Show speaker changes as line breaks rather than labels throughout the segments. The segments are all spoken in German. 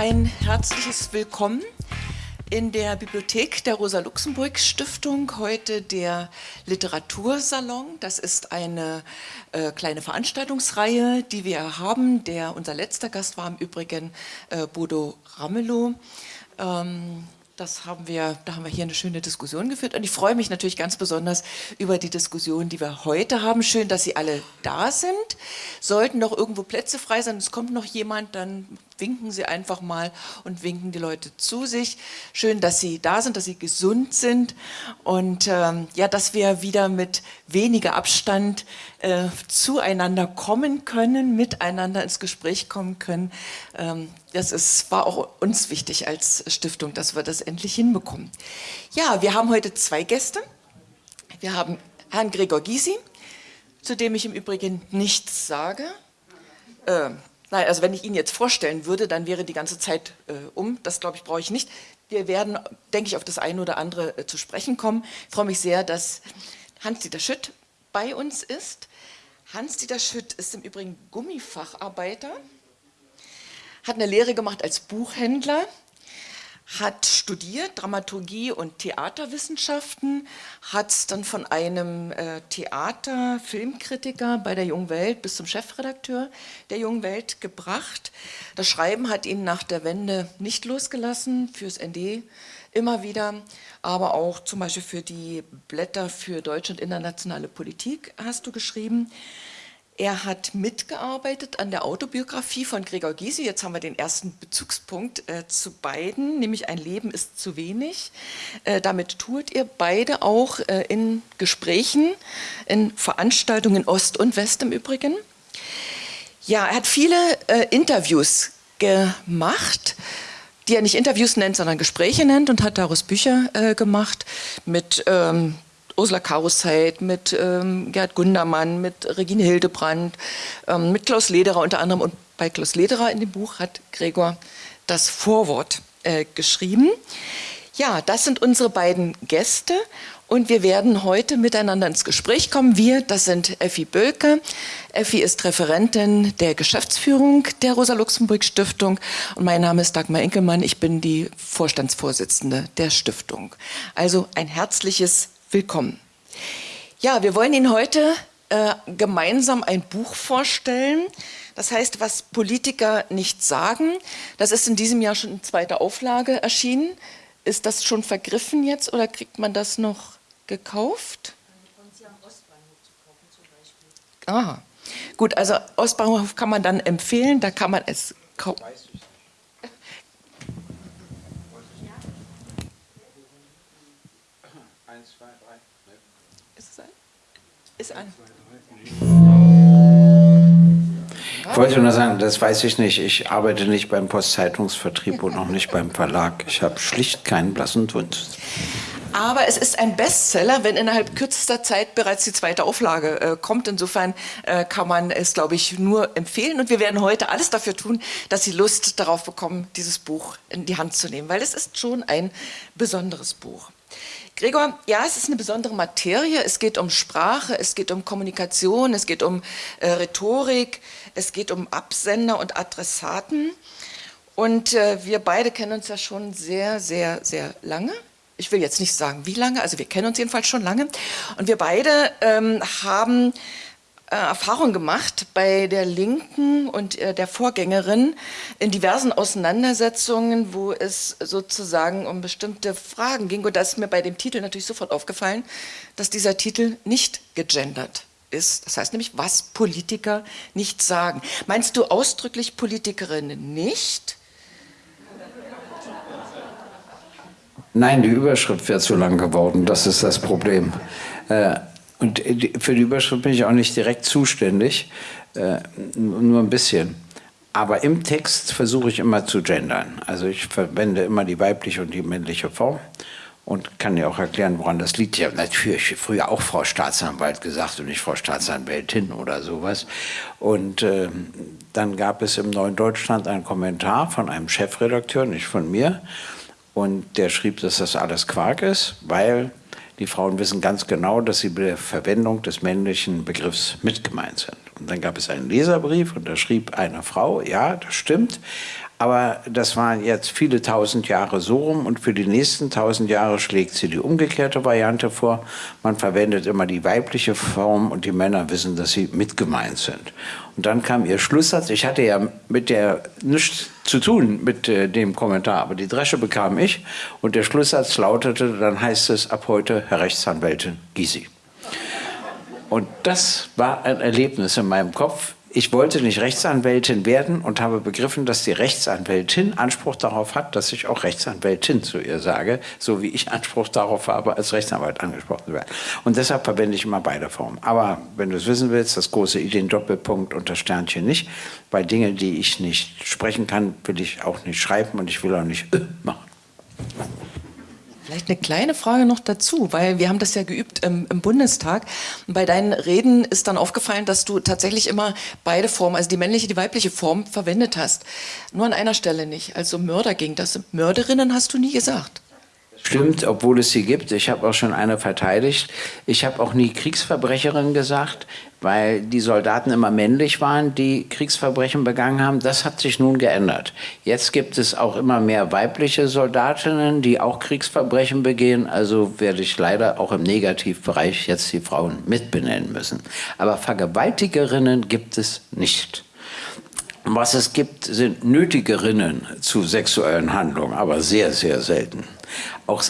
ein herzliches Willkommen in der Bibliothek der Rosa-Luxemburg-Stiftung. Heute der Literatursalon. Das ist eine äh, kleine Veranstaltungsreihe, die wir haben. Der, unser letzter Gast war im Übrigen äh, Bodo Ramelow. Ähm, das haben wir, da haben wir hier eine schöne Diskussion geführt und ich freue mich natürlich ganz besonders über die Diskussion, die wir heute haben. Schön, dass Sie alle da sind. Sollten noch irgendwo Plätze frei sein, es kommt noch jemand, dann winken Sie einfach mal und winken die Leute zu sich. Schön, dass Sie da sind, dass Sie gesund sind und ähm, ja, dass wir wieder mit weniger Abstand äh, zueinander kommen können, miteinander ins Gespräch kommen können. Ähm, das ist, war auch uns wichtig als Stiftung, dass wir das endlich hinbekommen. Ja, wir haben heute zwei Gäste. Wir haben Herrn Gregor Gysi, zu dem ich im Übrigen nichts sage. Äh, Nein, also wenn ich ihn jetzt vorstellen würde, dann wäre die ganze Zeit äh, um. Das, glaube ich, brauche ich nicht. Wir werden, denke ich, auf das eine oder andere äh, zu sprechen kommen. Ich freue mich sehr, dass Hans-Dieter Schütt bei uns ist. Hans-Dieter Schütt ist im Übrigen Gummifacharbeiter, hat eine Lehre gemacht als Buchhändler, hat studiert Dramaturgie und Theaterwissenschaften, hat es dann von einem äh, Theater-Filmkritiker bei der Jungen Welt bis zum Chefredakteur der Jungen Welt gebracht. Das Schreiben hat ihn nach der Wende nicht losgelassen, fürs ND immer wieder, aber auch zum Beispiel für die Blätter für deutsche und internationale Politik hast du geschrieben. Er hat mitgearbeitet an der Autobiografie von Gregor Gysi. Jetzt haben wir den ersten Bezugspunkt äh, zu beiden, nämlich Ein Leben ist zu wenig. Äh, damit tut ihr beide auch äh, in Gesprächen, in Veranstaltungen Ost und West im Übrigen. Ja, er hat viele äh, Interviews gemacht, die er nicht Interviews nennt, sondern Gespräche nennt und hat daraus Bücher äh, gemacht mit ähm, Ursula Karuszeit, mit ähm, Gerd Gundermann, mit Regine Hildebrand, ähm, mit Klaus Lederer unter anderem. Und bei Klaus Lederer in dem Buch hat Gregor das Vorwort äh, geschrieben. Ja, das sind unsere beiden Gäste und wir werden heute miteinander ins Gespräch kommen. Wir, das sind Effi Bölke. Effi ist Referentin der Geschäftsführung der Rosa-Luxemburg-Stiftung und mein Name ist Dagmar Enkelmann. Ich bin die Vorstandsvorsitzende der Stiftung. Also ein herzliches willkommen. Ja, wir wollen Ihnen heute äh, gemeinsam ein Buch vorstellen. Das heißt, was Politiker nicht sagen. Das ist in diesem Jahr schon in zweiter Auflage erschienen. Ist das schon vergriffen jetzt oder kriegt man das noch gekauft? Aha. Gut, also Ostbahnhof kann man dann empfehlen, da kann man es kaufen.
Ist an. Ich wollte nur sagen, das weiß ich nicht. Ich arbeite nicht beim Postzeitungsvertrieb und auch nicht beim Verlag. Ich habe schlicht keinen blassen Dunst.
Aber es ist ein Bestseller, wenn innerhalb kürzester Zeit bereits die zweite Auflage äh, kommt. Insofern äh, kann man es, glaube ich, nur empfehlen. Und wir werden heute alles dafür tun, dass Sie Lust darauf bekommen, dieses Buch in die Hand zu nehmen, weil es ist schon ein besonderes Buch. Gregor, ja, es ist eine besondere Materie. Es geht um Sprache, es geht um Kommunikation, es geht um äh, Rhetorik, es geht um Absender und Adressaten. Und äh, wir beide kennen uns ja schon sehr, sehr, sehr lange. Ich will jetzt nicht sagen, wie lange, also wir kennen uns jedenfalls schon lange. Und wir beide ähm, haben äh, Erfahrung gemacht bei der Linken und äh, der Vorgängerin in diversen Auseinandersetzungen, wo es sozusagen um bestimmte Fragen ging. Und da ist mir bei dem Titel natürlich sofort aufgefallen, dass dieser Titel nicht gegendert ist. Das heißt nämlich, was Politiker nicht sagen. Meinst du ausdrücklich Politikerinnen nicht?
Nein, die Überschrift wäre zu lang geworden, das ist das Problem. Äh, und für die Überschrift bin ich auch nicht direkt zuständig, äh, nur ein bisschen. Aber im Text versuche ich immer zu gendern. Also ich verwende immer die weibliche und die männliche Form und kann dir auch erklären, woran das liegt. Ich habe natürlich früher auch Frau Staatsanwalt gesagt und nicht Frau Staatsanwältin oder sowas. Und äh, dann gab es im Neuen Deutschland einen Kommentar von einem Chefredakteur, nicht von mir, und der schrieb, dass das alles Quark ist, weil die Frauen wissen ganz genau, dass sie bei der Verwendung des männlichen Begriffs mit gemeint sind. Und dann gab es einen Leserbrief und da schrieb eine Frau, ja, das stimmt, Aber das waren jetzt viele tausend Jahre so rum und für die nächsten tausend Jahre schlägt sie die umgekehrte Variante vor. Man verwendet immer die weibliche Form und die Männer wissen, dass sie mitgemeint sind. Und dann kam ihr Schlusssatz. Ich hatte ja mit der nichts zu tun mit äh, dem Kommentar, aber die Dresche bekam ich und der Schlusssatz lautete, dann heißt es ab heute Herr Rechtsanwältin Gysi. Und das war ein Erlebnis in meinem Kopf. Ich wollte nicht Rechtsanwältin werden und habe begriffen, dass die Rechtsanwältin Anspruch darauf hat, dass ich auch Rechtsanwältin zu ihr sage, so wie ich Anspruch darauf habe, als Rechtsanwalt angesprochen zu werden. Und deshalb verwende ich immer beide Formen. Aber wenn du es wissen willst, das große I, den Doppelpunkt und das Sternchen nicht. Bei Dingen, die ich nicht sprechen kann, will ich auch nicht schreiben und ich will auch nicht äh, machen.
Vielleicht eine kleine Frage noch dazu, weil wir haben das ja geübt im, im, Bundestag. bei deinen Reden ist dann aufgefallen, dass du tatsächlich immer beide Formen, also die männliche, die weibliche Form verwendet hast. Nur an einer Stelle nicht. Also Mörder ging das. Mörderinnen hast du nie gesagt.
Stimmt, obwohl es sie gibt. Ich habe auch schon eine verteidigt. Ich habe auch nie Kriegsverbrecherin gesagt, weil die Soldaten immer männlich waren, die Kriegsverbrechen begangen haben. Das hat sich nun geändert. Jetzt gibt es auch immer mehr weibliche Soldatinnen, die auch Kriegsverbrechen begehen. Also werde ich leider auch im Negativbereich jetzt die Frauen mitbenennen müssen. Aber Vergewaltigerinnen gibt es nicht. Was es gibt, sind Nötigerinnen zu sexuellen Handlungen, aber sehr, sehr selten. Auch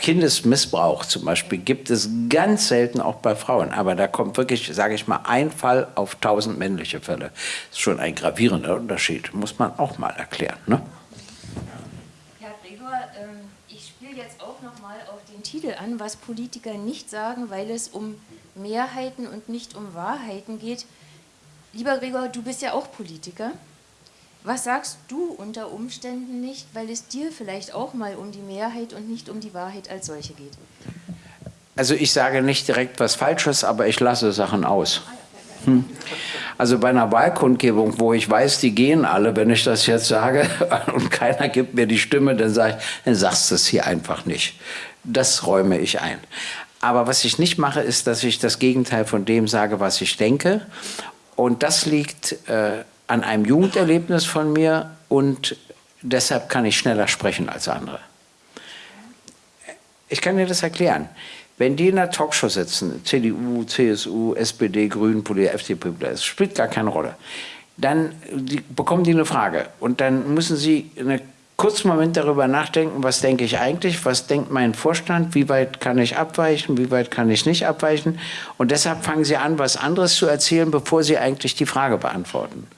Kindesmissbrauch zum Beispiel gibt es ganz selten auch bei Frauen. Aber da kommt wirklich, sage ich mal, ein Fall auf tausend männliche Fälle. Das ist schon ein gravierender Unterschied, muss man auch mal erklären. Ne?
Herr Gregor, ähm, ich spiele jetzt auch noch mal auf den Titel an, was Politiker nicht sagen, weil es um Mehrheiten und nicht um Wahrheiten geht. Lieber Gregor, du bist ja auch Politiker. Was sagst du unter Umständen nicht, weil es dir vielleicht auch mal um die Mehrheit und nicht um die Wahrheit als solche geht?
Also ich sage nicht direkt was Falsches, aber ich lasse Sachen aus. Hm. Also bei einer Wahlkundgebung, wo ich weiß, die gehen alle, wenn ich das jetzt sage und keiner gibt mir die Stimme, dann sage ich, dann sagst du es hier einfach nicht. Das räume ich ein. Aber was ich nicht mache, ist, dass ich das Gegenteil von dem sage, was ich denke. Und das liegt äh, an einem Jugenderlebnis von mir und deshalb kann ich schneller sprechen als andere. Ich kann dir das erklären. Wenn die in einer Talkshow sitzen, CDU, CSU, SPD, Grünen, FDP, das spielt gar keine Rolle, dann die, bekommen die eine Frage und dann müssen sie einen kurzen Moment darüber nachdenken, was denke ich eigentlich, was denkt mein Vorstand, wie weit kann ich abweichen, wie weit kann ich nicht abweichen und deshalb fangen sie an, was anderes zu erzählen, bevor sie eigentlich die Frage beantworten.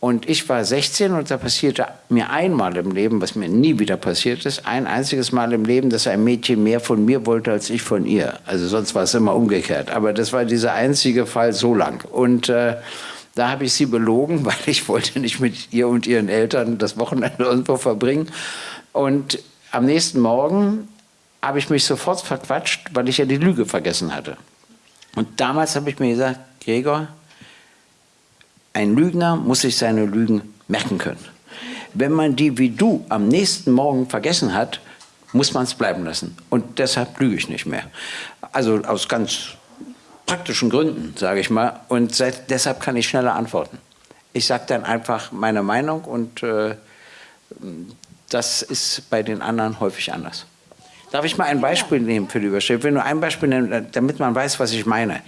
Und ich war 16 und da passierte mir einmal im Leben, was mir nie wieder passiert ist, ein einziges Mal im Leben, dass ein Mädchen mehr von mir wollte als ich von ihr. Also sonst war es immer umgekehrt. Aber das war dieser einzige Fall so lang. Und äh, da habe ich sie belogen, weil ich wollte nicht mit ihr und ihren Eltern das Wochenende irgendwo verbringen. Und am nächsten Morgen habe ich mich sofort verquatscht, weil ich ja die Lüge vergessen hatte. Und damals habe ich mir gesagt, Gregor, ein Lügner muss sich seine Lügen merken können. Wenn man die wie du am nächsten Morgen vergessen hat, muss man es bleiben lassen. Und deshalb lüge ich nicht mehr. Also aus ganz praktischen Gründen, sage ich mal. Und seit, deshalb kann ich schneller antworten. Ich sage dann einfach meine Meinung und äh, das ist bei den anderen häufig anders. Darf ich mal ein Beispiel nehmen für die Überschrift? Ich will nur ein Beispiel nehmen, damit man weiß, was ich meine.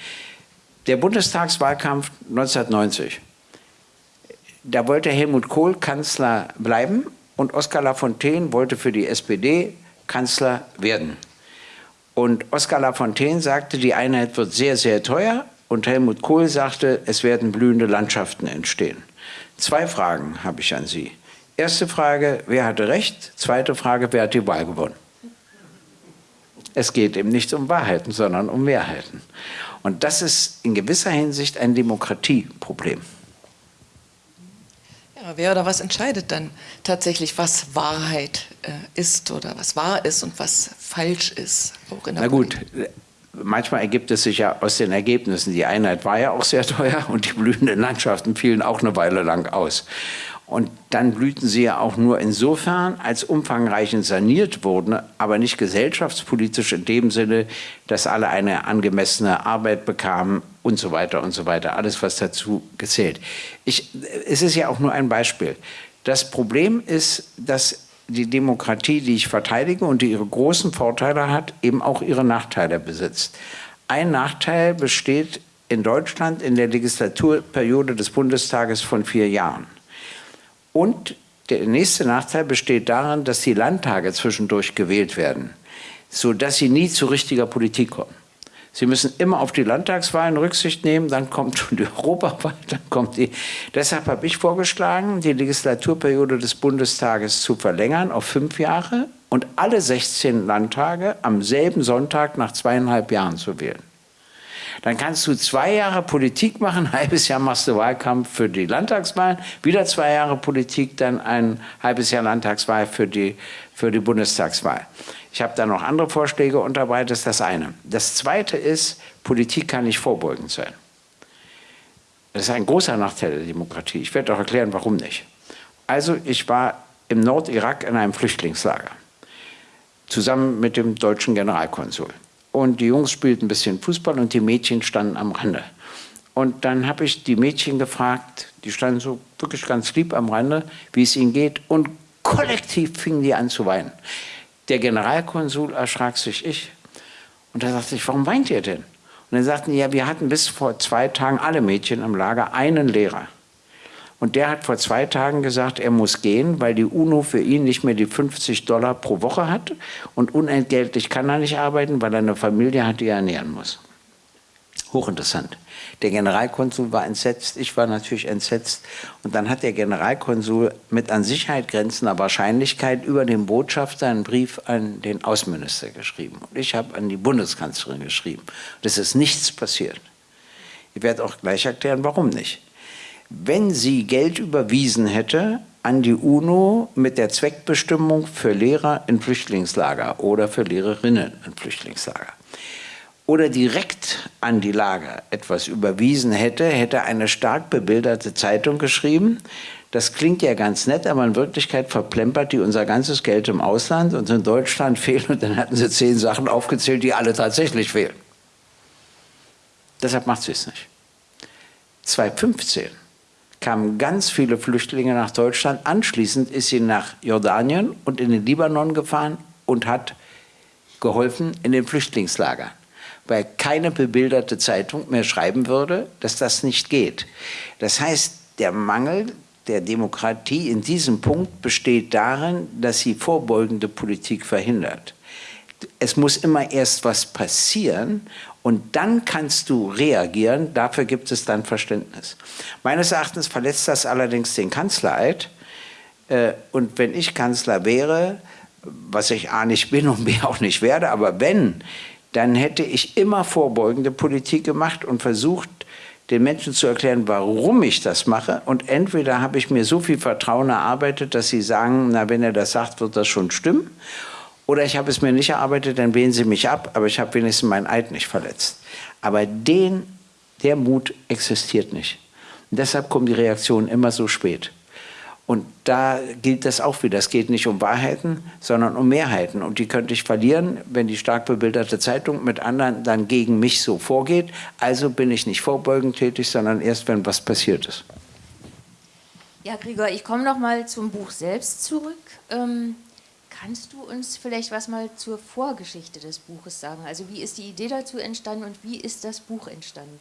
Der Bundestagswahlkampf 1990 da wollte Helmut Kohl Kanzler bleiben und Oskar Lafontaine wollte für die SPD Kanzler werden. Und Oskar Lafontaine sagte, die Einheit wird sehr, sehr teuer. Und Helmut Kohl sagte, es werden blühende Landschaften entstehen. Zwei Fragen habe ich an Sie. Erste Frage, wer hatte recht? Zweite Frage, wer hat die Wahl gewonnen? Es geht eben nicht um Wahrheiten, sondern um Mehrheiten. Und das ist in gewisser Hinsicht ein Demokratieproblem.
Wer oder was entscheidet dann tatsächlich, was Wahrheit äh, ist oder was wahr ist und was falsch ist?
Na gut, manchmal ergibt es sich ja aus den Ergebnissen. Die Einheit war ja auch sehr teuer und die blühenden Landschaften fielen auch eine Weile lang aus. Und dann blühten sie ja auch nur insofern, als umfangreichend saniert wurden, aber nicht gesellschaftspolitisch in dem Sinne, dass alle eine angemessene Arbeit bekamen und so weiter und so weiter. Alles, was dazu gezählt. Ich, es ist ja auch nur ein Beispiel. Das Problem ist, dass die Demokratie, die ich verteidige und die ihre großen Vorteile hat, eben auch ihre Nachteile besitzt. Ein Nachteil besteht in Deutschland in der Legislaturperiode des Bundestages von vier Jahren. Und der nächste Nachteil besteht darin, dass die Landtage zwischendurch gewählt werden, sodass sie nie zu richtiger Politik kommen. Sie müssen immer auf die Landtagswahlen Rücksicht nehmen, dann kommt schon die Europawahl, dann kommt die. Deshalb habe ich vorgeschlagen, die Legislaturperiode des Bundestages zu verlängern auf fünf Jahre und alle 16 Landtage am selben Sonntag nach zweieinhalb Jahren zu wählen. Dann kannst du zwei Jahre Politik machen, ein halbes Jahr machst du Wahlkampf für die Landtagswahlen, wieder zwei Jahre Politik, dann ein halbes Jahr Landtagswahl für die, für die Bundestagswahl. Ich habe da noch andere Vorschläge unterbreitet, das ist das eine. Das zweite ist, Politik kann nicht vorbeugend sein. Das ist ein großer Nachteil der Demokratie. Ich werde auch erklären, warum nicht. Also ich war im Nordirak in einem Flüchtlingslager, zusammen mit dem deutschen Generalkonsul und die Jungs spielten ein bisschen Fußball und die Mädchen standen am Rande. Und dann habe ich die Mädchen gefragt, die standen so wirklich ganz lieb am Rande, wie es ihnen geht und kollektiv fingen die an zu weinen. Der Generalkonsul erschrak sich ich und da sagte ich, warum weint ihr denn? Und dann sagten die, ja, wir hatten bis vor zwei Tagen alle Mädchen im Lager einen Lehrer. Und der hat vor zwei Tagen gesagt, er muss gehen, weil die UNO für ihn nicht mehr die 50 Dollar pro Woche hat und unentgeltlich kann er nicht arbeiten, weil er eine Familie hat, die er ernähren muss. Hochinteressant. Der Generalkonsul war entsetzt, ich war natürlich entsetzt. Und dann hat der Generalkonsul mit an Sicherheit grenzender Wahrscheinlichkeit über den Botschafter einen Brief an den Außenminister geschrieben. Und ich habe an die Bundeskanzlerin geschrieben. Und es ist nichts passiert. Ich werde auch gleich erklären, warum nicht wenn sie Geld überwiesen hätte an die UNO mit der Zweckbestimmung für Lehrer in Flüchtlingslager oder für Lehrerinnen in Flüchtlingslager oder direkt an die Lager etwas überwiesen hätte, hätte eine stark bebilderte Zeitung geschrieben, das klingt ja ganz nett, aber in Wirklichkeit verplempert die unser ganzes Geld im Ausland und in Deutschland fehlen und dann hatten sie zehn Sachen aufgezählt, die alle tatsächlich fehlen. Deshalb macht sie es nicht. 2015 kamen ganz viele Flüchtlinge nach Deutschland. Anschließend ist sie nach Jordanien und in den Libanon gefahren und hat geholfen in den Flüchtlingslagern, weil keine bebilderte Zeitung mehr schreiben würde, dass das nicht geht. Das heißt, der Mangel der Demokratie in diesem Punkt besteht darin, dass sie vorbeugende Politik verhindert. Es muss immer erst was passieren und dann kannst du reagieren, dafür gibt es dann Verständnis. Meines Erachtens verletzt das allerdings den Kanzlereid. Äh, und wenn ich Kanzler wäre, was ich A nicht bin und B auch nicht werde, aber wenn, dann hätte ich immer vorbeugende Politik gemacht und versucht, den Menschen zu erklären, warum ich das mache. Und entweder habe ich mir so viel Vertrauen erarbeitet, dass sie sagen, na, wenn er das sagt, wird das schon stimmen. Oder ich habe es mir nicht erarbeitet, dann wählen Sie mich ab, aber ich habe wenigstens meinen Eid nicht verletzt. Aber den, der Mut existiert nicht. Und deshalb kommen die Reaktionen immer so spät. Und da gilt das auch wieder. Es geht nicht um Wahrheiten, sondern um Mehrheiten. Und die könnte ich verlieren, wenn die stark bebilderte Zeitung mit anderen dann gegen mich so vorgeht. Also bin ich nicht vorbeugend tätig, sondern erst, wenn was passiert ist.
Ja, Gregor, ich komme noch mal zum Buch selbst zurück. Ähm Kannst du uns vielleicht was mal zur Vorgeschichte des Buches sagen? Also wie ist die Idee dazu entstanden und wie ist das Buch entstanden?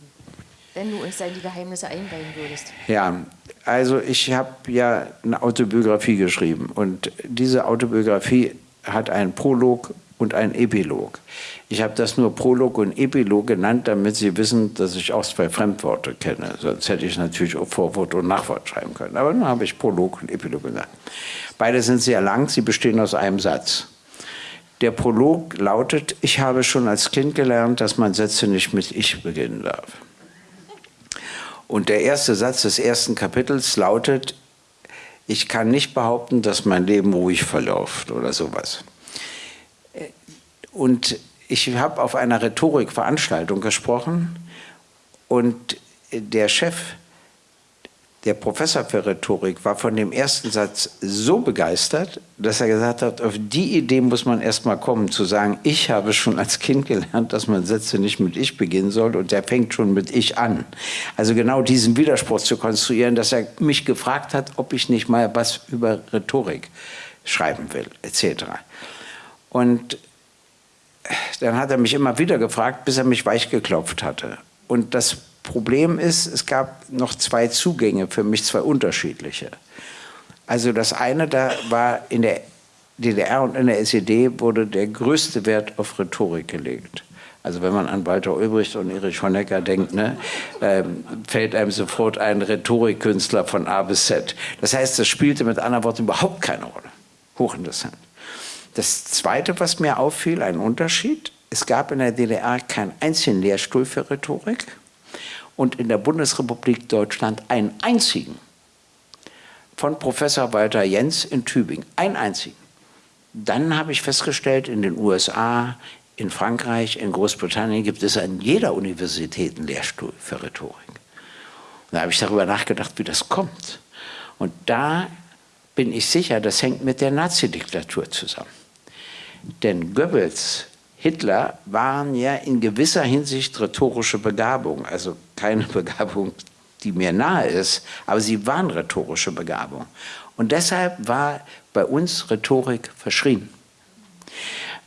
Wenn du uns da in die Geheimnisse einweihen würdest.
Ja, also ich habe ja eine Autobiografie geschrieben und diese Autobiografie hat einen Prolog und einen Epilog. Ich habe das nur Prolog und Epilog genannt, damit Sie wissen, dass ich auch zwei Fremdworte kenne. Sonst hätte ich natürlich auch Vorwort und Nachwort schreiben können. Aber nun habe ich Prolog und Epilog gesagt. Beide sind sehr lang, sie bestehen aus einem Satz. Der Prolog lautet, ich habe schon als Kind gelernt, dass man Sätze nicht mit Ich beginnen darf. Und der erste Satz des ersten Kapitels lautet, ich kann nicht behaupten, dass mein Leben ruhig verläuft oder sowas. Und ich habe auf einer Rhetorikveranstaltung gesprochen und der Chef der Professor für Rhetorik war von dem ersten Satz so begeistert, dass er gesagt hat, auf die Idee muss man erst mal kommen, zu sagen, ich habe schon als Kind gelernt, dass man Sätze nicht mit ich beginnen soll und der fängt schon mit ich an. Also genau diesen Widerspruch zu konstruieren, dass er mich gefragt hat, ob ich nicht mal was über Rhetorik schreiben will, etc. Und dann hat er mich immer wieder gefragt, bis er mich weich geklopft hatte. Und das Problem ist, es gab noch zwei Zugänge für mich, zwei unterschiedliche. Also das eine, da war in der DDR und in der SED wurde der größte Wert auf Rhetorik gelegt. Also wenn man an Walter Ulbricht und Erich Honecker denkt, ne, äh, fällt einem sofort ein Rhetorikkünstler von A bis Z. Das heißt, das spielte mit anderen Worten überhaupt keine Rolle. Hochinteressant. Das Zweite, was mir auffiel, ein Unterschied, es gab in der DDR keinen einzigen Lehrstuhl für Rhetorik und in der Bundesrepublik Deutschland einen einzigen von Professor Walter Jens in Tübingen, einen einzigen. Dann habe ich festgestellt, in den USA, in Frankreich, in Großbritannien gibt es an jeder Universität einen Lehrstuhl für Rhetorik. Und da habe ich darüber nachgedacht, wie das kommt. Und da bin ich sicher, das hängt mit der Nazidiktatur zusammen. Denn Goebbels Hitler waren ja in gewisser Hinsicht rhetorische Begabung, also keine Begabung, die mir nahe ist, aber sie waren rhetorische Begabung. Und deshalb war bei uns Rhetorik verschrien.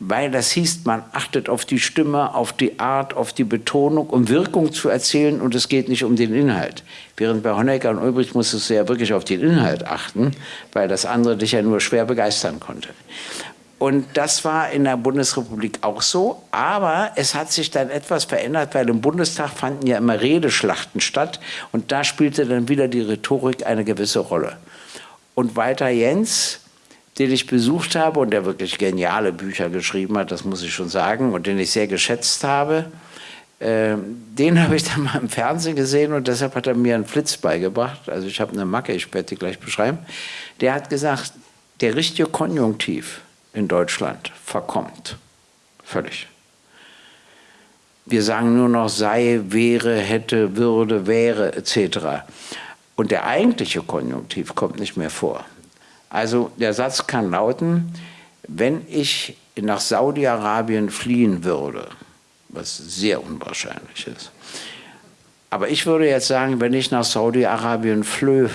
Weil das hieß, man achtet auf die Stimme, auf die Art, auf die Betonung, um Wirkung zu erzielen und es geht nicht um den Inhalt. Während bei Honecker und Ulbricht musstest du ja wirklich auf den Inhalt achten, weil das andere dich ja nur schwer begeistern konnte. Und das war in der Bundesrepublik auch so. Aber es hat sich dann etwas verändert, weil im Bundestag fanden ja immer Redeschlachten statt. Und da spielte dann wieder die Rhetorik eine gewisse Rolle. Und Walter Jens, den ich besucht habe und der wirklich geniale Bücher geschrieben hat, das muss ich schon sagen, und den ich sehr geschätzt habe, äh, den habe ich dann mal im Fernsehen gesehen und deshalb hat er mir einen Flitz beigebracht. Also ich habe eine Macke, ich werde die gleich beschreiben. Der hat gesagt, der richtige Konjunktiv in Deutschland verkommt. Völlig. Wir sagen nur noch sei, wäre, hätte, würde, wäre etc. Und der eigentliche Konjunktiv kommt nicht mehr vor. Also der Satz kann lauten, wenn ich nach Saudi-Arabien fliehen würde, was sehr unwahrscheinlich ist, aber ich würde jetzt sagen, wenn ich nach Saudi-Arabien flöhe,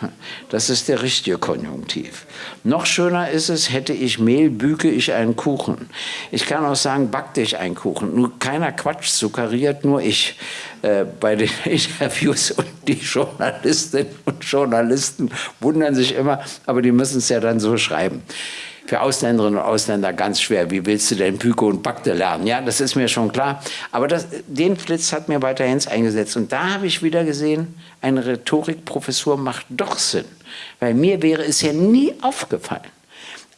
das ist der richtige Konjunktiv. Noch schöner ist es, hätte ich Mehl, büge ich einen Kuchen. Ich kann auch sagen, backte ich einen Kuchen. Nur keiner Quatsch suggeriert, nur ich. Äh, bei den Interviews und die Journalistinnen und Journalisten wundern sich immer, aber die müssen es ja dann so schreiben für Ausländerinnen und Ausländer ganz schwer. Wie willst du denn Pyko und Bakte lernen? Ja, das ist mir schon klar. Aber das, den Flitz hat mir Walter Hens eingesetzt. Und da habe ich wieder gesehen, eine Rhetorikprofessur macht doch Sinn. Weil mir wäre es ja nie aufgefallen.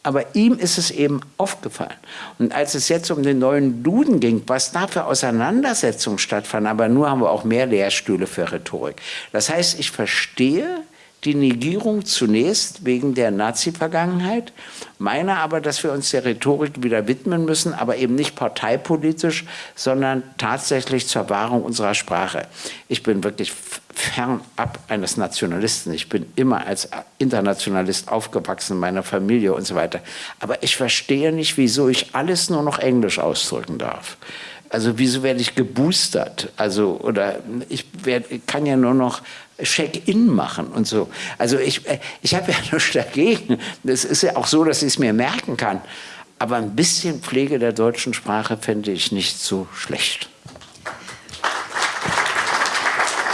Aber ihm ist es eben aufgefallen. Und als es jetzt um den neuen Duden ging, was da für Auseinandersetzungen stattfanden, aber nur haben wir auch mehr Lehrstühle für Rhetorik. Das heißt, ich verstehe die Negierung zunächst wegen der Nazi-Vergangenheit, meine aber, dass wir uns der Rhetorik wieder widmen müssen, aber eben nicht parteipolitisch, sondern tatsächlich zur Wahrung unserer Sprache. Ich bin wirklich fernab eines Nationalisten. Ich bin immer als Internationalist aufgewachsen in meiner Familie und so weiter. Aber ich verstehe nicht, wieso ich alles nur noch Englisch ausdrücken darf. Also wieso werde ich geboostert? Also oder ich werd, kann ja nur noch Check-in machen und so. Also ich, äh, ich habe ja nichts dagegen. Es ist ja auch so, dass ich es mir merken kann. Aber ein bisschen Pflege der deutschen Sprache fände ich nicht so schlecht.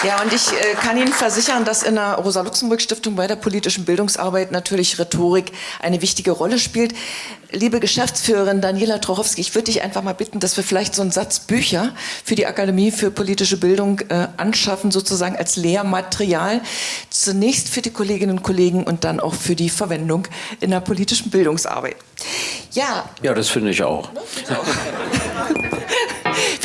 Ja, und ich äh, kann Ihnen versichern, dass in der Rosa-Luxemburg-Stiftung bei der politischen Bildungsarbeit natürlich Rhetorik eine wichtige Rolle spielt. Liebe Geschäftsführerin Daniela Trochowski, ich würde dich einfach mal bitten, dass wir vielleicht so einen Satz Bücher für die Akademie für politische Bildung äh, anschaffen, sozusagen als Lehrmaterial. Zunächst für die Kolleginnen und Kollegen und dann auch für die Verwendung in der politischen Bildungsarbeit.
Ja. Ja, das finde ich auch.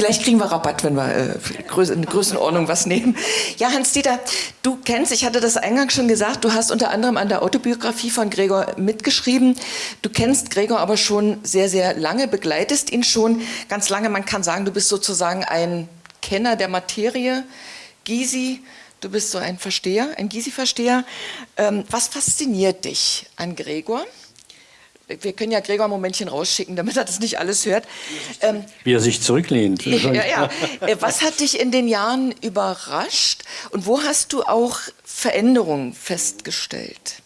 Vielleicht kriegen wir Rabatt, wenn wir äh, in Größenordnung was nehmen. Ja, Hans-Dieter, du kennst, ich hatte das eingangs schon gesagt, du hast unter anderem an der Autobiografie von Gregor mitgeschrieben. Du kennst Gregor aber schon sehr, sehr lange, begleitest ihn schon ganz lange. Man kann sagen, du bist sozusagen ein Kenner der Materie. Gysi, Du bist so ein Versteher, ein Gysi-Versteher. Ähm, was fasziniert dich an Gregor? Wir können ja Gregor ein Momentchen rausschicken, damit er das nicht alles hört.
Ähm, Wie er sich zurücklehnt.
Ja, ja. Äh, was hat dich in den Jahren überrascht und wo hast du auch Veränderungen festgestellt?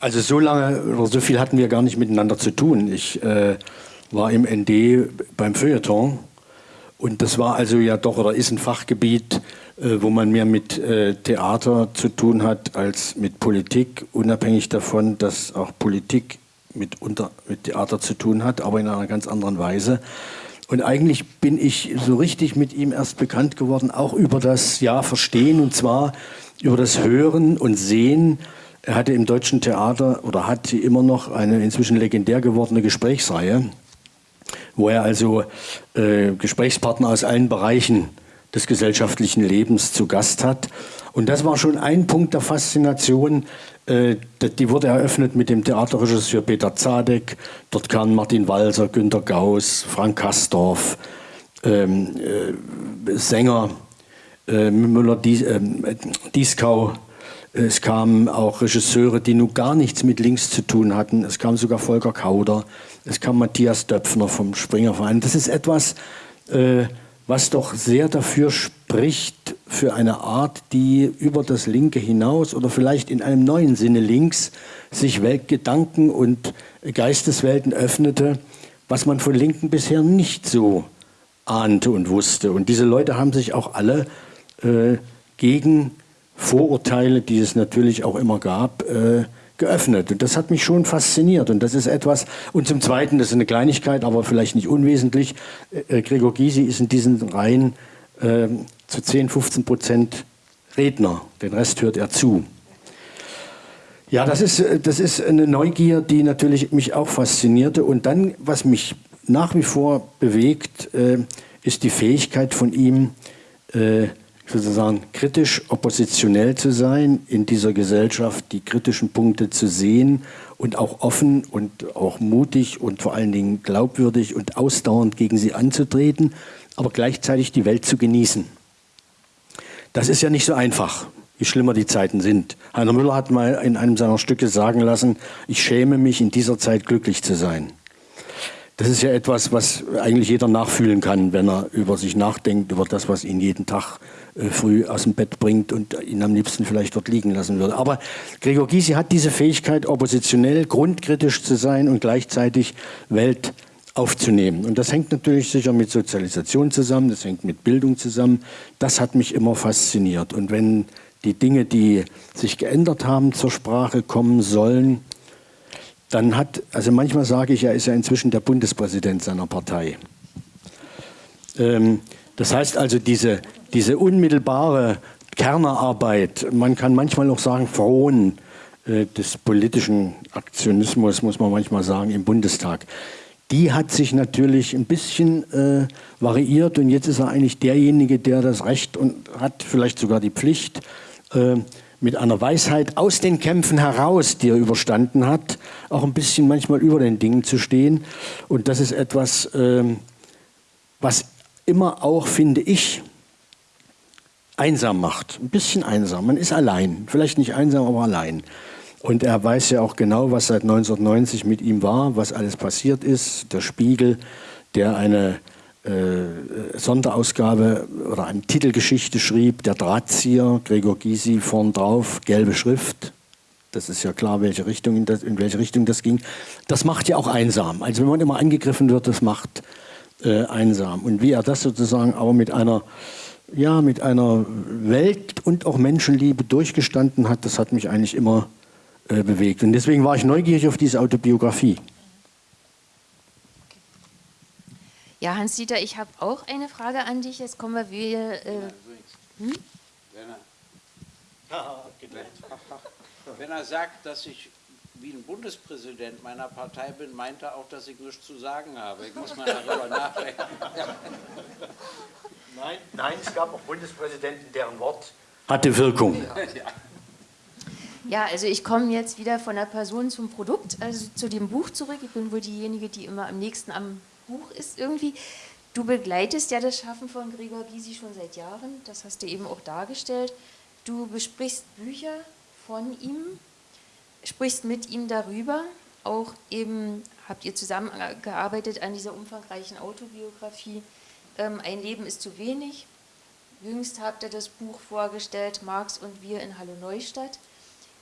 Also so lange oder so viel hatten wir gar nicht miteinander zu tun. Ich äh, war im ND beim Feuilleton und das war also ja doch oder ist ein Fachgebiet, äh, wo man mehr mit äh, Theater zu tun hat als mit Politik, unabhängig davon, dass auch Politik mit, unter, mit Theater zu tun hat, aber in einer ganz anderen Weise. Und eigentlich bin ich so richtig mit ihm erst bekannt geworden, auch über das Ja Verstehen und zwar über das Hören und Sehen er hatte im deutschen Theater oder hat immer noch eine inzwischen legendär gewordene Gesprächsreihe, wo er also äh, Gesprächspartner aus allen Bereichen des gesellschaftlichen Lebens zu Gast hat. Und das war schon ein Punkt der Faszination. Äh, die wurde eröffnet mit dem Theaterregisseur Peter Zadek. Dort kamen Martin Walser, Günter Gauss, Frank Kastorf, ähm, äh, Sänger, äh, Müller-Dieskau, ähm, es kamen auch Regisseure, die nun gar nichts mit links zu tun hatten. Es kam sogar Volker Kauder. Es kam Matthias Döpfner vom Springerverein. Das ist etwas, äh, was doch sehr dafür spricht, für eine Art, die über das Linke hinaus oder vielleicht in einem neuen Sinne links sich Weltgedanken und Geisteswelten öffnete, was man von Linken bisher nicht so ahnte und wusste. Und diese Leute haben sich auch alle äh, gegen Vorurteile, die es natürlich auch immer gab, äh, geöffnet. Und das hat mich schon fasziniert. Und das ist etwas, und zum Zweiten, das ist eine Kleinigkeit, aber vielleicht nicht unwesentlich, äh, Gregor Gysi ist in diesen Reihen äh, zu 10, 15 Prozent Redner. Den Rest hört er zu. Ja, das ist, äh, das ist eine Neugier, die natürlich mich auch faszinierte. Und dann, was mich nach wie vor bewegt, äh, ist die Fähigkeit von ihm, äh, sozusagen kritisch oppositionell zu sein, in dieser Gesellschaft die kritischen Punkte zu sehen und auch offen und auch mutig und vor allen Dingen glaubwürdig und ausdauernd gegen sie anzutreten, aber gleichzeitig die Welt zu genießen. Das ist ja nicht so einfach, wie schlimmer die Zeiten sind. Heiner Müller hat mal in einem seiner Stücke sagen lassen, ich schäme mich in dieser Zeit glücklich zu sein. Das ist ja etwas, was eigentlich jeder nachfühlen kann, wenn er über sich nachdenkt, über das, was ihn jeden Tag äh, früh aus dem Bett bringt und ihn am liebsten vielleicht dort liegen lassen würde. Aber Gregor Gysi hat diese Fähigkeit, oppositionell, grundkritisch zu sein und gleichzeitig Welt aufzunehmen. Und das hängt natürlich sicher mit Sozialisation zusammen, das hängt mit Bildung zusammen. Das hat mich immer fasziniert. Und wenn die Dinge, die sich geändert haben, zur Sprache kommen sollen, dann hat, also manchmal sage ich, er ist ja inzwischen der Bundespräsident seiner Partei. Ähm, das heißt also, diese, diese unmittelbare Kernerarbeit, man kann manchmal auch sagen, frohen äh, des politischen Aktionismus, muss man manchmal sagen, im Bundestag, die hat sich natürlich ein bisschen äh, variiert und jetzt ist er eigentlich derjenige, der das Recht und hat vielleicht sogar die Pflicht, äh, mit einer Weisheit aus den Kämpfen heraus, die er überstanden hat, auch ein bisschen manchmal über den Dingen zu stehen. Und das ist etwas, ähm, was immer auch, finde ich, einsam macht. Ein bisschen einsam. Man ist allein. Vielleicht nicht einsam, aber allein. Und er weiß ja auch genau, was seit 1990 mit ihm war, was alles passiert ist. Der Spiegel, der eine Sonderausgabe oder eine Titelgeschichte schrieb, der Drahtzieher, Gregor Gysi, vorn drauf, gelbe Schrift. Das ist ja klar, welche Richtung in, das, in welche Richtung das ging. Das macht ja auch einsam. Also wenn man immer angegriffen wird, das macht äh, einsam. Und wie er das sozusagen aber mit einer, ja, mit einer Welt- und auch Menschenliebe durchgestanden hat, das hat mich eigentlich immer äh, bewegt. Und deswegen war ich neugierig auf diese Autobiografie.
Ja, Hans-Dieter, ich habe auch eine Frage an dich. Jetzt kommen wir wieder. Äh, hm?
Wenn er sagt, dass ich wie ein Bundespräsident meiner Partei bin, meint er auch, dass ich nichts zu sagen habe. Ich muss mal darüber nachdenken.
Nein, nein, es gab auch Bundespräsidenten, deren Wort hatte Wirkung.
Ja, also ich komme jetzt wieder von der Person zum Produkt, also zu dem Buch zurück. Ich bin wohl diejenige, die immer am nächsten am Buch ist irgendwie. Du begleitest ja das Schaffen von Gregor Gysi schon seit Jahren, das hast du eben auch dargestellt. Du besprichst Bücher von ihm, sprichst mit ihm darüber, auch eben habt ihr zusammengearbeitet an dieser umfangreichen Autobiografie. Ähm, Ein Leben ist zu wenig. Jüngst habt ihr das Buch vorgestellt, Marx und wir in Hallo Neustadt.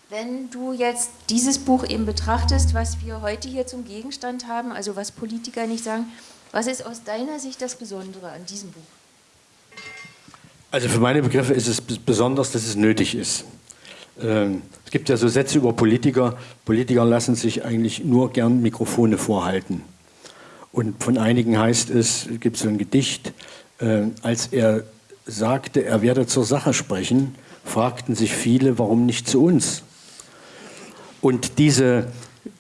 Wenn du jetzt dieses Buch eben betrachtest, was wir heute hier zum Gegenstand haben, also was Politiker nicht sagen, was ist aus deiner Sicht das Besondere an diesem Buch?
Also für meine Begriffe ist es besonders, dass es nötig ist. Ähm, es gibt ja so Sätze über Politiker. Politiker lassen sich eigentlich nur gern Mikrofone vorhalten. Und von einigen heißt es, es gibt so ein Gedicht, äh, als er sagte, er werde zur Sache sprechen, fragten sich viele, warum nicht zu uns? Und diese,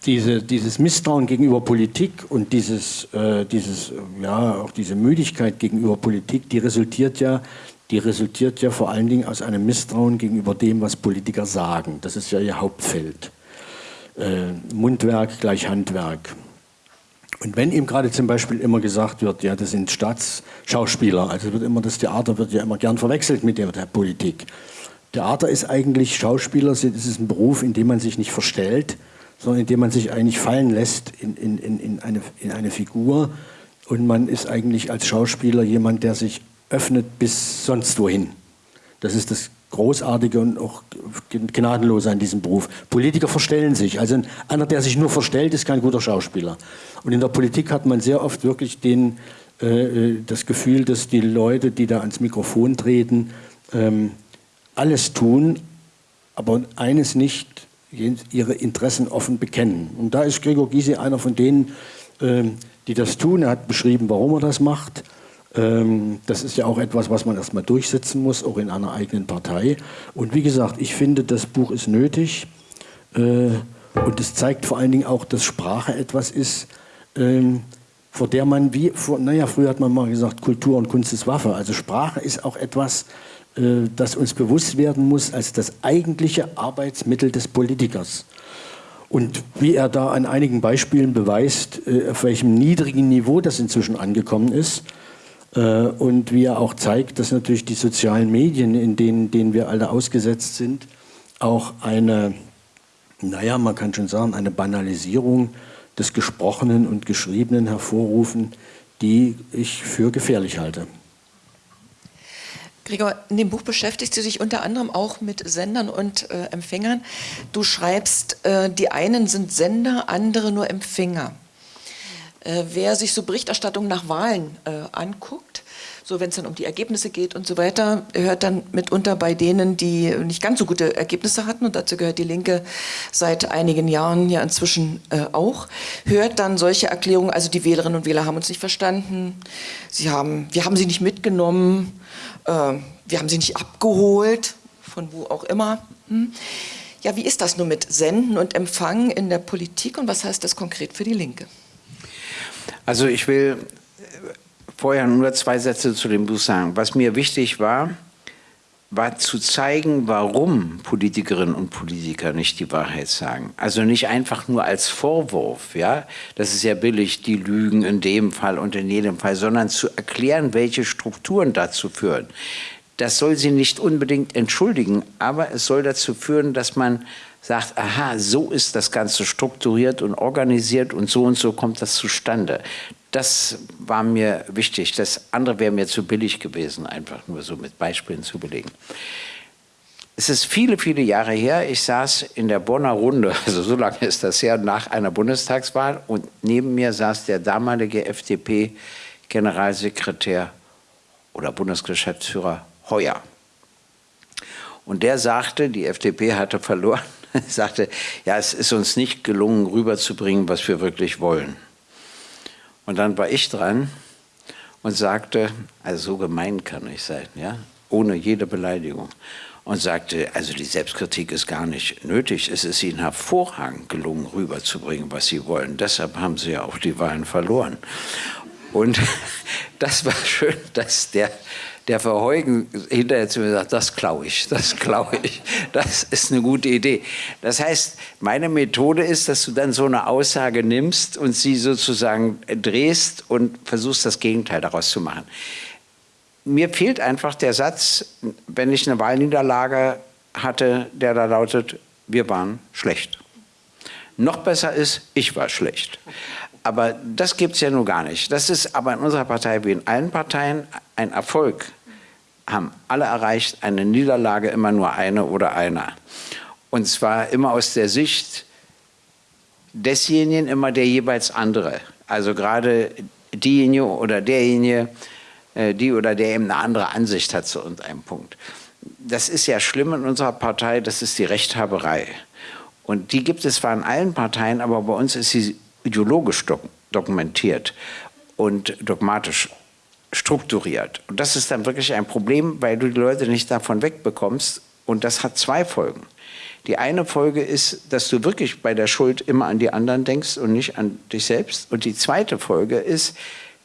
diese, dieses Misstrauen gegenüber Politik und dieses, äh, dieses, ja, auch diese Müdigkeit gegenüber Politik, die resultiert ja die resultiert ja vor allen Dingen aus einem Misstrauen gegenüber dem, was Politiker sagen. Das ist ja ihr Hauptfeld. Äh, Mundwerk gleich Handwerk. Und wenn ihm gerade zum Beispiel immer gesagt wird, ja, das sind Staatsschauspieler, also wird immer das Theater wird ja immer gern verwechselt mit der Politik. Theater ist eigentlich Schauspieler, es ist ein Beruf, in dem man sich nicht verstellt, sondern in dem man sich eigentlich fallen lässt in, in, in, eine, in eine Figur. Und man ist eigentlich als Schauspieler jemand, der sich öffnet bis sonst wohin. Das ist das Großartige und auch Gnadenlose an diesem Beruf. Politiker verstellen sich. Also einer, der sich nur verstellt, ist kein guter Schauspieler. Und in der Politik hat man sehr oft wirklich den, äh, äh das Gefühl, dass die Leute, die da ans Mikrofon treten, ähm, alles tun, aber eines nicht, ihre Interessen offen bekennen. Und da ist Gregor Gysi einer von denen, äh, die das tun. Er hat beschrieben, warum er das macht. Ähm, das ist ja auch etwas, was man erstmal durchsetzen muss, auch in einer eigenen Partei. Und wie gesagt, ich finde, das Buch ist nötig. Äh, und es zeigt vor allen Dingen auch, dass Sprache etwas ist, ähm, vor der man, wie, vor, naja, früher hat man mal gesagt, Kultur und Kunst ist Waffe. Also Sprache ist auch etwas, äh, das uns bewusst werden muss als das eigentliche Arbeitsmittel des Politikers. Und wie er da an einigen Beispielen beweist, äh, auf welchem niedrigen Niveau das inzwischen angekommen ist, äh, und wie er auch zeigt, dass natürlich die sozialen Medien, in denen, denen wir alle ausgesetzt sind, auch eine, naja, man kann schon sagen, eine Banalisierung des Gesprochenen und Geschriebenen hervorrufen, die ich für gefährlich halte.
Gregor, in dem Buch beschäftigst du dich unter anderem auch mit Sendern und äh, Empfängern. Du schreibst, äh, die einen sind Sender, andere nur Empfänger. Äh, wer sich so Berichterstattung nach Wahlen äh, anguckt, so wenn es dann um die Ergebnisse geht und so weiter, hört dann mitunter bei denen, die nicht ganz so gute Ergebnisse hatten, und dazu gehört die Linke seit einigen Jahren ja inzwischen äh, auch, hört dann solche Erklärungen, also die Wählerinnen und Wähler haben uns nicht verstanden, sie haben, wir haben sie nicht mitgenommen, wir haben sie nicht abgeholt, von wo auch immer. Hm. Ja, wie ist das nun mit Senden und Empfangen in der Politik und was heißt das konkret für die Linke?
Also ich will vorher nur zwei Sätze zu dem Buch sagen. Was mir wichtig war, war zu zeigen, warum Politikerinnen und Politiker nicht die Wahrheit sagen. Also nicht einfach nur als Vorwurf, ja, das ist ja billig, die lügen in dem Fall und in jedem Fall, sondern zu erklären, welche Strukturen dazu führen. Das soll sie nicht unbedingt entschuldigen, aber es soll dazu führen, dass man sagt, aha, so ist das Ganze strukturiert und organisiert und so und so kommt das zustande. Das war mir wichtig. Das andere wäre mir zu billig gewesen, einfach nur so mit Beispielen zu belegen. Es ist viele, viele Jahre her, ich saß in der Bonner Runde, also so lange ist das her, nach einer Bundestagswahl und neben mir saß der damalige FDP-Generalsekretär oder Bundesgeschäftsführer Heuer. Und der sagte, die FDP hatte verloren sagte, ja, es ist uns nicht gelungen, rüberzubringen, was wir wirklich wollen. Und dann war ich dran und sagte, also so gemein kann ich sein, ja, ohne jede Beleidigung. Und sagte, also die Selbstkritik ist gar nicht nötig. Es ist ihnen hervorragend gelungen, rüberzubringen, was sie wollen. Deshalb haben sie ja auch die Wahlen verloren. Und das war schön, dass der der Verheugen hinterher zu mir sagt, das klaue ich, das klaue ich, das ist eine gute Idee. Das heißt, meine Methode ist, dass du dann so eine Aussage nimmst und sie sozusagen drehst und versuchst, das Gegenteil daraus zu machen. Mir fehlt einfach der Satz, wenn ich eine Wahlniederlage hatte, der da lautet, wir waren schlecht. Noch besser ist, ich war schlecht. Aber das gibt es ja nun gar nicht. Das ist aber in unserer Partei wie in allen Parteien ein Erfolg. Haben alle erreicht, eine Niederlage immer nur eine oder einer. Und zwar immer aus der Sicht desjenigen, immer der jeweils andere. Also gerade diejenige oder derjenige, äh, die oder der eben eine andere Ansicht hat zu irgendeinem Punkt. Das ist ja schlimm in unserer Partei, das ist die Rechthaberei. Und die gibt es zwar in allen Parteien, aber bei uns ist sie ideologisch dokumentiert und dogmatisch strukturiert. Und das ist dann wirklich ein Problem, weil du die Leute nicht davon wegbekommst. Und das hat zwei Folgen. Die eine Folge ist, dass du wirklich bei der Schuld immer an die anderen denkst und nicht an dich selbst. Und die zweite Folge ist,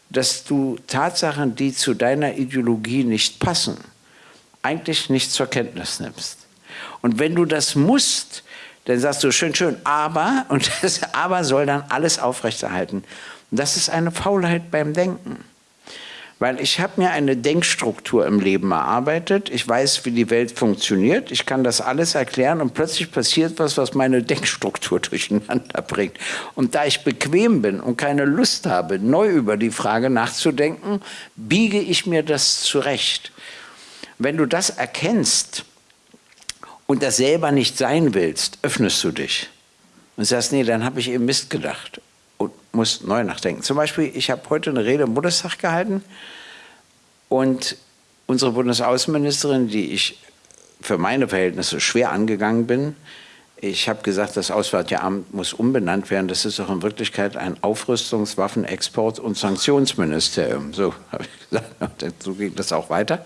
dass du Tatsachen, die zu deiner Ideologie nicht passen, eigentlich nicht zur Kenntnis nimmst. Und wenn du das musst, dann sagst du schön, schön, aber, und das aber soll dann alles aufrechterhalten. Und das ist eine Faulheit beim Denken. Weil ich habe mir eine Denkstruktur im Leben erarbeitet. Ich weiß, wie die Welt funktioniert. Ich kann das alles erklären und plötzlich passiert was, was meine Denkstruktur durcheinander bringt. Und da ich bequem bin und keine Lust habe, neu über die Frage nachzudenken, biege ich mir das zurecht. Wenn du das erkennst, und das selber nicht sein willst, öffnest du dich und sagst, nee, dann habe ich eben Mist gedacht und musst neu nachdenken. Zum Beispiel, ich habe heute eine Rede im Bundestag gehalten und unsere Bundesaußenministerin, die ich für meine Verhältnisse schwer angegangen bin, ich habe gesagt, das Auswärtige Amt muss umbenannt werden. Das ist doch in Wirklichkeit ein Aufrüstungs-, Waffenexport- und Sanktionsministerium. So habe ich gesagt. So ging das auch weiter.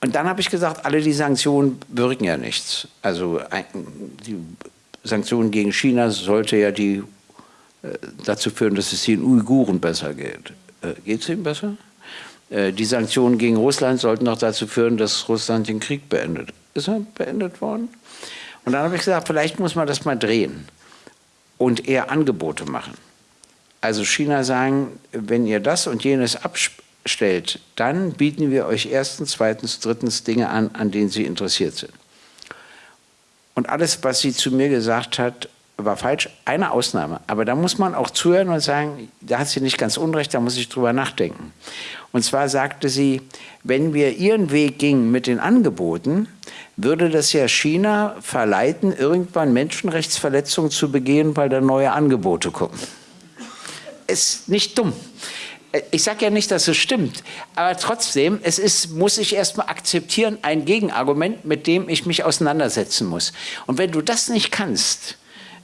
Und dann habe ich gesagt, alle die Sanktionen wirken ja nichts. Also die Sanktionen gegen China sollte ja die, dazu führen, dass es den Uiguren besser geht. Äh, geht es ihnen besser? Äh, die Sanktionen gegen Russland sollten auch dazu führen, dass Russland den Krieg beendet. Ist er beendet worden? Und dann habe ich gesagt, vielleicht muss man das mal drehen und eher Angebote machen. Also China sagen, wenn ihr das und jenes abspricht, stellt, dann bieten wir euch erstens, zweitens, drittens Dinge an, an denen sie interessiert sind. Und alles, was sie zu mir gesagt hat, war falsch. Eine Ausnahme. Aber da muss man auch zuhören und sagen, da hat sie nicht ganz unrecht, da muss ich drüber nachdenken. Und zwar sagte sie, wenn wir ihren Weg gingen mit den Angeboten, würde das ja China verleiten, irgendwann Menschenrechtsverletzungen zu begehen, weil da neue Angebote kommen. Ist nicht dumm ich sage ja nicht, dass es stimmt, aber trotzdem, es ist, muss ich erstmal akzeptieren, ein Gegenargument, mit dem ich mich auseinandersetzen muss. Und wenn du das nicht kannst,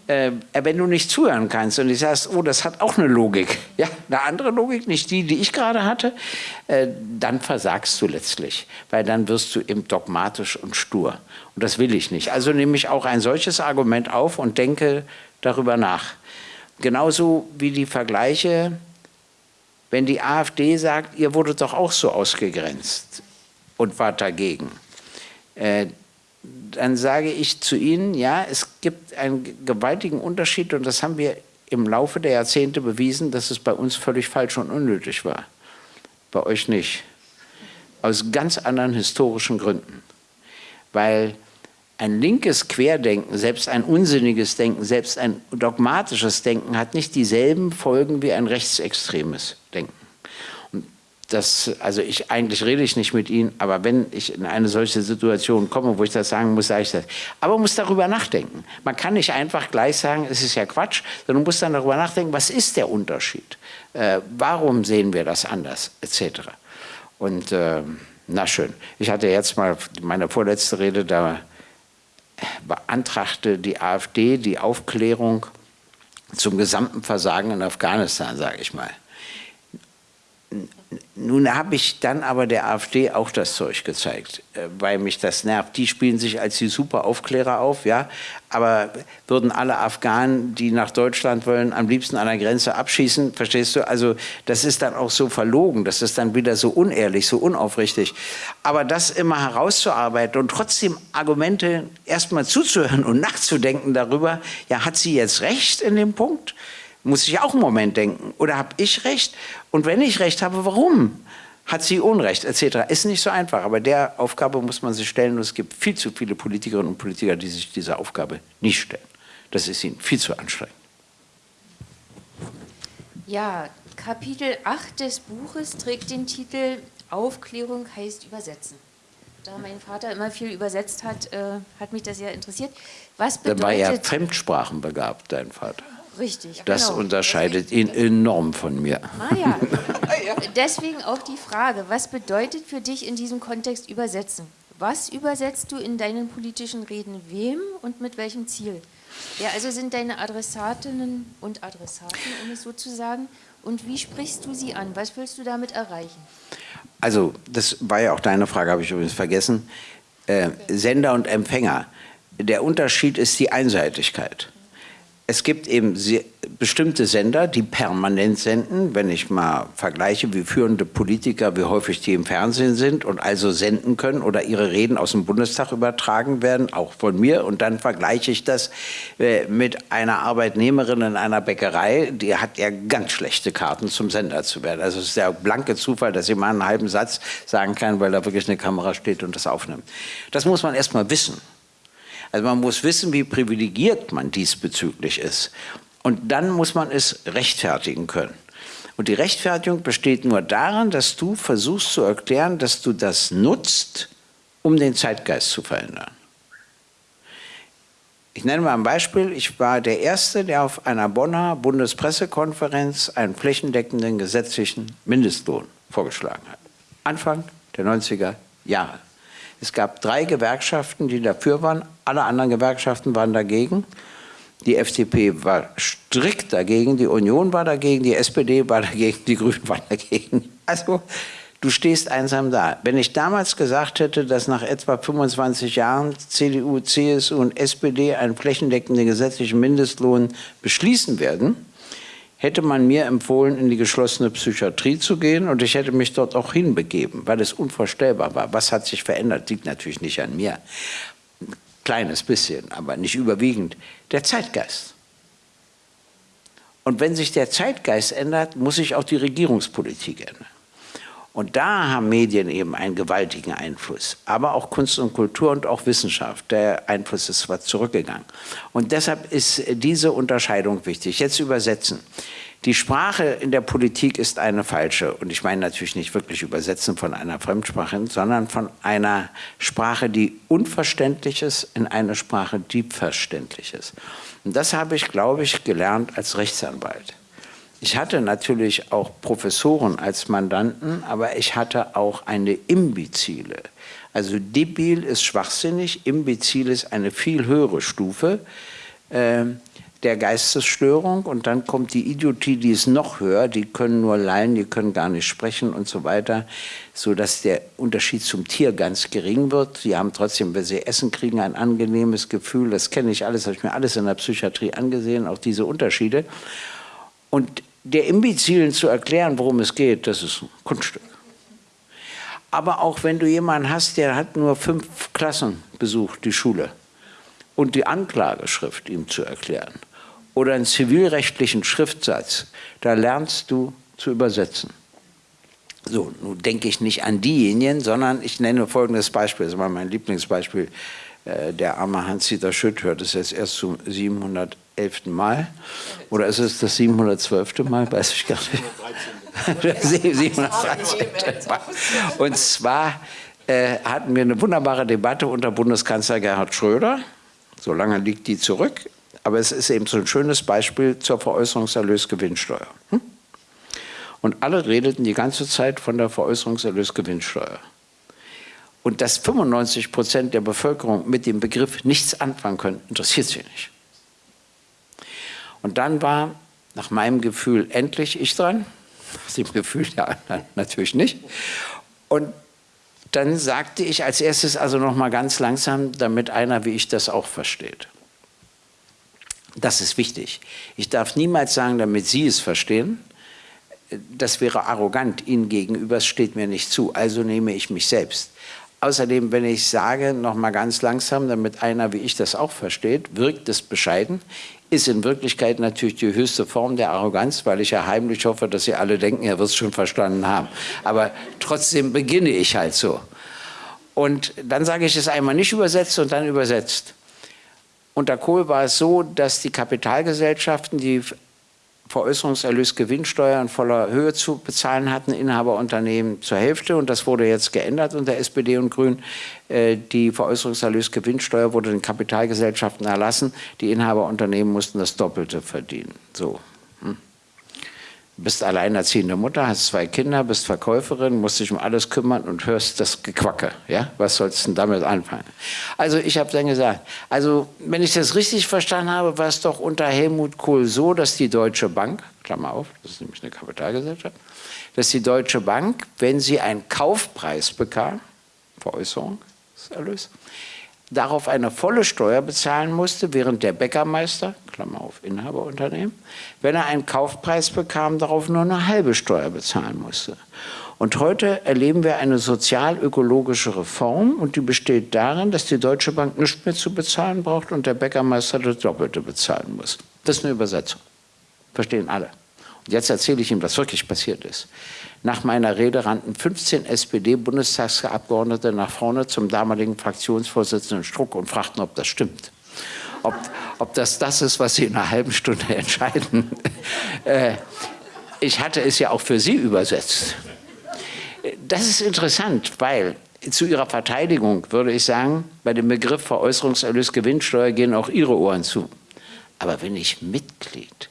äh, wenn du nicht zuhören kannst und du sagst, oh, das hat auch eine Logik, ja, eine andere Logik, nicht die, die ich gerade hatte, äh, dann versagst du letztlich, weil dann wirst du eben dogmatisch und stur. Und das will ich nicht. Also nehme ich auch ein solches Argument auf und denke darüber nach. Genauso wie die Vergleiche wenn die AfD sagt, ihr wurdet doch auch so ausgegrenzt und wart dagegen, äh, dann sage ich zu Ihnen, ja, es gibt einen gewaltigen Unterschied und das haben wir im Laufe der Jahrzehnte bewiesen, dass es bei uns völlig falsch und unnötig war. Bei euch nicht. Aus ganz anderen historischen Gründen. Weil ein linkes Querdenken, selbst ein unsinniges Denken, selbst ein dogmatisches Denken hat nicht dieselben Folgen wie ein rechtsextremes das, also ich, eigentlich rede ich nicht mit Ihnen, aber wenn ich in eine solche Situation komme, wo ich das sagen muss, sage ich das. Aber man muss darüber nachdenken. Man kann nicht einfach gleich sagen, es ist ja Quatsch, sondern man muss dann darüber nachdenken, was ist der Unterschied? Äh, warum sehen wir das anders, etc. Und äh, na schön, ich hatte jetzt mal meine vorletzte Rede, da beantragte die AfD die Aufklärung zum gesamten Versagen in Afghanistan, sage ich mal. Nun habe ich dann aber der AfD auch das Zeug gezeigt, äh, weil mich das nervt. Die spielen sich als die super Aufklärer auf, ja, aber würden alle Afghanen, die nach Deutschland wollen, am liebsten an der Grenze abschießen, verstehst du? Also das ist dann auch so verlogen, das ist dann wieder so unehrlich, so unaufrichtig. Aber das immer herauszuarbeiten und trotzdem Argumente erstmal zuzuhören und nachzudenken darüber, ja, hat sie jetzt recht in dem Punkt? Muss ich auch einen Moment denken. Oder habe ich recht? Und wenn ich recht habe, warum? Hat sie Unrecht, etc. Ist nicht so einfach, aber der Aufgabe muss man sich stellen und es gibt viel zu viele Politikerinnen und Politiker, die sich dieser Aufgabe nicht stellen. Das ist ihnen viel zu anstrengend.
Ja, Kapitel 8 des Buches trägt den Titel Aufklärung heißt übersetzen. Da mein Vater immer viel übersetzt hat, äh, hat mich das sehr interessiert. Was bedeutet...
Der war ja fremdsprachenbegabt, dein Vater.
Richtig.
Das
genau.
unterscheidet ihn enorm von mir.
Ah ja. Deswegen auch die Frage, was bedeutet für dich in diesem Kontext übersetzen? Was übersetzt du in deinen politischen Reden wem und mit welchem Ziel? Wer also sind deine Adressatinnen und Adressaten, um es so zu sagen? Und wie sprichst du sie an? Was willst du damit erreichen?
Also, das war ja auch deine Frage, habe ich übrigens vergessen. Äh, Sender und Empfänger. Der Unterschied ist die Einseitigkeit es gibt eben bestimmte Sender, die permanent senden, wenn ich mal vergleiche, wie führende Politiker, wie häufig die im Fernsehen sind und also senden können oder ihre Reden aus dem Bundestag übertragen werden, auch von mir. Und dann vergleiche ich das äh, mit einer Arbeitnehmerin in einer Bäckerei, die hat ja ganz schlechte Karten zum Sender zu werden. Also es ist der blanke Zufall, dass sie mal einen halben Satz sagen kann, weil da wirklich eine Kamera steht und das aufnimmt. Das muss man erst mal wissen. Also man muss wissen, wie privilegiert man diesbezüglich ist. Und dann muss man es rechtfertigen können. Und die Rechtfertigung besteht nur darin, dass du versuchst zu erklären, dass du das nutzt, um den Zeitgeist zu verändern. Ich nenne mal ein Beispiel. Ich war der Erste, der auf einer Bonner Bundespressekonferenz einen flächendeckenden gesetzlichen Mindestlohn vorgeschlagen hat. Anfang der 90er Jahre. Es gab drei Gewerkschaften, die dafür waren. Alle anderen Gewerkschaften waren dagegen. Die FDP war strikt dagegen, die Union war dagegen, die SPD war dagegen, die Grünen waren dagegen. Also du stehst einsam da. Wenn ich damals gesagt hätte, dass nach etwa 25 Jahren CDU, CSU und SPD einen flächendeckenden gesetzlichen Mindestlohn beschließen werden, hätte man mir empfohlen, in die geschlossene Psychiatrie zu gehen und ich hätte mich dort auch hinbegeben, weil es unvorstellbar war. Was hat sich verändert, liegt natürlich nicht an mir. Ein kleines bisschen, aber nicht überwiegend. Der Zeitgeist. Und wenn sich der Zeitgeist ändert, muss sich auch die Regierungspolitik ändern. Und da haben Medien eben einen gewaltigen Einfluss, aber auch Kunst und Kultur und auch Wissenschaft. Der Einfluss ist zwar zurückgegangen. Und deshalb ist diese Unterscheidung wichtig. Jetzt übersetzen. Die Sprache in der Politik ist eine falsche. Und ich meine natürlich nicht wirklich übersetzen von einer Fremdsprache, sondern von einer Sprache, die unverständlich ist, in eine Sprache, die verständlich ist. Und das habe ich, glaube ich, gelernt als Rechtsanwalt. Ich hatte natürlich auch Professoren als Mandanten, aber ich hatte auch eine Imbezile. Also debil ist schwachsinnig, imbezil ist eine viel höhere Stufe äh, der Geistesstörung und dann kommt die Idiotie, die ist noch höher, die können nur lallen, die können gar nicht sprechen und so weiter, sodass der Unterschied zum Tier ganz gering wird. Die haben trotzdem, wenn sie Essen kriegen, ein angenehmes Gefühl, das kenne ich alles, habe ich mir alles in der Psychiatrie angesehen, auch diese Unterschiede. Und der Imbezilen zu erklären, worum es geht, das ist ein Kunststück. Aber auch wenn du jemanden hast, der hat nur fünf Klassen besucht, die Schule, und die Anklageschrift ihm zu erklären, oder einen zivilrechtlichen Schriftsatz, da lernst du zu übersetzen. So, nun denke ich nicht an diejenigen, sondern ich nenne folgendes Beispiel, das war mein Lieblingsbeispiel, äh, der arme Hans-Dieter Schütt hört es jetzt erst zu 700 elften Mal oder ist es das 712. Mal, weiß ich gar nicht. 713. Mal. Und zwar äh, hatten wir eine wunderbare Debatte unter Bundeskanzler Gerhard Schröder. So lange liegt die zurück. Aber es ist eben so ein schönes Beispiel zur Veräußerungserlösgewinnsteuer. Hm? Und alle redeten die ganze Zeit von der Veräußerungserlösgewinnsteuer. Und dass 95 Prozent der Bevölkerung mit dem Begriff nichts anfangen können, interessiert sie nicht. Und dann war nach meinem Gefühl endlich ich dran. Nach dem Gefühl der anderen natürlich nicht. Und dann sagte ich als erstes also noch mal ganz langsam, damit einer wie ich das auch versteht. Das ist wichtig. Ich darf niemals sagen, damit Sie es verstehen. Das wäre arrogant Ihnen gegenüber, es steht mir nicht zu. Also nehme ich mich selbst. Außerdem, wenn ich sage, noch mal ganz langsam, damit einer wie ich das auch versteht, wirkt es bescheiden, ist in Wirklichkeit natürlich die höchste Form der Arroganz, weil ich ja heimlich hoffe, dass Sie alle denken, er wird es schon verstanden haben. Aber trotzdem beginne ich halt so. Und dann sage ich es einmal nicht übersetzt und dann übersetzt. Unter Kohl war es so, dass die Kapitalgesellschaften, die Veräußerungserlös Gewinnsteuer in voller Höhe zu bezahlen hatten, Inhaberunternehmen zur Hälfte und das wurde jetzt geändert unter SPD und Grün. Äh, die Veräußerungserlös Gewinnsteuer wurde den Kapitalgesellschaften erlassen, die Inhaberunternehmen mussten das Doppelte verdienen. So bist alleinerziehende Mutter, hast zwei Kinder, bist Verkäuferin, musst dich um alles kümmern und hörst das Gequacke. Ja? Was sollst du denn damit anfangen? Also ich habe dann gesagt, also wenn ich das richtig verstanden habe, war es doch unter Helmut Kohl so, dass die Deutsche Bank, Klammer auf, das ist nämlich eine Kapitalgesellschaft, dass die Deutsche Bank, wenn sie einen Kaufpreis bekam, Veräußerungserlös, darauf eine volle Steuer bezahlen musste, während der Bäckermeister, Klammer auf Inhaberunternehmen, wenn er einen Kaufpreis bekam, darauf nur eine halbe Steuer bezahlen musste. Und heute erleben wir eine sozial-ökologische Reform und die besteht darin, dass die Deutsche Bank nichts mehr zu bezahlen braucht und der Bäckermeister das Doppelte bezahlen muss. Das ist eine Übersetzung. Verstehen alle. Und jetzt erzähle ich Ihnen, was wirklich passiert ist. Nach meiner Rede rannten 15 SPD-Bundestagsabgeordnete nach vorne zum damaligen Fraktionsvorsitzenden Struck und fragten, ob das stimmt. Ob, ob das das ist, was Sie in einer halben Stunde entscheiden. Äh, ich hatte es ja auch für Sie übersetzt. Das ist interessant, weil zu Ihrer Verteidigung würde ich sagen, bei dem Begriff Veräußerungserlös Gewinnsteuer gehen auch Ihre Ohren zu. Aber wenn ich Mitglied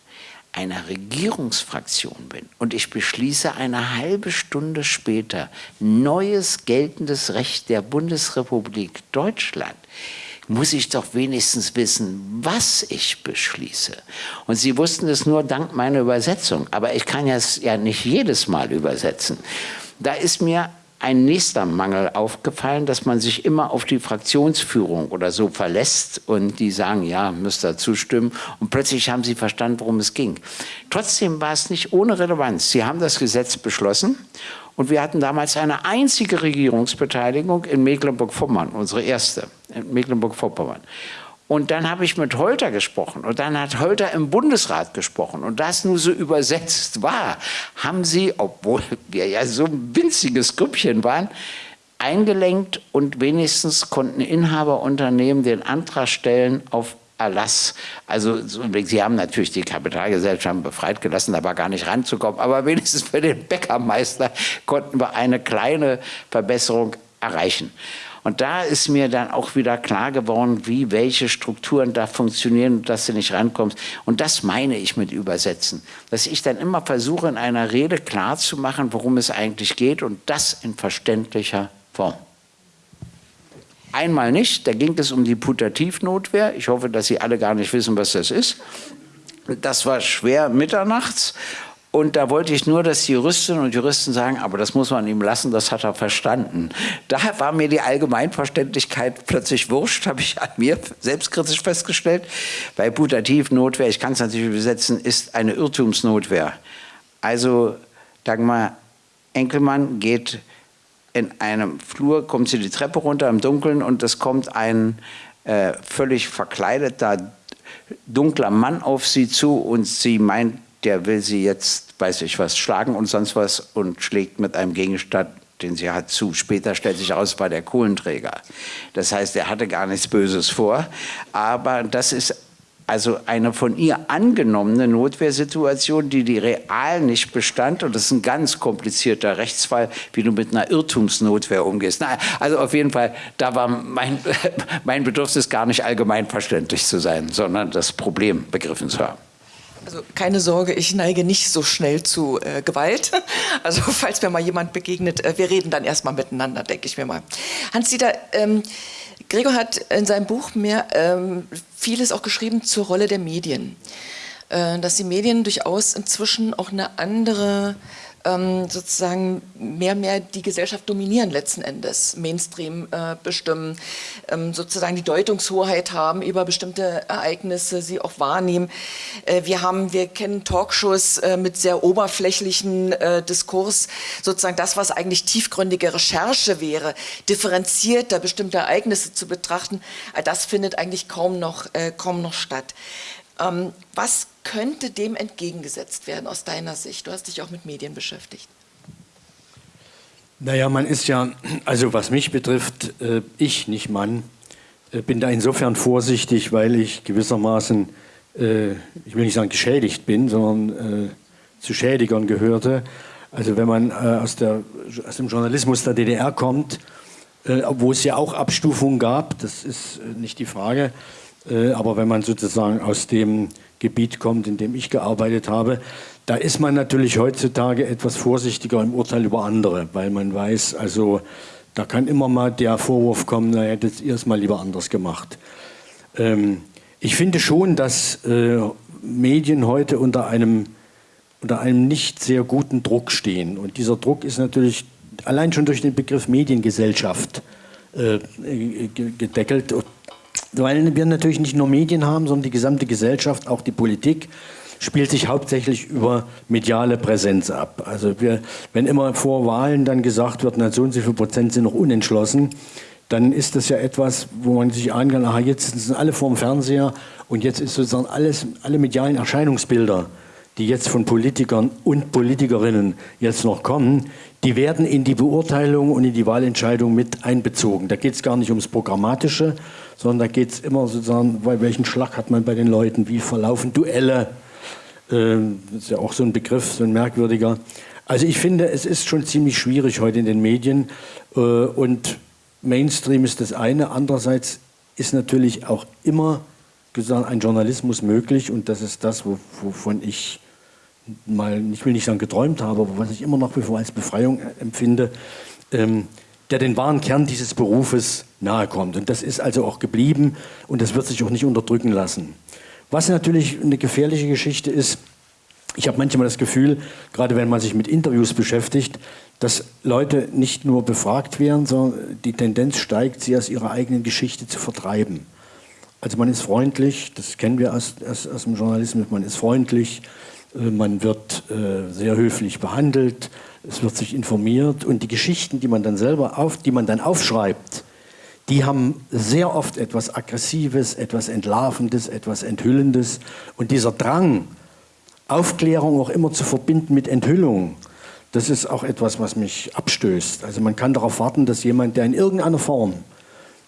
einer Regierungsfraktion bin und ich beschließe eine halbe Stunde später neues geltendes Recht der Bundesrepublik Deutschland, muss ich doch wenigstens wissen, was ich beschließe. Und Sie wussten es nur dank meiner Übersetzung, aber ich kann es ja nicht jedes Mal übersetzen. Da ist mir ein nächster Mangel aufgefallen, dass man sich immer auf die Fraktionsführung oder so verlässt und die sagen, ja, müsst ihr zustimmen und plötzlich haben sie verstanden, worum es ging. Trotzdem war es nicht ohne Relevanz. Sie haben das Gesetz beschlossen und wir hatten damals eine einzige Regierungsbeteiligung in Mecklenburg-Vorpommern, unsere erste in Mecklenburg-Vorpommern. Und dann habe ich mit Holter gesprochen und dann hat Holter im Bundesrat gesprochen und das nur so übersetzt war, haben sie, obwohl wir ja so ein winziges Grüppchen waren, eingelenkt und wenigstens konnten Inhaberunternehmen den Antrag stellen auf Erlass. Also sie haben natürlich die Kapitalgesellschaften befreit gelassen, da war gar nicht ranzukommen, aber wenigstens für den Bäckermeister konnten wir eine kleine Verbesserung erreichen. Und da ist mir dann auch wieder klar geworden, wie welche Strukturen da funktionieren, dass du nicht rankommst. Und das meine ich mit Übersetzen. Dass ich dann immer versuche, in einer Rede klar zu machen, worum es eigentlich geht und das in verständlicher Form. Einmal nicht, da ging es um die Putativnotwehr. Ich hoffe, dass Sie alle gar nicht wissen, was das ist. Das war schwer mitternachts und da wollte ich nur, dass Juristinnen und Juristen sagen, aber das muss man ihm lassen, das hat er verstanden. Daher war mir die Allgemeinverständlichkeit plötzlich wurscht, habe ich an mir selbstkritisch festgestellt. Bei Putativnotwehr, ich kann es natürlich übersetzen, ist eine Irrtumsnotwehr. Also, Dagmar Enkelmann geht in einem Flur, kommt sie die Treppe runter im Dunkeln und es kommt ein äh, völlig verkleideter, dunkler Mann auf sie zu und sie meint, der will sie jetzt, weiß ich was, schlagen und sonst was und schlägt mit einem Gegenstand, den sie hat, zu. Später stellt sich aus, war der Kohlenträger. Das heißt, er hatte gar nichts Böses vor. Aber das ist also eine von ihr angenommene Notwehrsituation, die die real nicht bestand. Und das ist ein ganz komplizierter Rechtsfall, wie du mit einer Irrtumsnotwehr umgehst. Na, also auf jeden Fall, da war mein, mein Bedürfnis gar nicht allgemein verständlich zu sein, sondern das Problem begriffen zu haben.
Also keine Sorge, ich neige nicht so schnell zu äh, Gewalt. Also falls mir mal jemand begegnet, äh, wir reden dann erstmal miteinander, denke ich mir mal. Hans-Dieter, ähm, Gregor hat in seinem Buch mehr ähm, vieles auch geschrieben zur Rolle der Medien. Äh, dass die Medien durchaus inzwischen auch eine andere ähm, sozusagen mehr mehr die Gesellschaft dominieren letzten Endes, Mainstream äh, bestimmen, ähm, sozusagen die Deutungshoheit haben über bestimmte Ereignisse, sie auch wahrnehmen. Äh, wir haben, wir kennen Talkshows äh, mit sehr oberflächlichen äh, Diskurs, sozusagen das, was eigentlich tiefgründige Recherche wäre, differenzierter bestimmte Ereignisse zu betrachten, das findet eigentlich kaum noch, äh, kaum noch statt. Ähm, was könnte dem entgegengesetzt werden aus deiner Sicht? Du hast dich auch mit Medien beschäftigt.
Naja, man ist ja, also was mich betrifft, äh, ich, nicht Mann, äh, bin da insofern vorsichtig, weil ich gewissermaßen, äh, ich will nicht sagen geschädigt bin, sondern zu Schädigern gehörte. Also wenn man aus, der, aus dem Journalismus der DDR kommt, wo es ja auch Abstufungen gab, das ist nicht die Frage, aber wenn man sozusagen aus dem Gebiet kommt, in dem ich gearbeitet habe, da ist man natürlich heutzutage etwas vorsichtiger im Urteil über andere, weil man weiß, also da kann immer mal der Vorwurf kommen, na hättet ihr es mal lieber anders gemacht. Ähm, ich finde schon, dass äh, Medien heute unter einem, unter einem nicht sehr guten Druck stehen. Und dieser Druck ist natürlich allein schon durch den Begriff Mediengesellschaft äh, gedeckelt weil wir natürlich nicht nur Medien haben, sondern die gesamte Gesellschaft, auch die Politik, spielt sich hauptsächlich über mediale Präsenz ab. Also wir, wenn immer vor Wahlen dann gesagt wird, na so und so viel Prozent sind noch unentschlossen, dann ist das ja etwas, wo man sich ahnen kann, aha, jetzt sind alle vorm Fernseher und jetzt ist sozusagen alles, alle medialen Erscheinungsbilder, die jetzt von Politikern und Politikerinnen jetzt noch kommen, die werden in die Beurteilung und in die Wahlentscheidung mit einbezogen. Da geht es gar nicht ums Programmatische, sondern da geht es immer sozusagen, bei welchen Schlag hat man bei den Leuten, wie verlaufen Duelle. Ähm, das ist ja auch so ein Begriff, so ein merkwürdiger. Also ich finde, es ist schon ziemlich schwierig heute in den Medien äh, und Mainstream ist das eine. Andererseits ist natürlich auch immer gesagt, ein Journalismus möglich und das ist das, wovon ich mal, ich will nicht sagen geträumt habe, aber was ich immer noch als Befreiung empfinde, ähm, der den wahren Kern dieses Berufes nahe kommt. Und das ist also auch geblieben und das wird sich auch nicht unterdrücken lassen. Was natürlich eine gefährliche Geschichte ist, ich habe manchmal das Gefühl, gerade wenn man sich mit Interviews beschäftigt, dass Leute nicht nur befragt werden, sondern die Tendenz steigt, sie aus ihrer eigenen Geschichte zu vertreiben. Also man ist freundlich, das kennen wir aus, aus, aus dem Journalismus, man ist freundlich, äh, man wird äh, sehr höflich behandelt, es wird sich informiert und die Geschichten, die man dann selber auf, die man dann aufschreibt, die haben sehr oft etwas Aggressives, etwas Entlarvendes, etwas Enthüllendes. Und dieser Drang, Aufklärung auch immer zu verbinden mit Enthüllung, das ist auch etwas, was mich abstößt. Also man kann darauf warten, dass jemand, der in irgendeiner Form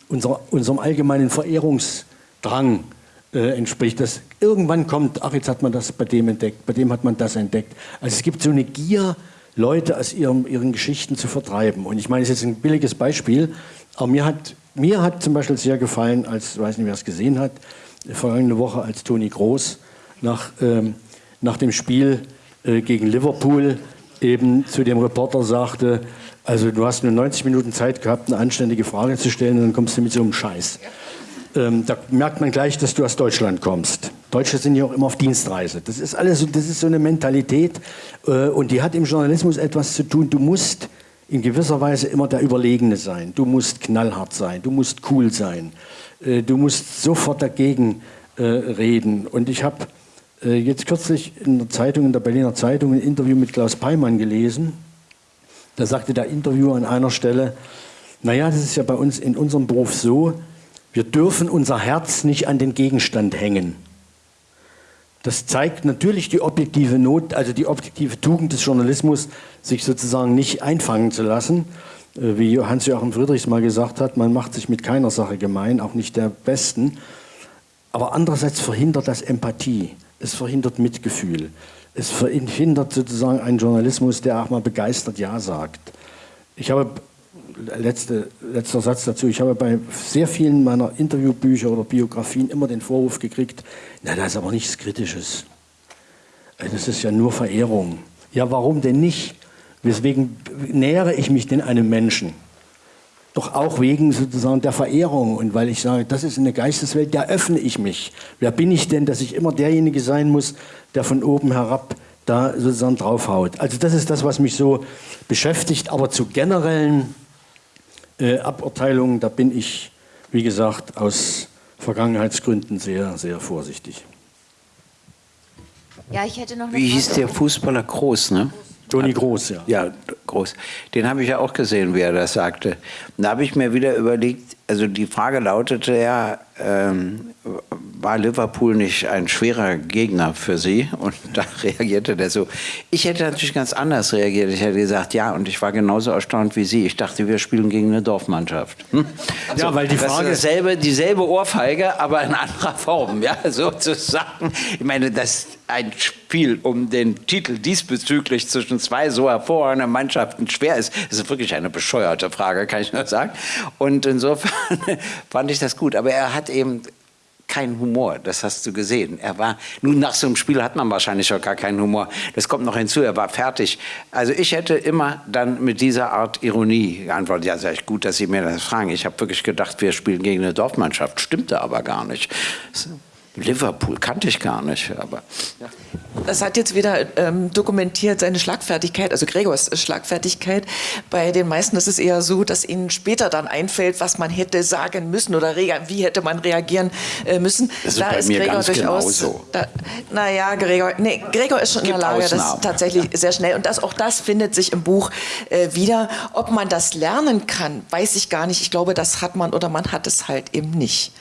unser, unserem allgemeinen Verehrungsdrang äh, entspricht, dass irgendwann kommt, ach jetzt hat man das bei dem entdeckt, bei dem hat man das entdeckt. Also es gibt so eine Gier, Leute aus ihrem, ihren Geschichten zu vertreiben. Und ich meine, es ist jetzt ein billiges Beispiel, aber mir hat mir hat zum Beispiel sehr gefallen, als, ich weiß nicht, wer es gesehen hat, vergangene Woche, als Toni Groß nach, ähm, nach dem Spiel äh, gegen Liverpool eben zu dem Reporter sagte, also du hast nur 90 Minuten Zeit gehabt, eine anständige Frage zu stellen und dann kommst du mit so einem Scheiß. Ähm, da merkt man gleich, dass du aus Deutschland kommst. Deutsche sind ja auch immer auf Dienstreise. Das ist alles, das ist so eine Mentalität äh, und die hat im Journalismus etwas zu tun. Du musst in gewisser Weise immer der Überlegene sein. Du musst knallhart sein, du musst cool sein, äh, du musst sofort dagegen äh, reden. Und ich habe äh, jetzt kürzlich in der Zeitung, in der Berliner Zeitung, ein Interview mit Klaus Peimann gelesen. Da sagte der Interviewer an einer Stelle, naja, das ist ja bei uns in unserem Beruf so, wir dürfen unser Herz nicht an den Gegenstand hängen. Das zeigt natürlich die objektive Not, also die objektive Tugend des Journalismus, sich sozusagen nicht einfangen zu lassen. Äh, wie Hans-Joachim Friedrichs mal gesagt hat, man macht sich mit keiner Sache gemein, auch nicht der Besten. Aber andererseits verhindert das Empathie, es verhindert Mitgefühl, es verhindert sozusagen einen Journalismus, der auch mal begeistert Ja sagt. Ich habe letzte, letzter Satz dazu. Ich habe bei sehr vielen meiner Interviewbücher oder Biografien immer den Vorwurf gekriegt, na, da ist aber nichts Kritisches. Äh, das ist ja nur Verehrung. Ja, warum denn nicht? Weswegen nähere ich mich denn einem Menschen? Doch auch wegen sozusagen der Verehrung und weil ich sage, das ist eine Geisteswelt, da öffne ich mich. Wer bin ich denn, dass ich immer derjenige sein muss, der von oben herab da sozusagen draufhaut. Also das ist das, was mich so beschäftigt. Aber zu generellen äh, Aburteilungen, da bin ich, wie gesagt, aus Vergangenheitsgründen sehr, sehr vorsichtig.
Ja, ich hätte noch
Wie
Frage.
hieß der Fußballer Groß, ne?
Toni Groß, ja.
Ja, groß. Den habe ich ja auch gesehen, wie er das sagte. Da habe ich mir wieder überlegt, also die Frage lautete ja, ähm, war Liverpool nicht ein schwerer Gegner für Sie? Und da reagierte der so. Ich hätte natürlich ganz anders reagiert. Ich hätte gesagt, ja, und ich war genauso erstaunt wie Sie. Ich dachte, wir spielen gegen eine Dorfmannschaft. Hm?
Ja, weil die
Das ist
Frage-
dasselbe, dieselbe Ohrfeige, aber in anderer Form, ja, sozusagen. Ich meine, dass ein Spiel um den Titel diesbezüglich zwischen zwei so hervorragenden Mannschaften schwer ist, ist wirklich eine bescheuerte Frage, kann ich nur sagen. Und insofern fand ich das gut. Aber er hat eben keinen Humor, das hast du gesehen. Er war, nun nach so einem Spiel hat man wahrscheinlich auch gar keinen Humor. Das kommt noch hinzu, er war fertig. Also ich hätte immer dann mit dieser Art Ironie geantwortet, ja, ich, gut, dass Sie mir das fragen. Ich habe wirklich gedacht, wir spielen gegen eine Dorfmannschaft. Stimmte aber gar nicht. Liverpool kannte ich gar nicht, aber
Das hat jetzt wieder ähm, dokumentiert seine Schlagfertigkeit, also Gregors Schlagfertigkeit. Bei den meisten ist es eher so, dass ihnen später dann einfällt, was man hätte sagen müssen oder wie hätte man reagieren äh, müssen.
Das ist bei mir ganz genauso.
Da, naja, Gregor, nee, Gregor ist schon in der Lage, das
Ausnahmen.
tatsächlich sehr schnell. Und das, auch das findet sich im Buch äh, wieder. Ob man das lernen kann, weiß ich gar nicht. Ich glaube, das hat man oder man hat es halt eben nicht.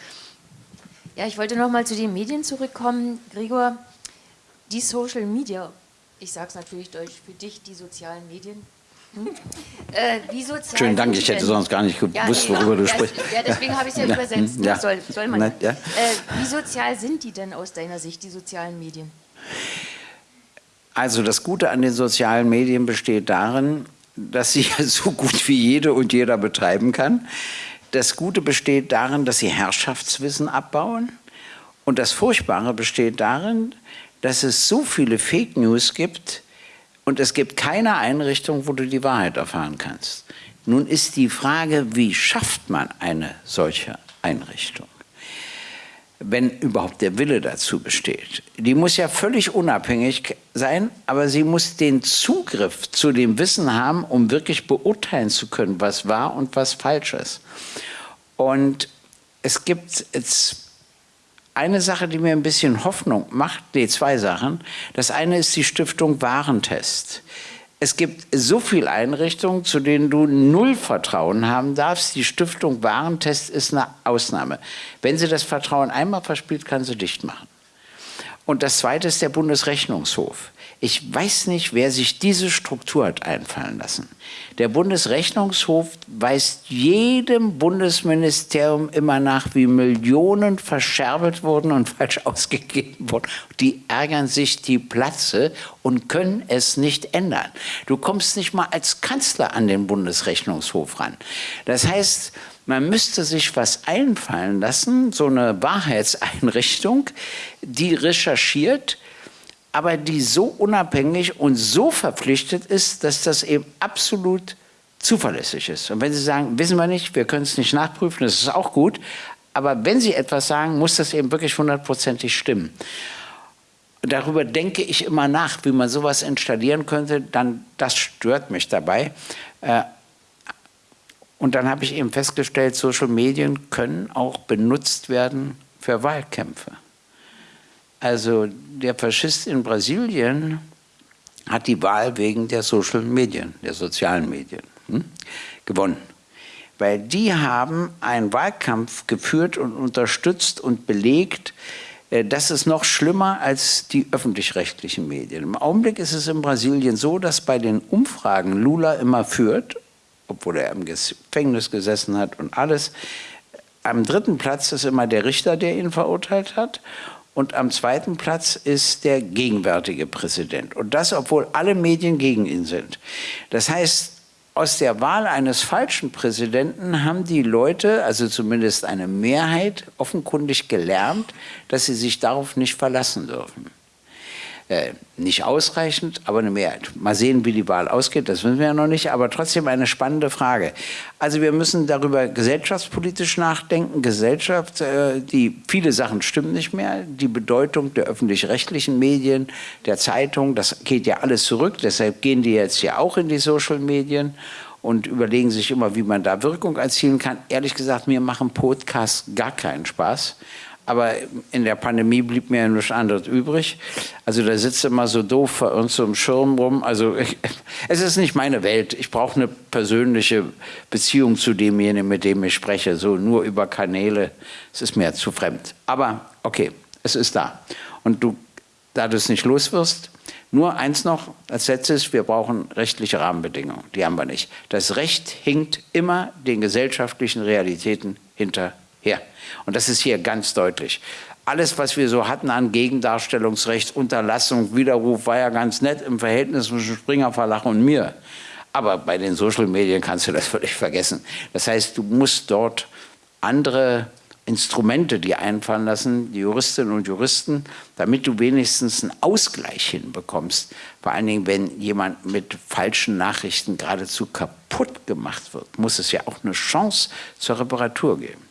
Ja, ich wollte noch mal zu den Medien zurückkommen. Gregor, die Social Media, ich sage es natürlich deutsch, für dich die sozialen Medien. Hm? Äh, wie sozial
Schönen Dank, ich hätte sonst gar nicht gewusst, worüber du
ja,
sprichst.
Ja, deswegen habe ich es ja,
Ja,
übersetzt.
ja.
Soll, soll man. Ja.
ja.
Äh, wie sozial sind die denn aus deiner Sicht, die sozialen Medien?
Also das Gute an den sozialen Medien besteht darin, dass sie so gut wie jede und jeder betreiben kann. Das Gute besteht darin, dass sie Herrschaftswissen abbauen. Und das Furchtbare besteht darin, dass es so viele Fake News gibt und es gibt keine Einrichtung, wo du die Wahrheit erfahren kannst. Nun ist die Frage, wie schafft man eine solche Einrichtung? Wenn überhaupt der Wille dazu besteht. Die muss ja völlig unabhängig sein, aber sie muss den Zugriff zu dem Wissen haben, um wirklich beurteilen zu können, was wahr und was falsch ist. Und es gibt jetzt eine Sache, die mir ein bisschen Hoffnung macht, nee, zwei Sachen. Das eine ist die Stiftung Warentest. Es gibt so viele Einrichtungen, zu denen du null Vertrauen haben darfst. Die Stiftung Warentest ist eine Ausnahme. Wenn sie das Vertrauen einmal verspielt, kann sie dicht machen. Und das Zweite ist der Bundesrechnungshof. Ich weiß nicht, wer sich diese Struktur hat einfallen lassen. Der Bundesrechnungshof weist jedem Bundesministerium immer nach, wie Millionen verscherbelt wurden und falsch ausgegeben wurden. Die ärgern sich die Platze und können es nicht ändern. Du kommst nicht mal als Kanzler an den Bundesrechnungshof ran. Das heißt, man müsste sich was einfallen lassen, so eine Wahrheitseinrichtung, die recherchiert, aber die so unabhängig und so verpflichtet ist, dass das eben absolut zuverlässig ist. Und wenn Sie sagen, wissen wir nicht, wir können es nicht nachprüfen, das ist auch gut, aber wenn Sie etwas sagen, muss das eben wirklich hundertprozentig stimmen. Darüber denke ich immer nach, wie man sowas installieren könnte, dann das stört mich dabei. Äh, und dann habe ich eben festgestellt, Social Medien können auch benutzt werden für Wahlkämpfe. Also der Faschist in Brasilien hat die Wahl wegen der Social Medien, der sozialen Medien hm, gewonnen. Weil die haben einen Wahlkampf geführt und unterstützt und belegt, äh, das ist noch schlimmer als die öffentlich-rechtlichen Medien. Im Augenblick ist es in Brasilien so, dass bei den Umfragen Lula immer führt, obwohl er im Gefängnis gesessen hat und alles. Am dritten Platz ist immer der Richter, der ihn verurteilt hat. Und am zweiten Platz ist der gegenwärtige Präsident. Und das, obwohl alle Medien gegen ihn sind. Das heißt, aus der Wahl eines falschen Präsidenten haben die Leute, also zumindest eine Mehrheit, offenkundig gelernt, dass sie sich darauf nicht verlassen dürfen. Äh, nicht ausreichend, aber eine Mehrheit. Mal sehen, wie die Wahl ausgeht, das wissen wir ja noch nicht, aber trotzdem eine spannende Frage. Also wir müssen darüber gesellschaftspolitisch nachdenken. Gesellschaft, äh, die viele Sachen stimmen nicht mehr. Die Bedeutung der öffentlich-rechtlichen Medien, der Zeitung, das geht ja alles zurück. Deshalb gehen die jetzt ja auch in die Social-Medien und überlegen sich immer, wie man da Wirkung erzielen kann. Ehrlich gesagt, mir machen Podcasts gar keinen Spaß. Aber in der Pandemie blieb mir ja nichts anderes übrig. Also da sitzt immer so doof vor uns so im Schirm rum. Also ich, es ist nicht meine Welt. Ich brauche eine persönliche Beziehung zu demjenigen, mit dem ich spreche. So nur über Kanäle. Es ist mir zu fremd. Aber okay, es ist da. Und du, da du es nicht los wirst, nur eins noch als letztes, wir brauchen rechtliche Rahmenbedingungen. Die haben wir nicht. Das Recht hinkt immer den gesellschaftlichen Realitäten hinterher her. Und das ist hier ganz deutlich. Alles, was wir so hatten an Gegendarstellungsrecht, Unterlassung, Widerruf, war ja ganz nett im Verhältnis zwischen Springer Verlag und mir. Aber bei den Social Medien kannst du das völlig vergessen. Das heißt, du musst dort andere Instrumente dir einfallen lassen, die Juristinnen und Juristen, damit du wenigstens einen Ausgleich hinbekommst. Vor allen Dingen, wenn jemand mit falschen Nachrichten geradezu kaputt gemacht wird, muss es ja auch eine Chance zur Reparatur geben.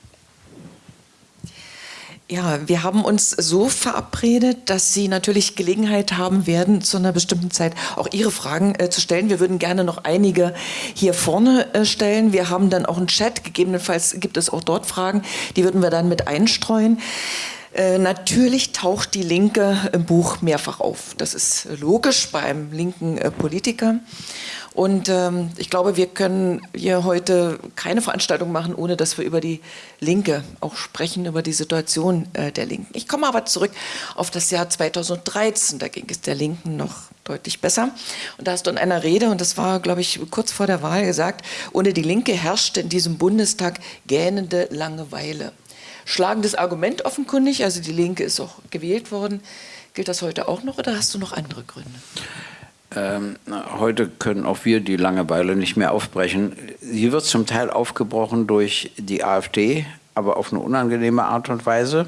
Ja, wir haben uns so verabredet, dass Sie natürlich Gelegenheit haben werden, zu einer bestimmten Zeit auch Ihre Fragen äh, zu stellen. Wir würden gerne noch einige hier vorne äh, stellen. Wir haben dann auch einen Chat, gegebenenfalls gibt es auch dort Fragen, die würden wir dann mit einstreuen. Äh, natürlich taucht die Linke im Buch mehrfach auf. Das ist logisch beim linken äh, Politiker. Und ähm, ich glaube, wir können hier heute keine Veranstaltung machen, ohne dass wir über die Linke auch sprechen, über die Situation äh, der Linken. Ich komme aber zurück auf das Jahr 2013, da ging es der Linken noch deutlich besser. Und da hast du in einer Rede, und das war, glaube ich, kurz vor der Wahl gesagt, ohne die Linke herrschte in diesem Bundestag gähnende Langeweile. Schlagendes Argument offenkundig, also die Linke ist auch gewählt worden. Gilt das heute auch noch oder hast du noch andere Gründe?
Ähm, heute können auch wir die Langeweile nicht mehr aufbrechen. Sie wird zum Teil aufgebrochen durch die AfD, aber auf eine unangenehme Art und Weise.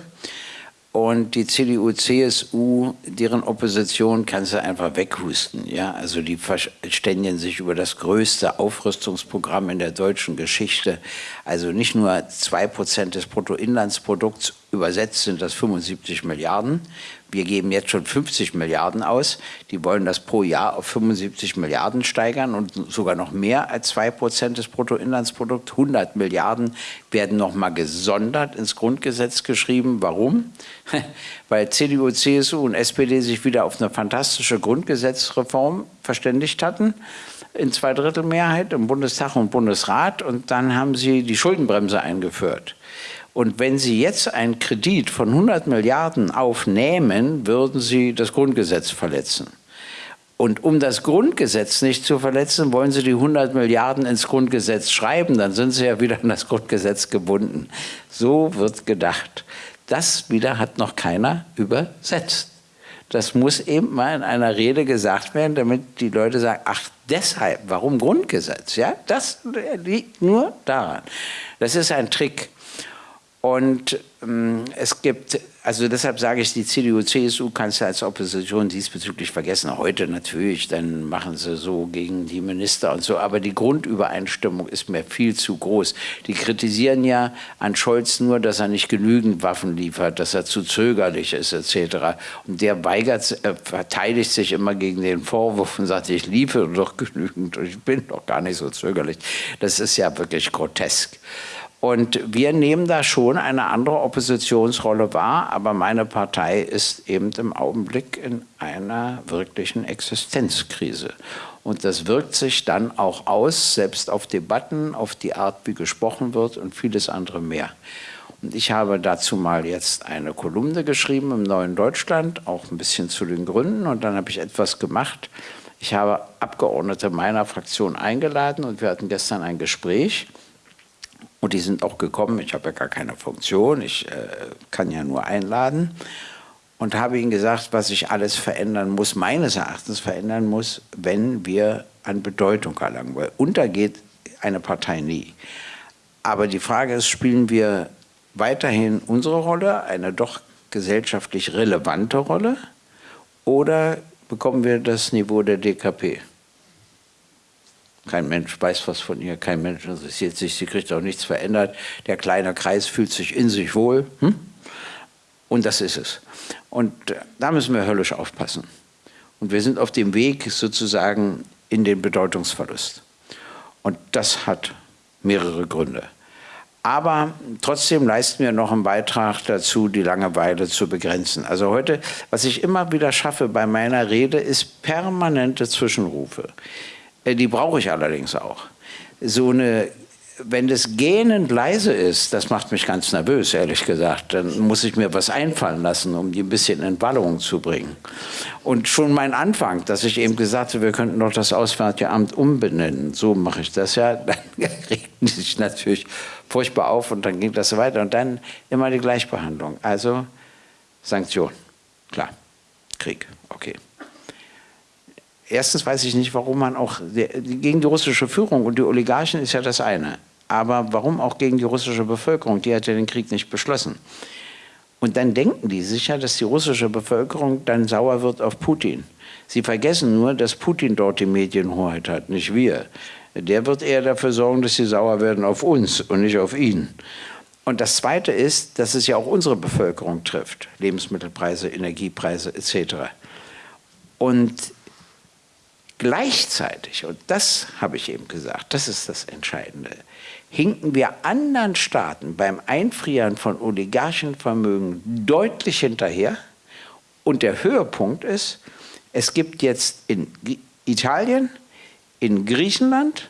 Und die CDU, CSU, deren Opposition kannst du einfach weghusten. Ja? Also die verständigen sich über das größte Aufrüstungsprogramm in der deutschen Geschichte. Also nicht nur 2% des Bruttoinlandsprodukts, übersetzt sind das 75 Milliarden wir geben jetzt schon 50 Milliarden aus. Die wollen das pro Jahr auf 75 Milliarden steigern und sogar noch mehr als 2 Prozent des Bruttoinlandsprodukts. 100 Milliarden werden noch mal gesondert ins Grundgesetz geschrieben. Warum? Weil CDU, CSU und SPD sich wieder auf eine fantastische Grundgesetzreform verständigt hatten in Zweidrittelmehrheit im Bundestag und Bundesrat und dann haben sie die Schuldenbremse eingeführt. Und wenn Sie jetzt einen Kredit von 100 Milliarden aufnehmen, würden Sie das Grundgesetz verletzen. Und um das Grundgesetz nicht zu verletzen, wollen Sie die 100 Milliarden ins Grundgesetz schreiben, dann sind Sie ja wieder an das Grundgesetz gebunden. So wird gedacht. Das wieder hat noch keiner übersetzt. Das muss eben mal in einer Rede gesagt werden, damit die Leute sagen, ach deshalb, warum Grundgesetz? Ja, das liegt nur daran. Das ist ein Trick. Und ähm, es gibt, also deshalb sage ich, die CDU, CSU kannst du als Opposition diesbezüglich vergessen. Heute natürlich, dann machen sie so gegen die Minister und so, aber die Grundübereinstimmung ist mir viel zu groß. Die kritisieren ja an Scholz nur, dass er nicht genügend Waffen liefert, dass er zu zögerlich ist etc. Und der weigert, äh, verteidigt sich immer gegen den Vorwurf und sagt, ich liefere doch genügend und ich bin doch gar nicht so zögerlich. Das ist ja wirklich grotesk. Und wir nehmen da schon eine andere Oppositionsrolle wahr, aber meine Partei ist eben im Augenblick in einer wirklichen Existenzkrise. Und das wirkt sich dann auch aus, selbst auf Debatten, auf die Art, wie gesprochen wird und vieles andere mehr. Und ich habe dazu mal jetzt eine Kolumne geschrieben im Neuen Deutschland, auch ein bisschen zu den Gründen. Und dann habe ich etwas gemacht. Ich habe Abgeordnete meiner Fraktion eingeladen und wir hatten gestern ein Gespräch. Und die sind auch gekommen, ich habe ja gar keine Funktion, ich äh, kann ja nur einladen. Und habe ihnen gesagt, was sich alles verändern muss, meines Erachtens verändern muss, wenn wir an Bedeutung erlangen. Weil untergeht eine Partei nie. Aber die Frage ist, spielen wir weiterhin unsere Rolle, eine doch gesellschaftlich relevante Rolle, Oder bekommen wir das Niveau der DKP? Kein Mensch weiß was von ihr, kein Mensch interessiert sich, sie kriegt auch nichts verändert. Der kleine Kreis fühlt sich in sich wohl. Hm? Und das ist es. Und äh, da müssen wir höllisch aufpassen. Und wir sind auf dem Weg sozusagen in den Bedeutungsverlust. Und das hat mehrere Gründe. Aber trotzdem leisten wir noch einen Beitrag dazu, die Langeweile zu begrenzen. Also heute, was ich immer wieder schaffe bei meiner Rede, ist permanente Zwischenrufe. Äh, die brauche ich allerdings auch. So eine, wenn das gähnend leise ist, das macht mich ganz nervös, ehrlich gesagt. Dann muss ich mir was einfallen lassen, um die ein bisschen in Wallung zu bringen. Und schon mein Anfang, dass ich eben gesagt habe, wir könnten doch das Auswärtige Amt umbenennen, so mache ich das ja, dann regten sich natürlich furchtbar auf und dann ging das so weiter. Und dann immer die Gleichbehandlung. Also Sanktion, klar, Krieg, okay. Erstens weiß ich nicht, warum man auch gegen die russische Führung und die Oligarchen ist ja das eine. Aber warum auch gegen die russische Bevölkerung? Die hat ja den Krieg nicht beschlossen. Und dann denken die sicher, dass die russische Bevölkerung dann sauer wird auf Putin. Sie vergessen nur, dass Putin dort die Medienhoheit hat, nicht wir. Der wird eher dafür sorgen, dass sie sauer werden auf uns und nicht auf ihn. Und das Zweite ist, dass es ja auch unsere Bevölkerung trifft. Lebensmittelpreise, Energiepreise etc. Und Gleichzeitig, und das habe ich eben gesagt, das ist das Entscheidende, hinken wir anderen Staaten beim Einfrieren von Oligarchenvermögen deutlich hinterher. Und der Höhepunkt ist, es gibt jetzt in Italien, in Griechenland,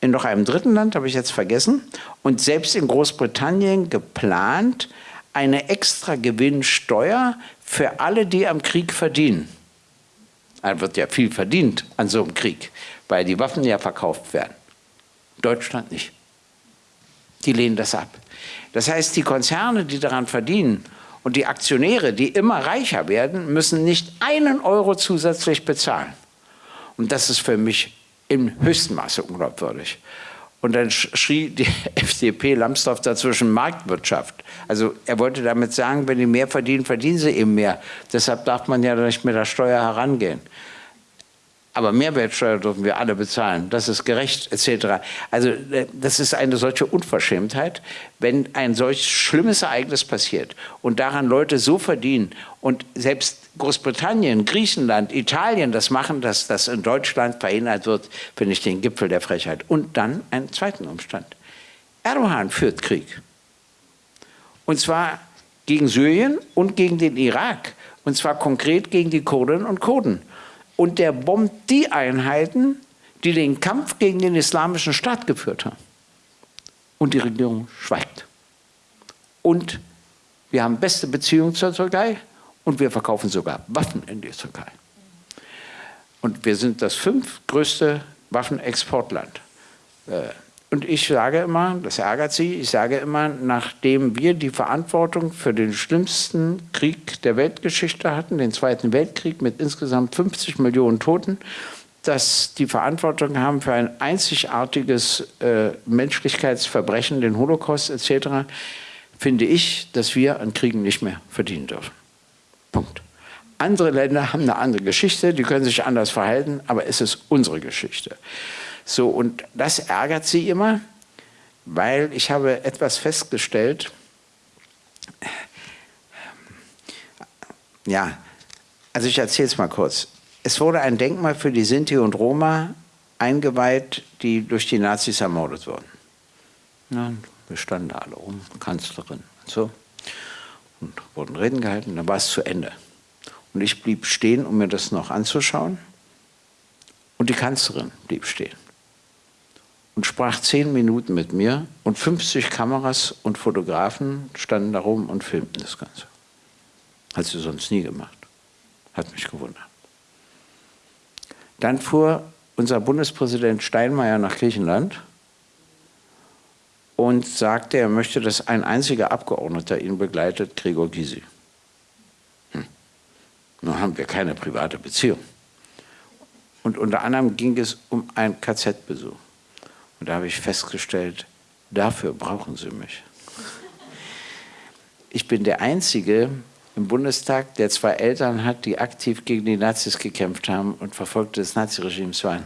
in noch einem dritten Land, habe ich jetzt vergessen, und selbst in Großbritannien geplant, eine extra Gewinnsteuer für alle, die am Krieg verdienen. Da wird ja viel verdient an so einem Krieg, weil die Waffen ja verkauft werden. Deutschland nicht. Die lehnen das ab. Das heißt, die Konzerne, die daran verdienen und die Aktionäre, die immer reicher werden, müssen nicht einen Euro zusätzlich bezahlen. Und das ist für mich im höchsten Maße unglaubwürdig. Und dann schrie die FDP Lambsdorff dazwischen Marktwirtschaft. Also er wollte damit sagen, wenn die mehr verdienen, verdienen sie eben mehr. Deshalb darf man ja nicht mit der Steuer herangehen. Aber Mehrwertsteuer dürfen wir alle bezahlen. Das ist gerecht, etc. Also äh, das ist eine solche Unverschämtheit, wenn ein solch schlimmes Ereignis passiert und daran Leute so verdienen und selbst Großbritannien, Griechenland, Italien das machen, dass das in Deutschland verhindert wird, finde ich den Gipfel der Frechheit. Und dann einen zweiten Umstand. Erdogan führt Krieg. Und zwar gegen Syrien und gegen den Irak. Und zwar konkret gegen die Kurdinnen und Kurden. Und der bombt die Einheiten, die den Kampf gegen den islamischen Staat geführt haben. Und die Regierung schweigt. Und wir haben beste Beziehungen zur Türkei und wir verkaufen sogar Waffen in die Türkei. Und wir sind das fünftgrößte Waffenexportland. Äh, und ich sage immer, das ärgert Sie, ich sage immer, nachdem wir die Verantwortung für den schlimmsten Krieg der Weltgeschichte hatten, den Zweiten Weltkrieg mit insgesamt 50 Millionen Toten, dass die Verantwortung haben für ein einzigartiges äh, Menschlichkeitsverbrechen, den Holocaust etc., finde ich, dass wir an Kriegen nicht mehr verdienen dürfen. Punkt. Andere Länder haben eine andere Geschichte, die können sich anders verhalten, aber es ist unsere Geschichte. So, und das ärgert sie immer, weil ich habe etwas festgestellt, ja, also ich erzähle es mal kurz. Es wurde ein Denkmal für die Sinti und Roma eingeweiht, die durch die Nazis ermordet wurden. Ja, wir standen da alle rum, Kanzlerin und so und wurden Reden gehalten, dann war es zu Ende. Und ich blieb stehen, um mir das noch anzuschauen. Und die Kanzlerin blieb stehen und sprach zehn Minuten mit mir und 50 Kameras und Fotografen standen da rum und filmten das Ganze. Hat sie sonst nie gemacht. Hat mich gewundert. Dann fuhr unser Bundespräsident Steinmeier nach Griechenland und sagte, er möchte, dass ein einziger Abgeordneter ihn begleitet, Gregor Gysi. Hm. Nun haben wir keine private Beziehung. Und unter anderem ging es um einen KZ-Besuch. Und da habe ich festgestellt, dafür brauchen sie mich. Ich bin der Einzige im Bundestag, der zwei Eltern hat, die aktiv gegen die Nazis gekämpft haben und Verfolgte des Naziregimes waren.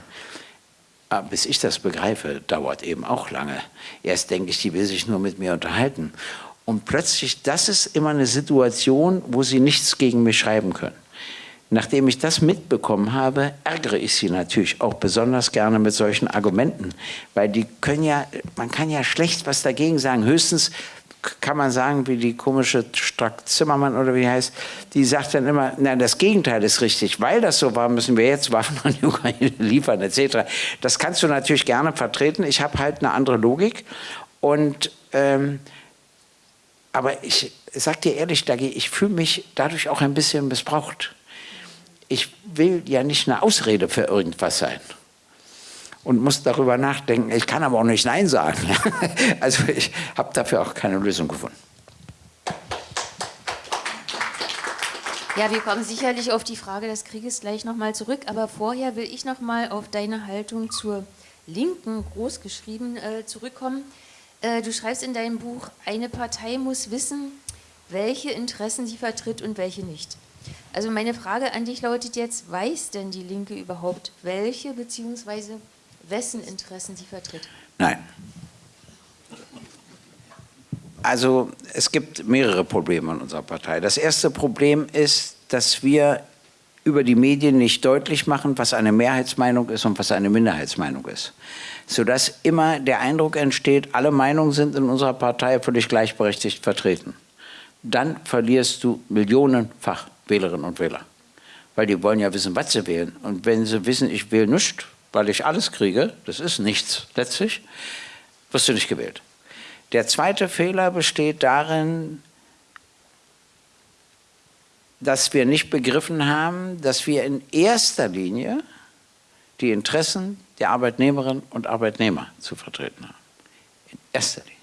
Aber bis ich das begreife, dauert eben auch lange. Erst denke ich, die will sich nur mit mir unterhalten. Und plötzlich, das ist immer eine Situation, wo sie nichts gegen mich schreiben können. Nachdem ich das mitbekommen habe, ärgere ich sie natürlich auch besonders gerne mit solchen Argumenten, weil die können ja, man kann ja schlecht was dagegen sagen. Höchstens kann man sagen, wie die komische Strack Zimmermann oder wie heißt, die sagt dann immer, na, das Gegenteil ist richtig, weil das so war, müssen wir jetzt Waffen an die Ukraine liefern, etc. Das kannst du natürlich gerne vertreten. Ich habe halt eine andere Logik und ähm, aber ich sag dir ehrlich, Dagi, ich fühle mich dadurch auch ein bisschen missbraucht ich will ja nicht eine Ausrede für irgendwas sein und muss darüber nachdenken. Ich kann aber auch nicht Nein sagen. Also ich habe dafür auch keine Lösung gefunden.
Ja, wir kommen sicherlich auf die Frage des Krieges gleich nochmal zurück, aber vorher will ich nochmal auf deine Haltung zur Linken großgeschrieben äh, zurückkommen. Äh, du schreibst in deinem Buch, eine Partei muss wissen, welche Interessen sie vertritt und welche nicht. Also meine Frage an dich lautet jetzt, weiß denn die Linke überhaupt, welche bzw. wessen Interessen sie vertritt?
Nein. Also es gibt mehrere Probleme in unserer Partei. Das erste Problem ist, dass wir über die Medien nicht deutlich machen, was eine Mehrheitsmeinung ist und was eine Minderheitsmeinung ist. Sodass immer der Eindruck entsteht, alle Meinungen sind in unserer Partei völlig gleichberechtigt vertreten. Dann verlierst du millionenfach Wählerinnen und Wähler. Weil die wollen ja wissen, was sie wählen. Und wenn sie wissen, ich wähle nichts, weil ich alles kriege, das ist nichts letztlich, wirst du nicht gewählt. Der zweite Fehler besteht darin, dass wir nicht begriffen haben, dass wir in erster Linie die Interessen der Arbeitnehmerinnen und Arbeitnehmer zu vertreten haben. In erster Linie.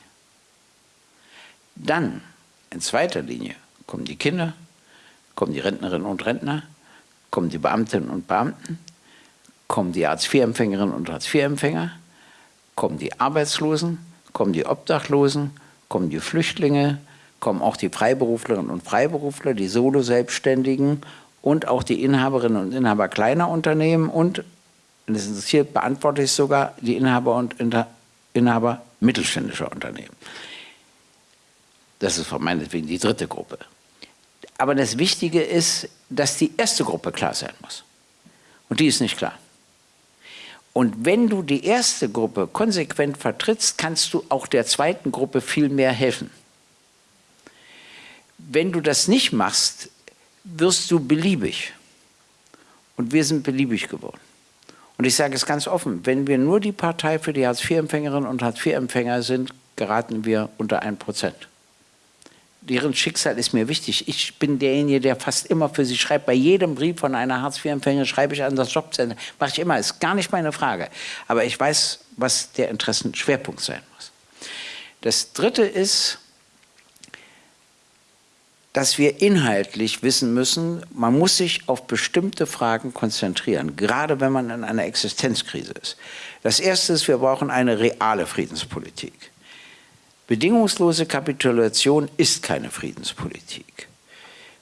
Dann, in zweiter Linie, kommen die Kinder, kommen die Rentnerinnen und Rentner, kommen die Beamtinnen und Beamten, kommen die Hartz-IV-Empfängerinnen und Hartz-IV-Empfänger, kommen die Arbeitslosen, kommen die Obdachlosen, kommen die Flüchtlinge, kommen auch die Freiberuflerinnen und Freiberufler, die Solo-Selbstständigen und auch die Inhaberinnen und Inhaber kleiner Unternehmen und, wenn es interessiert, beantworte ich sogar die Inhaber und Inhaber mittelständischer Unternehmen. Das ist von meinetwegen die dritte Gruppe. Aber das Wichtige ist, dass die erste Gruppe klar sein muss. Und die ist nicht klar. Und wenn du die erste Gruppe konsequent vertrittst, kannst du auch der zweiten Gruppe viel mehr helfen. Wenn du das nicht machst, wirst du beliebig. Und wir sind beliebig geworden. Und ich sage es ganz offen, wenn wir nur die Partei für die Hartz-IV-Empfängerinnen und Hartz-IV-Empfänger sind, geraten wir unter ein Prozent deren Schicksal ist mir wichtig. Ich bin derjenige, der fast immer für sie schreibt. Bei jedem Brief von einer Hartz-IV-Empfängerin schreibe ich an das Jobcenter. Mache ich immer, ist gar nicht meine Frage. Aber ich weiß, was der Interessenschwerpunkt sein muss. Das Dritte ist, dass wir inhaltlich wissen müssen, man muss sich auf bestimmte Fragen konzentrieren, gerade wenn man in einer Existenzkrise ist. Das Erste ist, wir brauchen eine reale Friedenspolitik. Bedingungslose Kapitulation ist keine Friedenspolitik.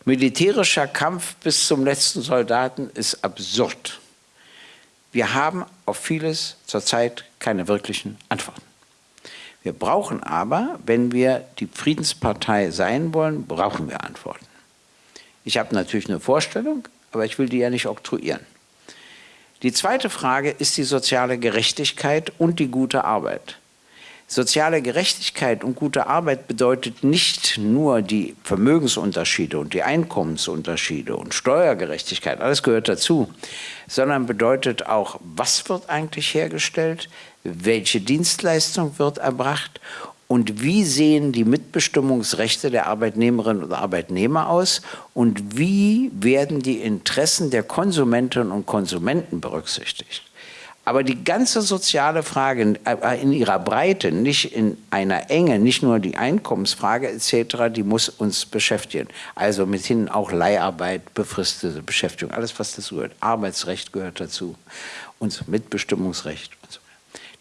Militärischer Kampf bis zum letzten Soldaten ist absurd. Wir haben auf vieles zurzeit keine wirklichen Antworten. Wir brauchen aber, wenn wir die Friedenspartei sein wollen, brauchen wir Antworten. Ich habe natürlich eine Vorstellung, aber ich will die ja nicht oktroyieren. Die zweite Frage ist die soziale Gerechtigkeit und die gute Arbeit. Soziale Gerechtigkeit und gute Arbeit bedeutet nicht nur die Vermögensunterschiede und die Einkommensunterschiede und Steuergerechtigkeit, alles gehört dazu, sondern bedeutet auch, was wird eigentlich hergestellt, welche Dienstleistung wird erbracht und wie sehen die Mitbestimmungsrechte der Arbeitnehmerinnen und Arbeitnehmer aus und wie werden die Interessen der Konsumentinnen und Konsumenten berücksichtigt. Aber die ganze soziale Frage äh, in ihrer Breite, nicht in einer Enge, nicht nur die Einkommensfrage etc., die muss uns beschäftigen. Also mithin auch Leiharbeit, befristete Beschäftigung, alles was dazu gehört. Arbeitsrecht gehört dazu und Mitbestimmungsrecht. Und so.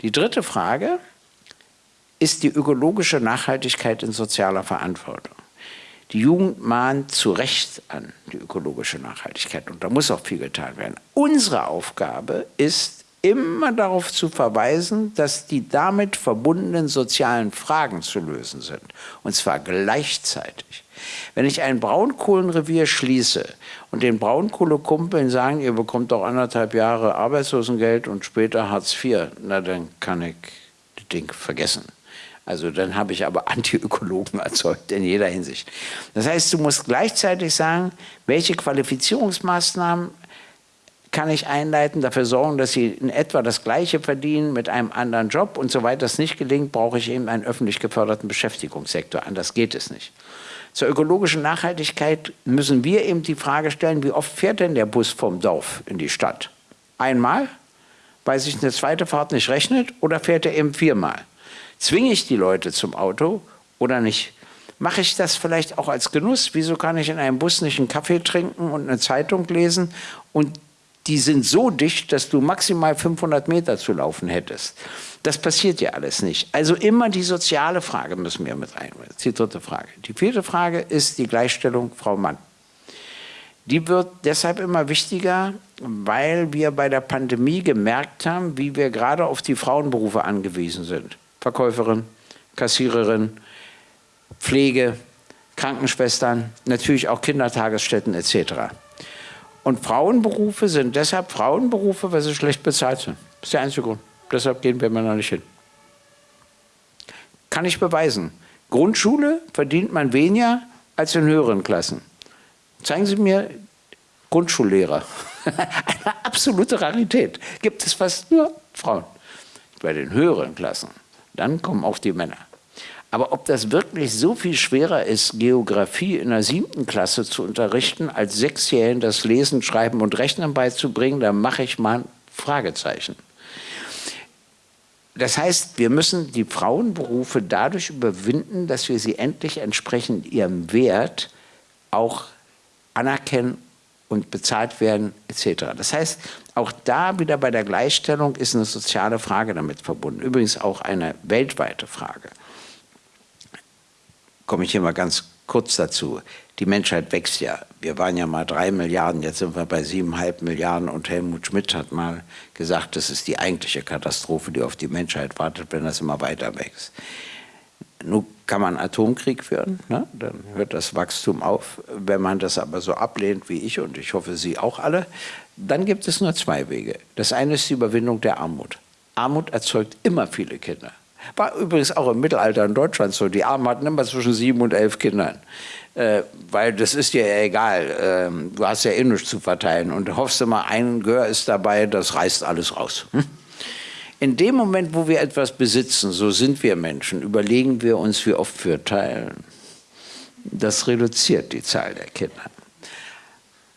Die dritte Frage ist die ökologische Nachhaltigkeit in sozialer Verantwortung. Die Jugend mahnt zu Recht an die ökologische Nachhaltigkeit und da muss auch viel getan werden. Unsere Aufgabe ist, immer darauf zu verweisen, dass die damit verbundenen sozialen Fragen zu lösen sind. Und zwar gleichzeitig. Wenn ich ein Braunkohlenrevier schließe und den Braunkohlekumpeln sagen, ihr bekommt doch anderthalb Jahre Arbeitslosengeld und später Hartz IV, na dann kann ich das Ding vergessen. Also dann habe ich aber Antiökologen erzeugt in jeder Hinsicht. Das heißt, du musst gleichzeitig sagen, welche Qualifizierungsmaßnahmen kann ich einleiten, dafür sorgen, dass sie in etwa das Gleiche verdienen mit einem anderen Job und soweit das nicht gelingt, brauche ich eben einen öffentlich geförderten Beschäftigungssektor. Anders geht es nicht. Zur ökologischen Nachhaltigkeit müssen wir eben die Frage stellen, wie oft fährt denn der Bus vom Dorf in die Stadt? Einmal, weil sich eine zweite Fahrt nicht rechnet, oder fährt er eben viermal? Zwinge ich die Leute zum Auto oder nicht? Mache ich das vielleicht auch als Genuss? Wieso kann ich in einem Bus nicht einen Kaffee trinken und eine Zeitung lesen und die sind so dicht, dass du maximal 500 Meter zu laufen hättest. Das passiert ja alles nicht. Also immer die soziale Frage müssen wir mit ist die dritte Frage. Die vierte Frage ist die Gleichstellung Frau-Mann. Die wird deshalb immer wichtiger, weil wir bei der Pandemie gemerkt haben, wie wir gerade auf die Frauenberufe angewiesen sind. Verkäuferin, Kassiererin, Pflege, Krankenschwestern, natürlich auch Kindertagesstätten etc. Und Frauenberufe sind deshalb Frauenberufe, weil sie schlecht bezahlt sind. Das ist der einzige Grund. Deshalb gehen wir Männer nicht hin. Kann ich beweisen. Grundschule verdient man weniger als in höheren Klassen. Zeigen Sie mir Grundschullehrer. Eine absolute Rarität. Gibt es fast nur Frauen. Bei den höheren Klassen. Dann kommen auch die Männer. Aber ob das wirklich so viel schwerer ist, Geografie in der siebten Klasse zu unterrichten, als Sechsjährigen das Lesen, Schreiben und Rechnen beizubringen, da mache ich mal ein Fragezeichen. Das heißt, wir müssen die Frauenberufe dadurch überwinden, dass wir sie endlich entsprechend ihrem Wert auch anerkennen und bezahlt werden etc. Das heißt, auch da wieder bei der Gleichstellung ist eine soziale Frage damit verbunden. Übrigens auch eine weltweite Frage komme ich hier mal ganz kurz dazu. Die Menschheit wächst ja. Wir waren ja mal drei Milliarden, jetzt sind wir bei siebeneinhalb Milliarden und Helmut Schmidt hat mal gesagt, das ist die eigentliche Katastrophe, die auf die Menschheit wartet, wenn das immer weiter wächst. Nun kann man Atomkrieg führen, ne? dann hört das Wachstum auf. Wenn man das aber so ablehnt wie ich und ich hoffe Sie auch alle, dann gibt es nur zwei Wege. Das eine ist die Überwindung der Armut. Armut erzeugt immer viele Kinder. War übrigens auch im Mittelalter in Deutschland so. Die Armen hatten immer zwischen sieben und elf Kindern. Äh, weil das ist dir ja egal. Äh, du hast ja eh zu verteilen. Und du hoffst immer, ein Gehör ist dabei, das reißt alles raus. Hm? In dem Moment, wo wir etwas besitzen, so sind wir Menschen, überlegen wir uns, wie oft wir teilen. Das reduziert die Zahl der Kinder.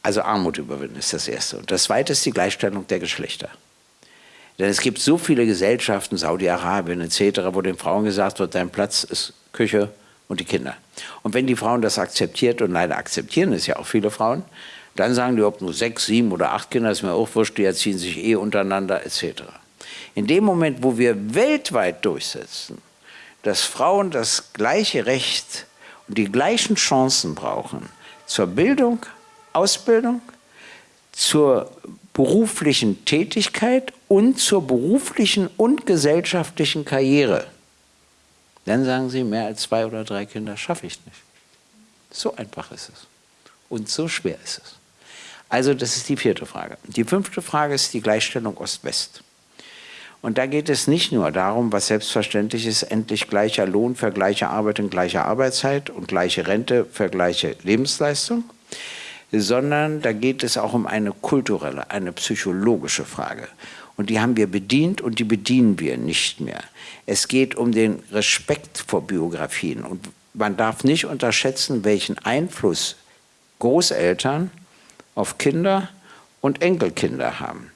Also Armut überwinden ist das Erste. Und das Zweite ist die Gleichstellung der Geschlechter. Denn es gibt so viele Gesellschaften, Saudi-Arabien etc., wo den Frauen gesagt wird, dein Platz ist Küche und die Kinder. Und wenn die Frauen das akzeptiert, und leider akzeptieren es ja auch viele Frauen, dann sagen die, ob nur sechs, sieben oder acht Kinder, ist mir auch wurscht, die erziehen sich eh untereinander etc. In dem Moment, wo wir weltweit durchsetzen, dass Frauen das gleiche Recht und die gleichen Chancen brauchen zur Bildung, Ausbildung, zur beruflichen Tätigkeit und zur beruflichen und gesellschaftlichen Karriere. Dann sagen Sie, mehr als zwei oder drei Kinder schaffe ich nicht. So einfach ist es. Und so schwer ist es. Also das ist die vierte Frage. Die fünfte Frage ist die Gleichstellung Ost-West. Und da geht es nicht nur darum, was selbstverständlich ist, endlich gleicher Lohn für gleiche Arbeit in gleicher Arbeitszeit und gleiche Rente für gleiche Lebensleistung, sondern da geht es auch um eine kulturelle, eine psychologische Frage. Und die haben wir bedient und die bedienen wir nicht mehr. Es geht um den Respekt vor Biografien. Und man darf nicht unterschätzen, welchen Einfluss Großeltern auf Kinder und Enkelkinder haben.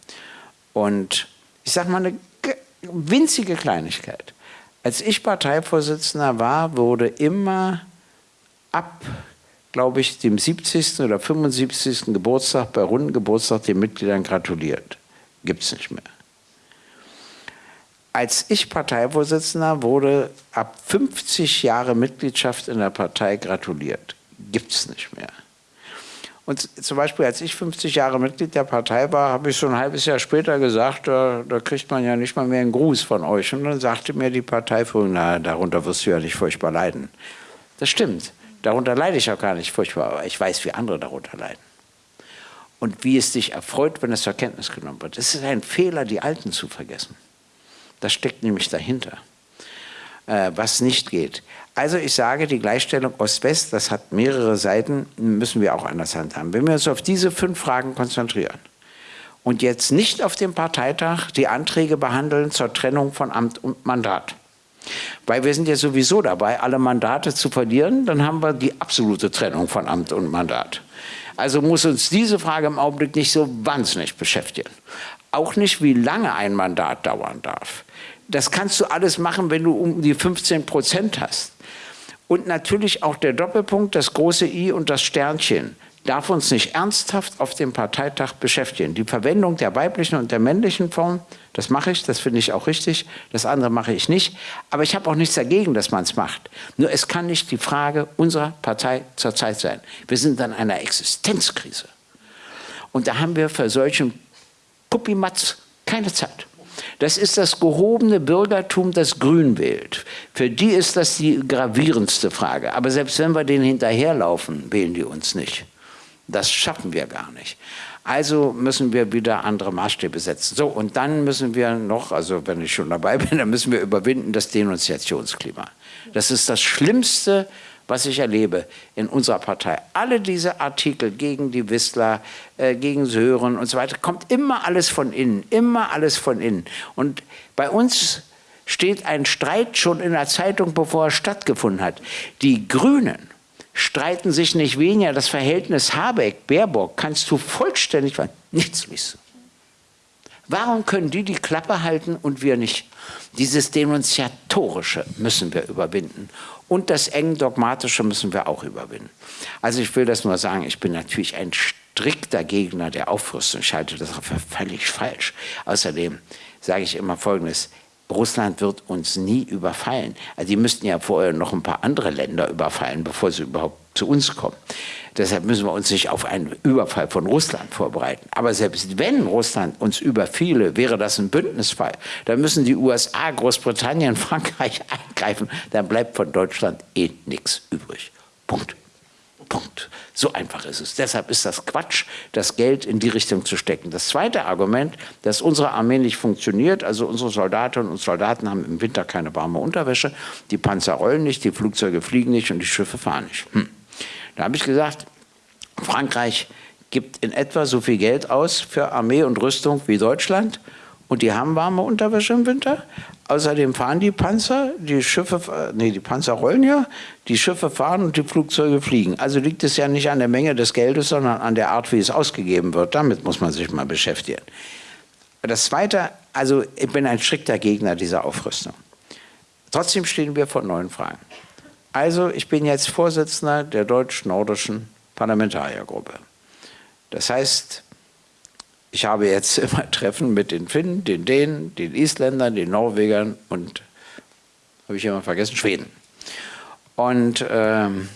Und ich sage mal eine winzige Kleinigkeit. Als ich Parteivorsitzender war, wurde immer ab glaube ich, dem 70. oder 75. Geburtstag, bei runden Geburtstag den Mitgliedern gratuliert. Gibt es nicht mehr. Als ich Parteivorsitzender wurde ab 50 Jahre Mitgliedschaft in der Partei gratuliert. gibt es nicht mehr. Und zum Beispiel, als ich 50 Jahre Mitglied der Partei war, habe ich so ein halbes Jahr später gesagt, da, da, kriegt man ja nicht mal mehr einen Gruß von euch. Und dann sagte mir die Parteiführung, na, darunter wirst du ja nicht furchtbar leiden. Das stimmt, darunter leide ich auch gar nicht furchtbar, aber ich weiß, wie andere darunter leiden. Und wie es dich erfreut, wenn es zur Kenntnis genommen wird. Es ist ein Fehler, die Alten zu vergessen. Das steckt nämlich dahinter, äh, was nicht geht. Also ich sage, die Gleichstellung Ost-West, das hat mehrere Seiten, müssen wir auch anders handhaben. Wenn wir uns auf diese fünf Fragen konzentrieren und jetzt nicht auf dem Parteitag die Anträge behandeln zur Trennung von Amt und Mandat, weil wir sind ja sowieso dabei, alle Mandate zu verlieren, dann haben wir die absolute Trennung von Amt und Mandat. Also muss uns diese Frage im Augenblick nicht so wahnsinnig beschäftigen. Auch nicht, wie lange ein Mandat dauern darf. Das kannst du alles machen, wenn du um die 15 Prozent hast. Und natürlich auch der Doppelpunkt, das große I und das Sternchen darf uns nicht ernsthaft auf dem Parteitag beschäftigen. Die Verwendung der weiblichen und der männlichen Form, das mache ich, das finde ich auch richtig, das andere mache ich nicht. Aber ich habe auch nichts dagegen, dass man es macht. Nur es kann nicht die Frage unserer Partei zurzeit sein. Wir sind an einer Existenzkrise. Und da haben wir für solchen Puppimatz keine Zeit. Das ist das gehobene Bürgertum, das grün wählt. Für die ist das die gravierendste Frage. Aber selbst wenn wir denen hinterherlaufen, wählen die uns nicht. Das schaffen wir gar nicht. Also müssen wir wieder andere Maßstäbe setzen. So, und dann müssen wir noch, also wenn ich schon dabei bin, dann müssen wir überwinden das Denunziationsklima. Das ist das Schlimmste, was ich erlebe in unserer Partei. Alle diese Artikel gegen die Wissler, äh, gegen Sören und so weiter, kommt immer alles von innen, immer alles von innen. Und bei uns steht ein Streit schon in der Zeitung, bevor er stattgefunden hat. Die Grünen streiten sich nicht weniger. Das Verhältnis Habeck-Baerbock kannst du vollständig, nichts liest Warum können die die Klappe halten und wir nicht? Dieses Denunziatorische müssen wir überwinden. Und das eng Dogmatische müssen wir auch überwinden. Also ich will das nur sagen, ich bin natürlich ein strikter Gegner der Aufrüstung. Ich halte das für völlig falsch. Außerdem sage ich immer Folgendes, Russland wird uns nie überfallen. Also die müssten ja vorher noch ein paar andere Länder überfallen, bevor sie überhaupt zu uns kommen. Deshalb müssen wir uns nicht auf einen Überfall von Russland vorbereiten. Aber selbst wenn Russland uns überfiele, wäre das ein Bündnisfall. Dann müssen die USA, Großbritannien, Frankreich eingreifen. Dann bleibt von Deutschland eh nichts übrig. Punkt. Punkt. So einfach ist es. Deshalb ist das Quatsch, das Geld in die Richtung zu stecken. Das zweite Argument, dass unsere Armee nicht funktioniert, also unsere Soldatinnen und Soldaten haben im Winter keine warme Unterwäsche, die Panzer rollen nicht, die Flugzeuge fliegen nicht und die Schiffe fahren nicht. Hm. Da habe ich gesagt, Frankreich gibt in etwa so viel Geld aus für Armee und Rüstung wie Deutschland und die haben warme Unterwäsche im Winter. Außerdem fahren die Panzer, die Schiffe, nee, die Panzer rollen ja, die Schiffe fahren und die Flugzeuge fliegen. Also liegt es ja nicht an der Menge des Geldes, sondern an der Art, wie es ausgegeben wird. Damit muss man sich mal beschäftigen. Das Zweite, also ich bin ein strikter Gegner dieser Aufrüstung. Trotzdem stehen wir vor neuen Fragen. Also ich bin jetzt Vorsitzender der deutsch-nordischen Parlamentariergruppe. Das heißt, ich habe jetzt immer Treffen mit den Finnen, den Dänen, den Isländern, den Norwegern und, habe ich immer vergessen, Schweden. Und ähm,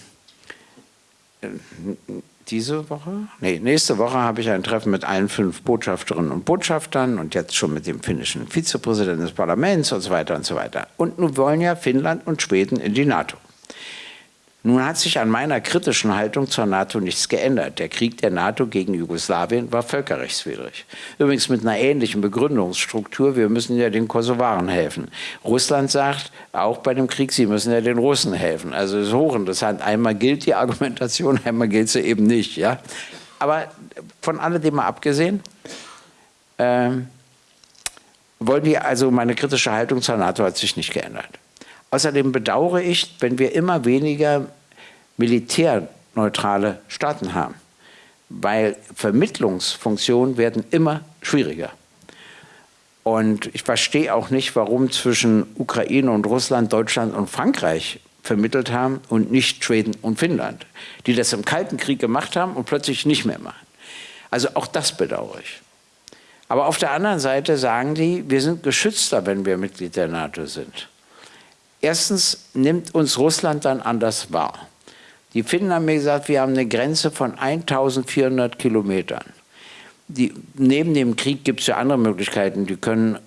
diese Woche, nee, nächste Woche habe ich ein Treffen mit allen fünf Botschafterinnen und Botschaftern und jetzt schon mit dem finnischen Vizepräsidenten des Parlaments und so weiter und so weiter. Und nun wollen ja Finnland und Schweden in die NATO. Nun hat sich an meiner kritischen Haltung zur NATO nichts geändert. Der Krieg der NATO gegen Jugoslawien war völkerrechtswidrig. Übrigens mit einer ähnlichen Begründungsstruktur, wir müssen ja den Kosovaren helfen. Russland sagt, auch bei dem Krieg, sie müssen ja den Russen helfen. Also es ist hochinteressant. Einmal gilt die Argumentation, einmal gilt sie eben nicht. Ja? Aber von alledem mal abgesehen, ähm, wollen wir also meine kritische Haltung zur NATO hat sich nicht geändert. Außerdem bedauere ich, wenn wir immer weniger militärneutrale Staaten haben, weil Vermittlungsfunktionen werden immer schwieriger. Und ich verstehe auch nicht, warum zwischen Ukraine und Russland, Deutschland und Frankreich vermittelt haben und nicht Schweden und Finnland, die das im Kalten Krieg gemacht haben und plötzlich nicht mehr machen. Also auch das bedauere ich. Aber auf der anderen Seite sagen die, wir sind geschützter, wenn wir Mitglied der NATO sind. Erstens nimmt uns Russland dann anders wahr. Die Finnen haben mir gesagt, wir haben eine Grenze von 1400 Kilometern. Die, neben dem Krieg gibt es ja andere Möglichkeiten. Die können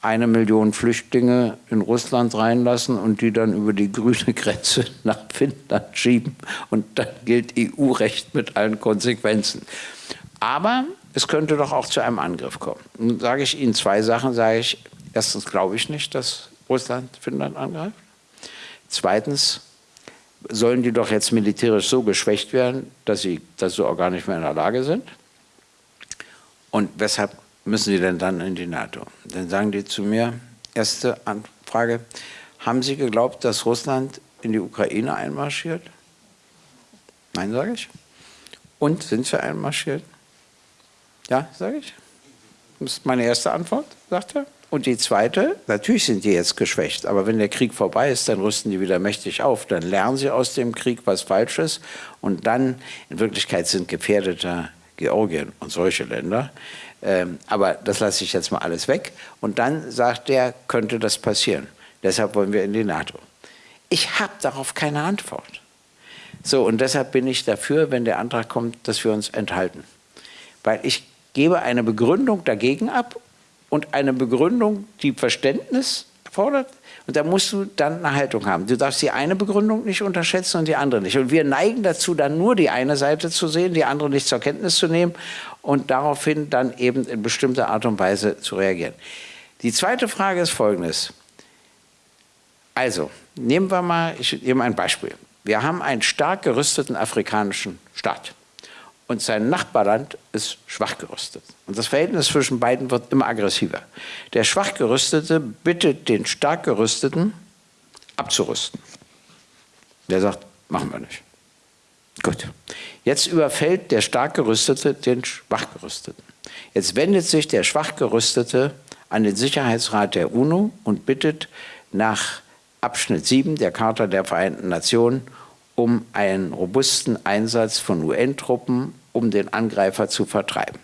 eine Million Flüchtlinge in Russland reinlassen und die dann über die grüne Grenze nach Finnland schieben. Und dann gilt EU-Recht mit allen Konsequenzen. Aber es könnte doch auch zu einem Angriff kommen. Nun sage ich Ihnen zwei Sachen. Sage ich, erstens glaube ich nicht, dass Russland Finnland angreift. Zweitens sollen die doch jetzt militärisch so geschwächt werden, dass sie dazu auch gar nicht mehr in der Lage sind. Und weshalb müssen Sie denn dann in die NATO? Dann sagen die zu mir, erste Frage, haben Sie geglaubt, dass Russland in die Ukraine einmarschiert? Nein, sage ich. Und sind sie einmarschiert? Ja, sage ich. Das ist meine erste Antwort, sagt er. Und die zweite, natürlich sind die jetzt geschwächt, aber wenn der Krieg vorbei ist, dann rüsten die wieder mächtig auf. Dann lernen sie aus dem Krieg was Falsches und dann, in Wirklichkeit sind gefährdeter Georgien und solche Länder, ähm, aber das lasse ich jetzt mal alles weg. Und dann sagt der, könnte das passieren. Deshalb wollen wir in die NATO. Ich habe darauf keine Antwort. So, und deshalb bin ich dafür, wenn der Antrag kommt, dass wir uns enthalten. Weil ich gebe eine Begründung dagegen ab und eine Begründung, die Verständnis fordert. Und da musst du dann eine Haltung haben. Du darfst die eine Begründung nicht unterschätzen und die andere nicht. Und wir neigen dazu, dann nur die eine Seite zu sehen, die andere nicht zur Kenntnis zu nehmen und daraufhin dann eben in bestimmter Art und Weise zu reagieren. Die zweite Frage ist folgendes. Also, nehmen wir mal, ich nehme ein Beispiel. Wir haben einen stark gerüsteten afrikanischen Staat und sein Nachbarland ist schwach gerüstet. Und das Verhältnis zwischen beiden wird immer aggressiver. Der schwach gerüstete bittet den stark gerüsteten abzurüsten. Der sagt, machen wir nicht. Gut. Jetzt überfällt der stark gerüstete den schwach gerüsteten. Jetzt wendet sich der schwach gerüstete an den Sicherheitsrat der UNO und bittet nach Abschnitt 7 der Charta der Vereinten Nationen um einen robusten Einsatz von UN-Truppen, um den Angreifer zu vertreiben.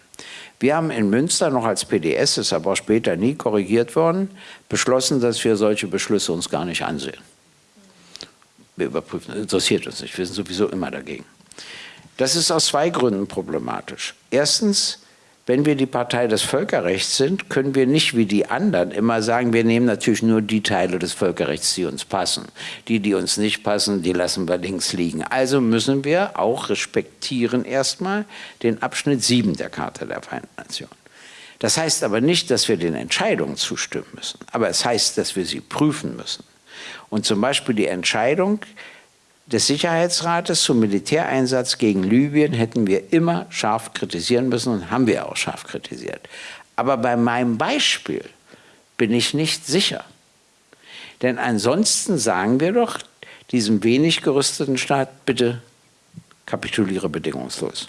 Wir haben in Münster noch als PDS, ist aber auch später nie korrigiert worden, beschlossen, dass wir solche Beschlüsse uns gar nicht ansehen. Wir überprüfen, interessiert uns nicht, wir sind sowieso immer dagegen. Das ist aus zwei Gründen problematisch. Erstens, wenn wir die Partei des Völkerrechts sind, können wir nicht wie die anderen immer sagen, wir nehmen natürlich nur die Teile des Völkerrechts, die uns passen. Die, die uns nicht passen, die lassen wir links liegen. Also müssen wir auch respektieren erstmal den Abschnitt 7 der Charta der Vereinten Nationen. Das heißt aber nicht, dass wir den Entscheidungen zustimmen müssen, aber es heißt, dass wir sie prüfen müssen. Und zum Beispiel die Entscheidung, des Sicherheitsrates zum Militäreinsatz gegen Libyen hätten wir immer scharf kritisieren müssen und haben wir auch scharf kritisiert. Aber bei meinem Beispiel bin ich nicht sicher. Denn ansonsten sagen wir doch diesem wenig gerüsteten Staat, bitte kapituliere bedingungslos.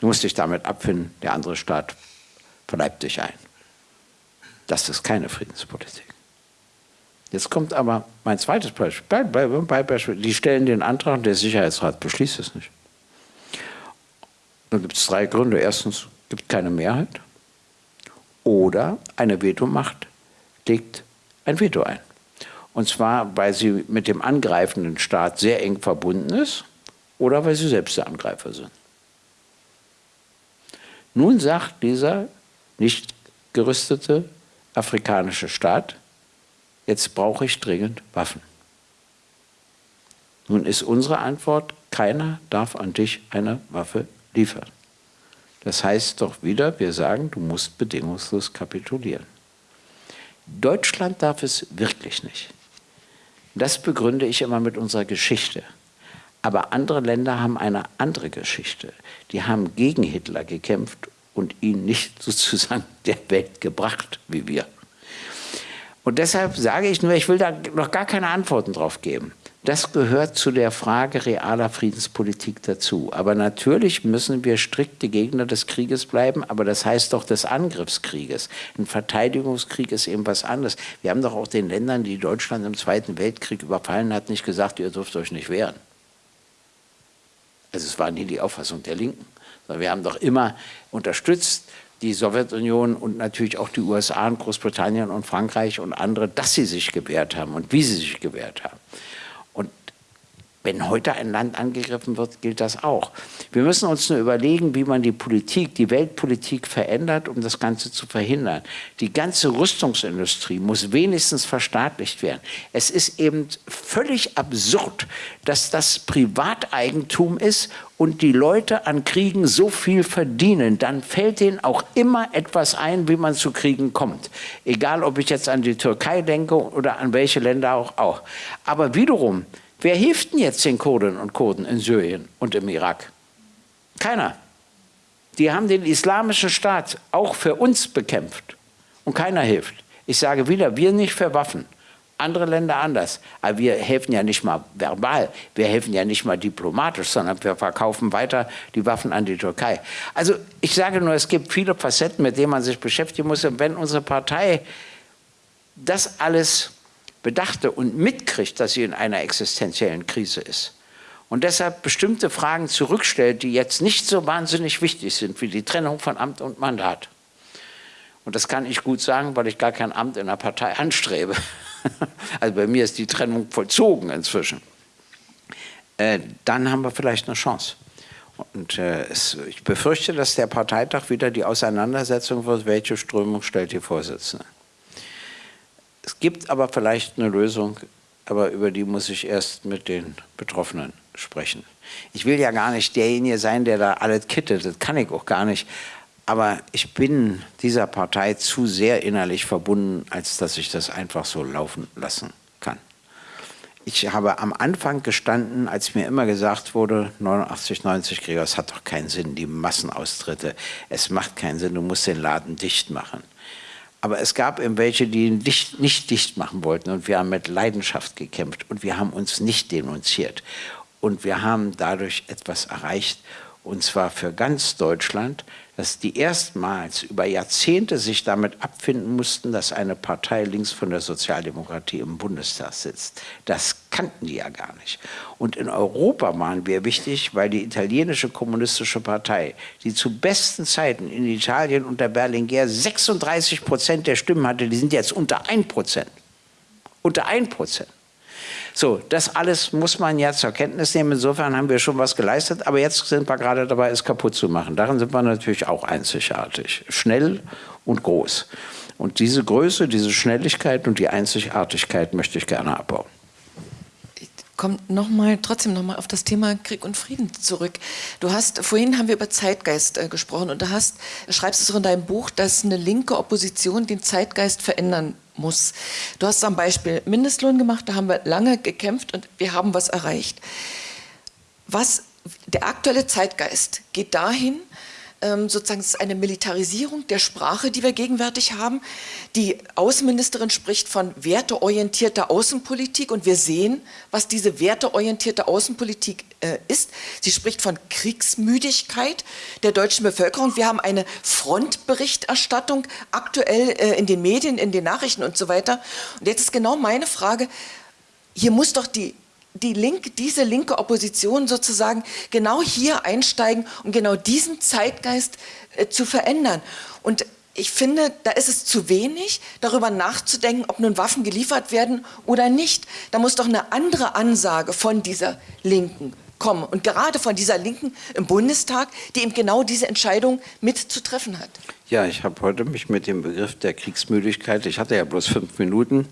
Du musst dich damit abfinden, der andere Staat verleibt dich ein. Das ist keine Friedenspolitik. Jetzt kommt aber mein zweites Beispiel. Die stellen den Antrag und der Sicherheitsrat beschließt es nicht. Dann gibt es drei Gründe. Erstens es gibt keine Mehrheit. Oder eine Vetomacht legt ein Veto ein. Und zwar, weil sie mit dem angreifenden Staat sehr eng verbunden ist oder weil sie selbst der Angreifer sind. Nun sagt dieser nicht gerüstete afrikanische Staat, jetzt brauche ich dringend Waffen. Nun ist unsere Antwort, keiner darf an dich eine Waffe liefern. Das heißt doch wieder, wir sagen, du musst bedingungslos kapitulieren. Deutschland darf es wirklich nicht. Das begründe ich immer mit unserer Geschichte. Aber andere Länder haben eine andere Geschichte. Die haben gegen Hitler gekämpft und ihn nicht sozusagen der Welt gebracht wie wir. Und deshalb sage ich nur, ich will da noch gar keine Antworten drauf geben. Das gehört zu der Frage realer Friedenspolitik dazu. Aber natürlich müssen wir strikte Gegner des Krieges bleiben, aber das heißt doch des Angriffskrieges. Ein Verteidigungskrieg ist eben was anderes. Wir haben doch auch den Ländern, die Deutschland im Zweiten Weltkrieg überfallen hat, nicht gesagt, ihr dürft euch nicht wehren. Also es war nie die Auffassung der Linken. Wir haben doch immer unterstützt, die Sowjetunion und natürlich auch die USA und Großbritannien und Frankreich und andere, dass sie sich gewehrt haben und wie sie sich gewehrt haben. Wenn heute ein Land angegriffen wird, gilt das auch. Wir müssen uns nur überlegen, wie man die Politik, die Weltpolitik verändert, um das Ganze zu verhindern. Die ganze Rüstungsindustrie muss wenigstens verstaatlicht werden. Es ist eben völlig absurd, dass das Privateigentum ist und die Leute an Kriegen so viel verdienen. Dann fällt denen auch immer etwas ein, wie man zu Kriegen kommt. Egal, ob ich jetzt an die Türkei denke oder an welche Länder auch. auch. Aber wiederum, Wer hilft denn jetzt den Kurden und Kurden in Syrien und im Irak? Keiner. Die haben den islamischen Staat auch für uns bekämpft und keiner hilft. Ich sage wieder, wir nicht für Waffen, andere Länder anders. Aber wir helfen ja nicht mal verbal, wir helfen ja nicht mal diplomatisch, sondern wir verkaufen weiter die Waffen an die Türkei. Also ich sage nur, es gibt viele Facetten, mit denen man sich beschäftigen muss. Und wenn unsere Partei das alles bedachte und mitkriegt, dass sie in einer existenziellen Krise ist und deshalb bestimmte Fragen zurückstellt, die jetzt nicht so wahnsinnig wichtig sind wie die Trennung von Amt und Mandat. Und das kann ich gut sagen, weil ich gar kein Amt in der Partei anstrebe. Also bei mir ist die Trennung vollzogen inzwischen. Äh, dann haben wir vielleicht eine Chance. Und äh, es, ich befürchte, dass der Parteitag wieder die Auseinandersetzung wird, welche Strömung stellt die Vorsitzende. Es gibt aber vielleicht eine Lösung, aber über die muss ich erst mit den Betroffenen sprechen. Ich will ja gar nicht derjenige sein, der da alles kittet, das kann ich auch gar nicht. Aber ich bin dieser Partei zu sehr innerlich verbunden, als dass ich das einfach so laufen lassen kann. Ich habe am Anfang gestanden, als mir immer gesagt wurde, 89, 90 Gregor, es hat doch keinen Sinn, die Massenaustritte, es macht keinen Sinn, du musst den Laden dicht machen. Aber es gab eben welche, die ihn dicht, nicht dicht machen wollten. Und wir haben mit Leidenschaft gekämpft und wir haben uns nicht denunziert. Und wir haben dadurch etwas erreicht, und zwar für ganz Deutschland, dass die erstmals über Jahrzehnte sich damit abfinden mussten, dass eine Partei links von der Sozialdemokratie im Bundestag sitzt. Das kannten die ja gar nicht. Und in Europa waren wir wichtig, weil die italienische kommunistische Partei, die zu besten Zeiten in Italien unter Berlinguer 36 Prozent der Stimmen hatte, die sind jetzt unter 1 Prozent. Unter 1 Prozent. So, das alles muss man ja zur Kenntnis nehmen. Insofern haben wir schon was geleistet, aber jetzt sind wir gerade dabei, es kaputt zu machen. Darin sind wir natürlich auch einzigartig. Schnell und groß. Und diese Größe, diese Schnelligkeit und die Einzigartigkeit möchte ich gerne abbauen
kommt noch mal, trotzdem nochmal auf das Thema Krieg und Frieden zurück. Du hast, vorhin haben wir über Zeitgeist äh, gesprochen und du hast, schreibst es auch in deinem Buch, dass eine linke Opposition den Zeitgeist verändern muss. Du hast am Beispiel Mindestlohn gemacht, da haben wir lange gekämpft und wir haben was erreicht. Was, der aktuelle Zeitgeist geht dahin, sozusagen es ist eine Militarisierung der Sprache, die wir gegenwärtig haben. Die Außenministerin spricht von werteorientierter Außenpolitik und wir sehen, was diese werteorientierte Außenpolitik äh, ist. Sie spricht von Kriegsmüdigkeit der deutschen Bevölkerung. Wir haben eine Frontberichterstattung aktuell äh, in den Medien, in den Nachrichten und so weiter. Und jetzt ist genau meine Frage, hier muss doch die die Link, diese linke Opposition sozusagen genau hier einsteigen, um genau diesen Zeitgeist äh, zu verändern. Und ich finde, da ist es zu wenig, darüber nachzudenken, ob nun Waffen geliefert werden oder nicht. Da muss doch eine andere Ansage von dieser Linken kommen. Und gerade von dieser Linken im Bundestag, die eben genau diese Entscheidung mitzutreffen hat.
Ja, ich habe heute mich mit dem Begriff der Kriegsmüdigkeit, ich hatte ja bloß fünf Minuten,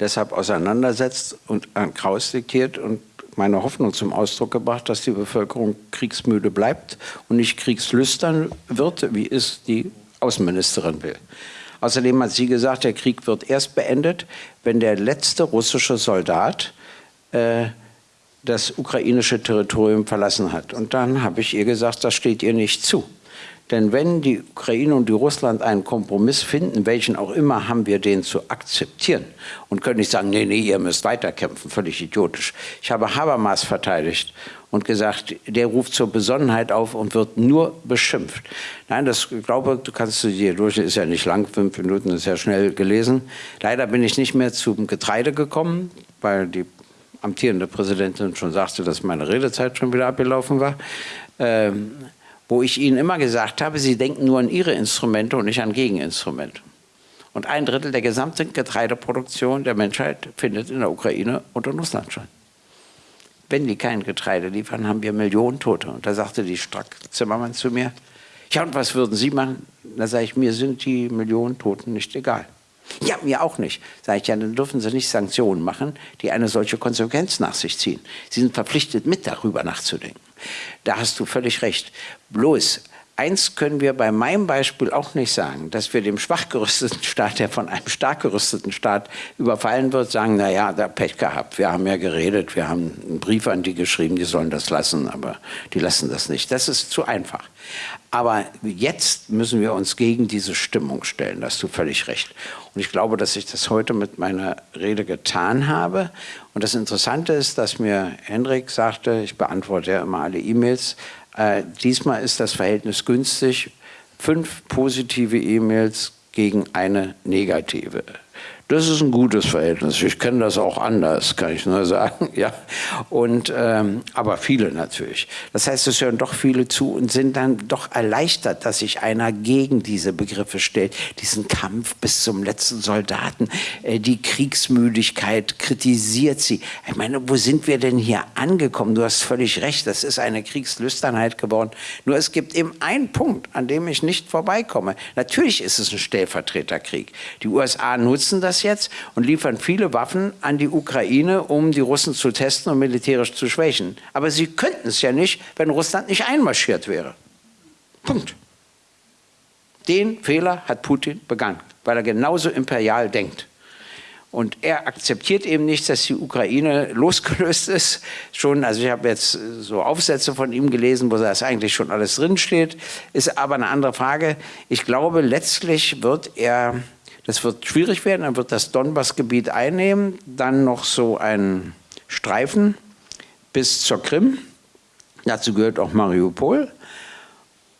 deshalb auseinandersetzt und an Kraus diktiert und meine Hoffnung zum Ausdruck gebracht, dass die Bevölkerung kriegsmüde bleibt und nicht kriegslüstern wird, wie es die Außenministerin will. Außerdem hat sie gesagt, der Krieg wird erst beendet, wenn der letzte russische Soldat äh, das ukrainische Territorium verlassen hat. Und dann habe ich ihr gesagt, das steht ihr nicht zu. Denn wenn die Ukraine und die Russland einen Kompromiss finden, welchen auch immer, haben wir den zu akzeptieren und können nicht sagen, nee, nee, ihr müsst weiterkämpfen, völlig idiotisch. Ich habe Habermas verteidigt und gesagt, der ruft zur Besonnenheit auf und wird nur beschimpft. Nein, das glaube du kannst du dir durch, ist ja nicht lang, fünf Minuten ist ja schnell gelesen. Leider bin ich nicht mehr zum Getreide gekommen, weil die amtierende Präsidentin schon sagte, dass meine Redezeit schon wieder abgelaufen war. Ähm, wo ich Ihnen immer gesagt habe, Sie denken nur an Ihre Instrumente und nicht an Gegeninstrumente. Und ein Drittel der gesamten Getreideproduktion der Menschheit findet in der Ukraine und in Russland statt. wenn die kein Getreide liefern, haben wir Millionen Tote. Und da sagte die Strack-Zimmermann zu mir, ja, und was würden Sie machen? Da sage ich, mir sind die Millionen Toten nicht egal. Ja, mir auch nicht. Sage ich, ja, dann dürfen Sie nicht Sanktionen machen, die eine solche Konsequenz nach sich ziehen. Sie sind verpflichtet, mit darüber nachzudenken. Da hast du völlig recht. Bloß, eins können wir bei meinem Beispiel auch nicht sagen, dass wir dem schwach gerüsteten Staat, der von einem stark gerüsteten Staat überfallen wird, sagen, na ja, da Pech gehabt, wir haben ja geredet, wir haben einen Brief an die geschrieben, die sollen das lassen, aber die lassen das nicht. Das ist zu einfach. Aber jetzt müssen wir uns gegen diese Stimmung stellen, da hast du völlig recht. Und ich glaube, dass ich das heute mit meiner Rede getan habe. Und das Interessante ist, dass mir Hendrik sagte, ich beantworte ja immer alle E-Mails, äh, diesmal ist das Verhältnis günstig. Fünf positive E-Mails gegen eine negative. Das ist ein gutes Verhältnis. Ich kenne das auch anders, kann ich nur sagen. Ja. Und, ähm, aber viele natürlich. Das heißt, es hören doch viele zu und sind dann doch erleichtert, dass sich einer gegen diese Begriffe stellt. Diesen Kampf bis zum letzten Soldaten, äh, die Kriegsmüdigkeit kritisiert sie. Ich meine, wo sind wir denn hier angekommen? Du hast völlig recht, das ist eine Kriegslüsternheit geworden. Nur es gibt eben einen Punkt, an dem ich nicht vorbeikomme. Natürlich ist es ein Stellvertreterkrieg. Die USA nutzen das jetzt und liefern viele Waffen an die Ukraine, um die Russen zu testen und militärisch zu schwächen. Aber sie könnten es ja nicht, wenn Russland nicht einmarschiert wäre. Punkt. Den Fehler hat Putin begangen, weil er genauso imperial denkt. Und er akzeptiert eben nicht, dass die Ukraine losgelöst ist. Schon, also ich habe jetzt so Aufsätze von ihm gelesen, wo das eigentlich schon alles drinsteht. Ist aber eine andere Frage. Ich glaube, letztlich wird er das wird schwierig werden, dann wird das Donbass-Gebiet einnehmen, dann noch so ein Streifen bis zur Krim. Dazu gehört auch Mariupol.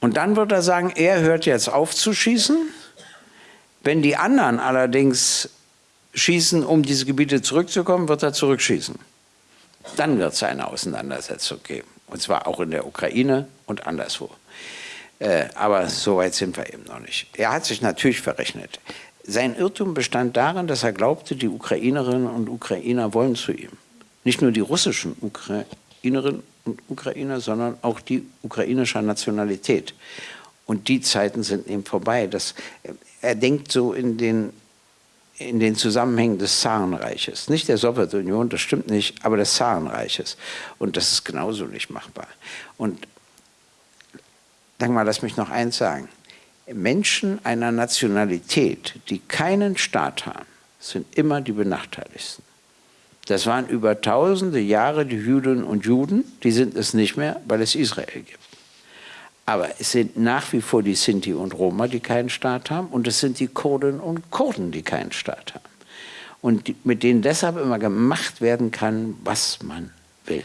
Und dann wird er sagen, er hört jetzt auf zu schießen. Wenn die anderen allerdings schießen, um diese Gebiete zurückzukommen, wird er zurückschießen. Dann wird es eine Auseinandersetzung geben. Und zwar auch in der Ukraine und anderswo. Äh, aber so weit sind wir eben noch nicht. Er hat sich natürlich verrechnet. Sein Irrtum bestand darin, dass er glaubte, die Ukrainerinnen und Ukrainer wollen zu ihm. Nicht nur die russischen Ukrainerinnen und Ukrainer, sondern auch die ukrainischer Nationalität. Und die Zeiten sind ihm vorbei. Das, er denkt so in den, in den Zusammenhängen des Zarenreiches. Nicht der Sowjetunion, das stimmt nicht, aber des Zarenreiches. Und das ist genauso nicht machbar. Und sag mal, lass mich noch eins sagen. Menschen einer Nationalität, die keinen Staat haben, sind immer die benachteiligsten. Das waren über tausende Jahre die Jüdinnen und Juden, die sind es nicht mehr, weil es Israel gibt. Aber es sind nach wie vor die Sinti und Roma, die keinen Staat haben, und es sind die Kurden und Kurden, die keinen Staat haben. Und mit denen deshalb immer gemacht werden kann, was man will.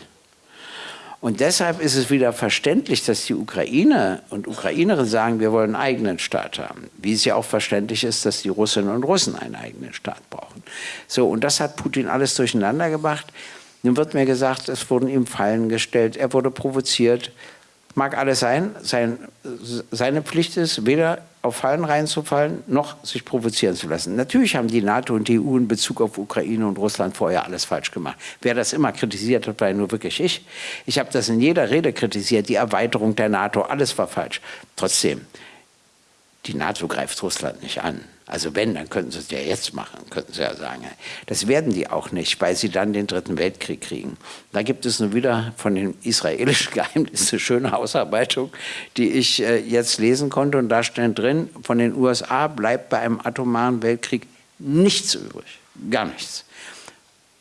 Und deshalb ist es wieder verständlich, dass die Ukrainer und Ukrainerinnen sagen, wir wollen einen eigenen Staat haben. Wie es ja auch verständlich ist, dass die Russinnen und Russen einen eigenen Staat brauchen. So, und das hat Putin alles durcheinander gebracht. Nun wird mir gesagt, es wurden ihm Fallen gestellt, er wurde provoziert. Mag alles sein, sein seine Pflicht ist, weder auf Fallen reinzufallen, noch sich provozieren zu lassen. Natürlich haben die NATO und die EU in Bezug auf Ukraine und Russland vorher alles falsch gemacht. Wer das immer kritisiert hat, war nur wirklich ich. Ich habe das in jeder Rede kritisiert, die Erweiterung der NATO, alles war falsch. Trotzdem, die NATO greift Russland nicht an. Also wenn, dann könnten sie es ja jetzt machen, könnten sie ja sagen. Das werden die auch nicht, weil sie dann den Dritten Weltkrieg kriegen. Da gibt es nun wieder von den israelischen Geheimnissen eine schöne Ausarbeitung, die ich äh, jetzt lesen konnte. Und da steht drin, von den USA bleibt bei einem atomaren Weltkrieg nichts übrig, gar nichts.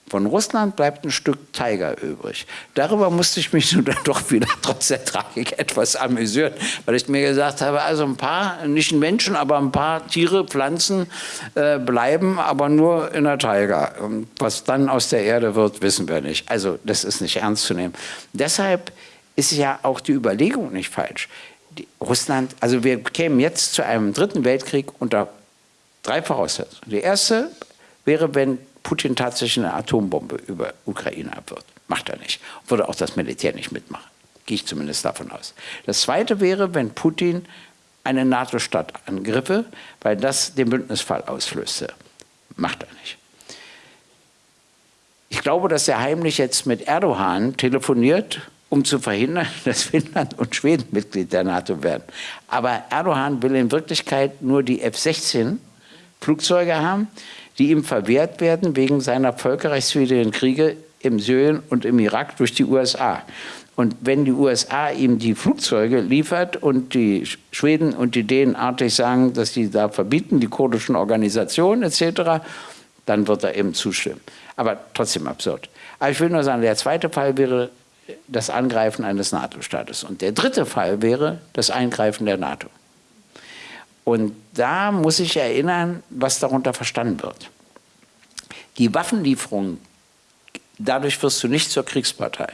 Von Russland bleibt ein Stück Tiger übrig. Darüber musste ich mich nun dann doch wieder trotz der Tragik etwas amüsieren, weil ich mir gesagt habe, also ein paar, nicht Menschen, aber ein paar Tiere, Pflanzen äh, bleiben, aber nur in der Tiger. Und was dann aus der Erde wird, wissen wir nicht. Also das ist nicht ernst zu nehmen. Deshalb ist ja auch die Überlegung nicht falsch. Die Russland, also wir kämen jetzt zu einem dritten Weltkrieg unter drei Voraussetzungen. Die erste wäre, wenn Putin tatsächlich eine Atombombe über Ukraine abwirft. Macht er nicht. Würde auch das Militär nicht mitmachen. Gehe ich zumindest davon aus. Das Zweite wäre, wenn Putin eine NATO-Stadt angriffe, weil das den Bündnisfall auslöste. Macht er nicht. Ich glaube, dass er heimlich jetzt mit Erdogan telefoniert, um zu verhindern, dass Finnland und Schweden Mitglied der NATO werden. Aber Erdogan will in Wirklichkeit nur die F-16 Flugzeuge haben, die ihm verwehrt werden wegen seiner völkerrechtswidrigen Kriege im Syrien und im Irak durch die USA. Und wenn die USA ihm die Flugzeuge liefert und die Schweden und die Dänen artig sagen, dass sie da verbieten, die kurdischen Organisationen etc., dann wird er eben zustimmen. Aber trotzdem absurd. Aber ich will nur sagen, der zweite Fall wäre das Angreifen eines NATO-Staates. Und der dritte Fall wäre das Eingreifen der NATO. Und da muss ich erinnern, was darunter verstanden wird. Die Waffenlieferung, dadurch wirst du nicht zur Kriegspartei.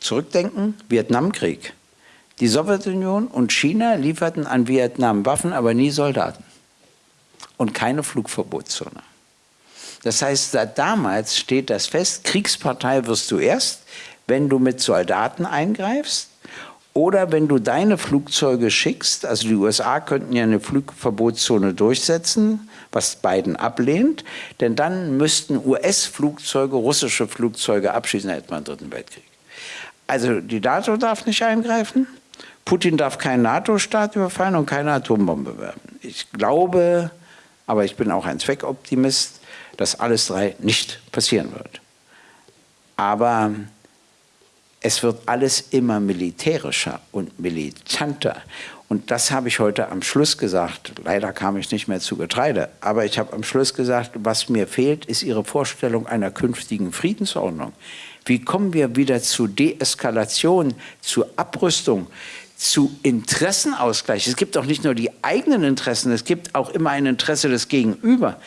Zurückdenken, Vietnamkrieg. Die Sowjetunion und China lieferten an Vietnam Waffen, aber nie Soldaten. Und keine Flugverbotszone. Das heißt, seit damals steht das fest, Kriegspartei wirst du erst, wenn du mit Soldaten eingreifst oder wenn du deine Flugzeuge schickst, also die USA könnten ja eine Flugverbotszone durchsetzen, was Biden ablehnt, denn dann müssten US-Flugzeuge russische Flugzeuge abschießen, dann hätte man einen dritten Weltkrieg. Also die NATO darf nicht eingreifen, Putin darf keinen NATO-Staat überfallen und keine Atombombe werfen. Ich glaube, aber ich bin auch ein Zweckoptimist, dass alles drei nicht passieren wird. Aber es wird alles immer militärischer und militanter. Und das habe ich heute am Schluss gesagt. Leider kam ich nicht mehr zu Getreide. Aber ich habe am Schluss gesagt, was mir fehlt, ist Ihre Vorstellung einer künftigen Friedensordnung. Wie kommen wir wieder zu Deeskalation, zu Abrüstung, zu Interessenausgleich? Es gibt auch nicht nur die eigenen Interessen, es gibt auch immer ein Interesse des Gegenüber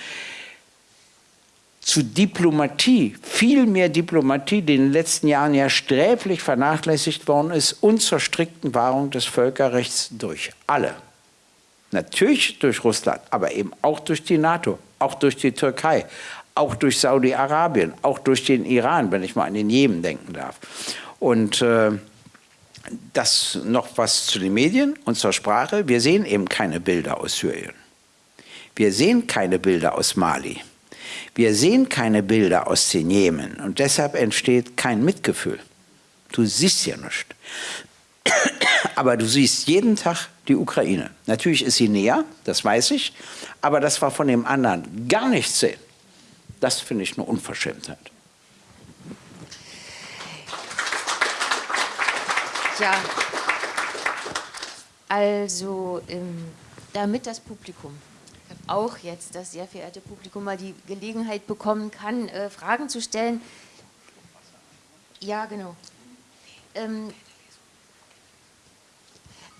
zu Diplomatie, viel mehr Diplomatie, die in den letzten Jahren ja sträflich vernachlässigt worden ist, und zur strikten Wahrung des Völkerrechts durch alle. Natürlich durch Russland, aber eben auch durch die NATO, auch durch die Türkei, auch durch Saudi-Arabien, auch durch den Iran, wenn ich mal an den Jemen denken darf. Und äh, das noch was zu den Medien und zur Sprache. Wir sehen eben keine Bilder aus Syrien. Wir sehen keine Bilder aus Mali. Wir sehen keine Bilder aus den Jemen und deshalb entsteht kein Mitgefühl. Du siehst ja nichts. Aber du siehst jeden Tag die Ukraine. Natürlich ist sie näher, das weiß ich, aber das war von dem anderen gar nichts sehen. Das finde ich eine Unverschämtheit.
Ja, also ähm, damit das Publikum auch jetzt das sehr verehrte Publikum mal die Gelegenheit bekommen kann, äh, Fragen zu stellen. Ja, genau. Ähm,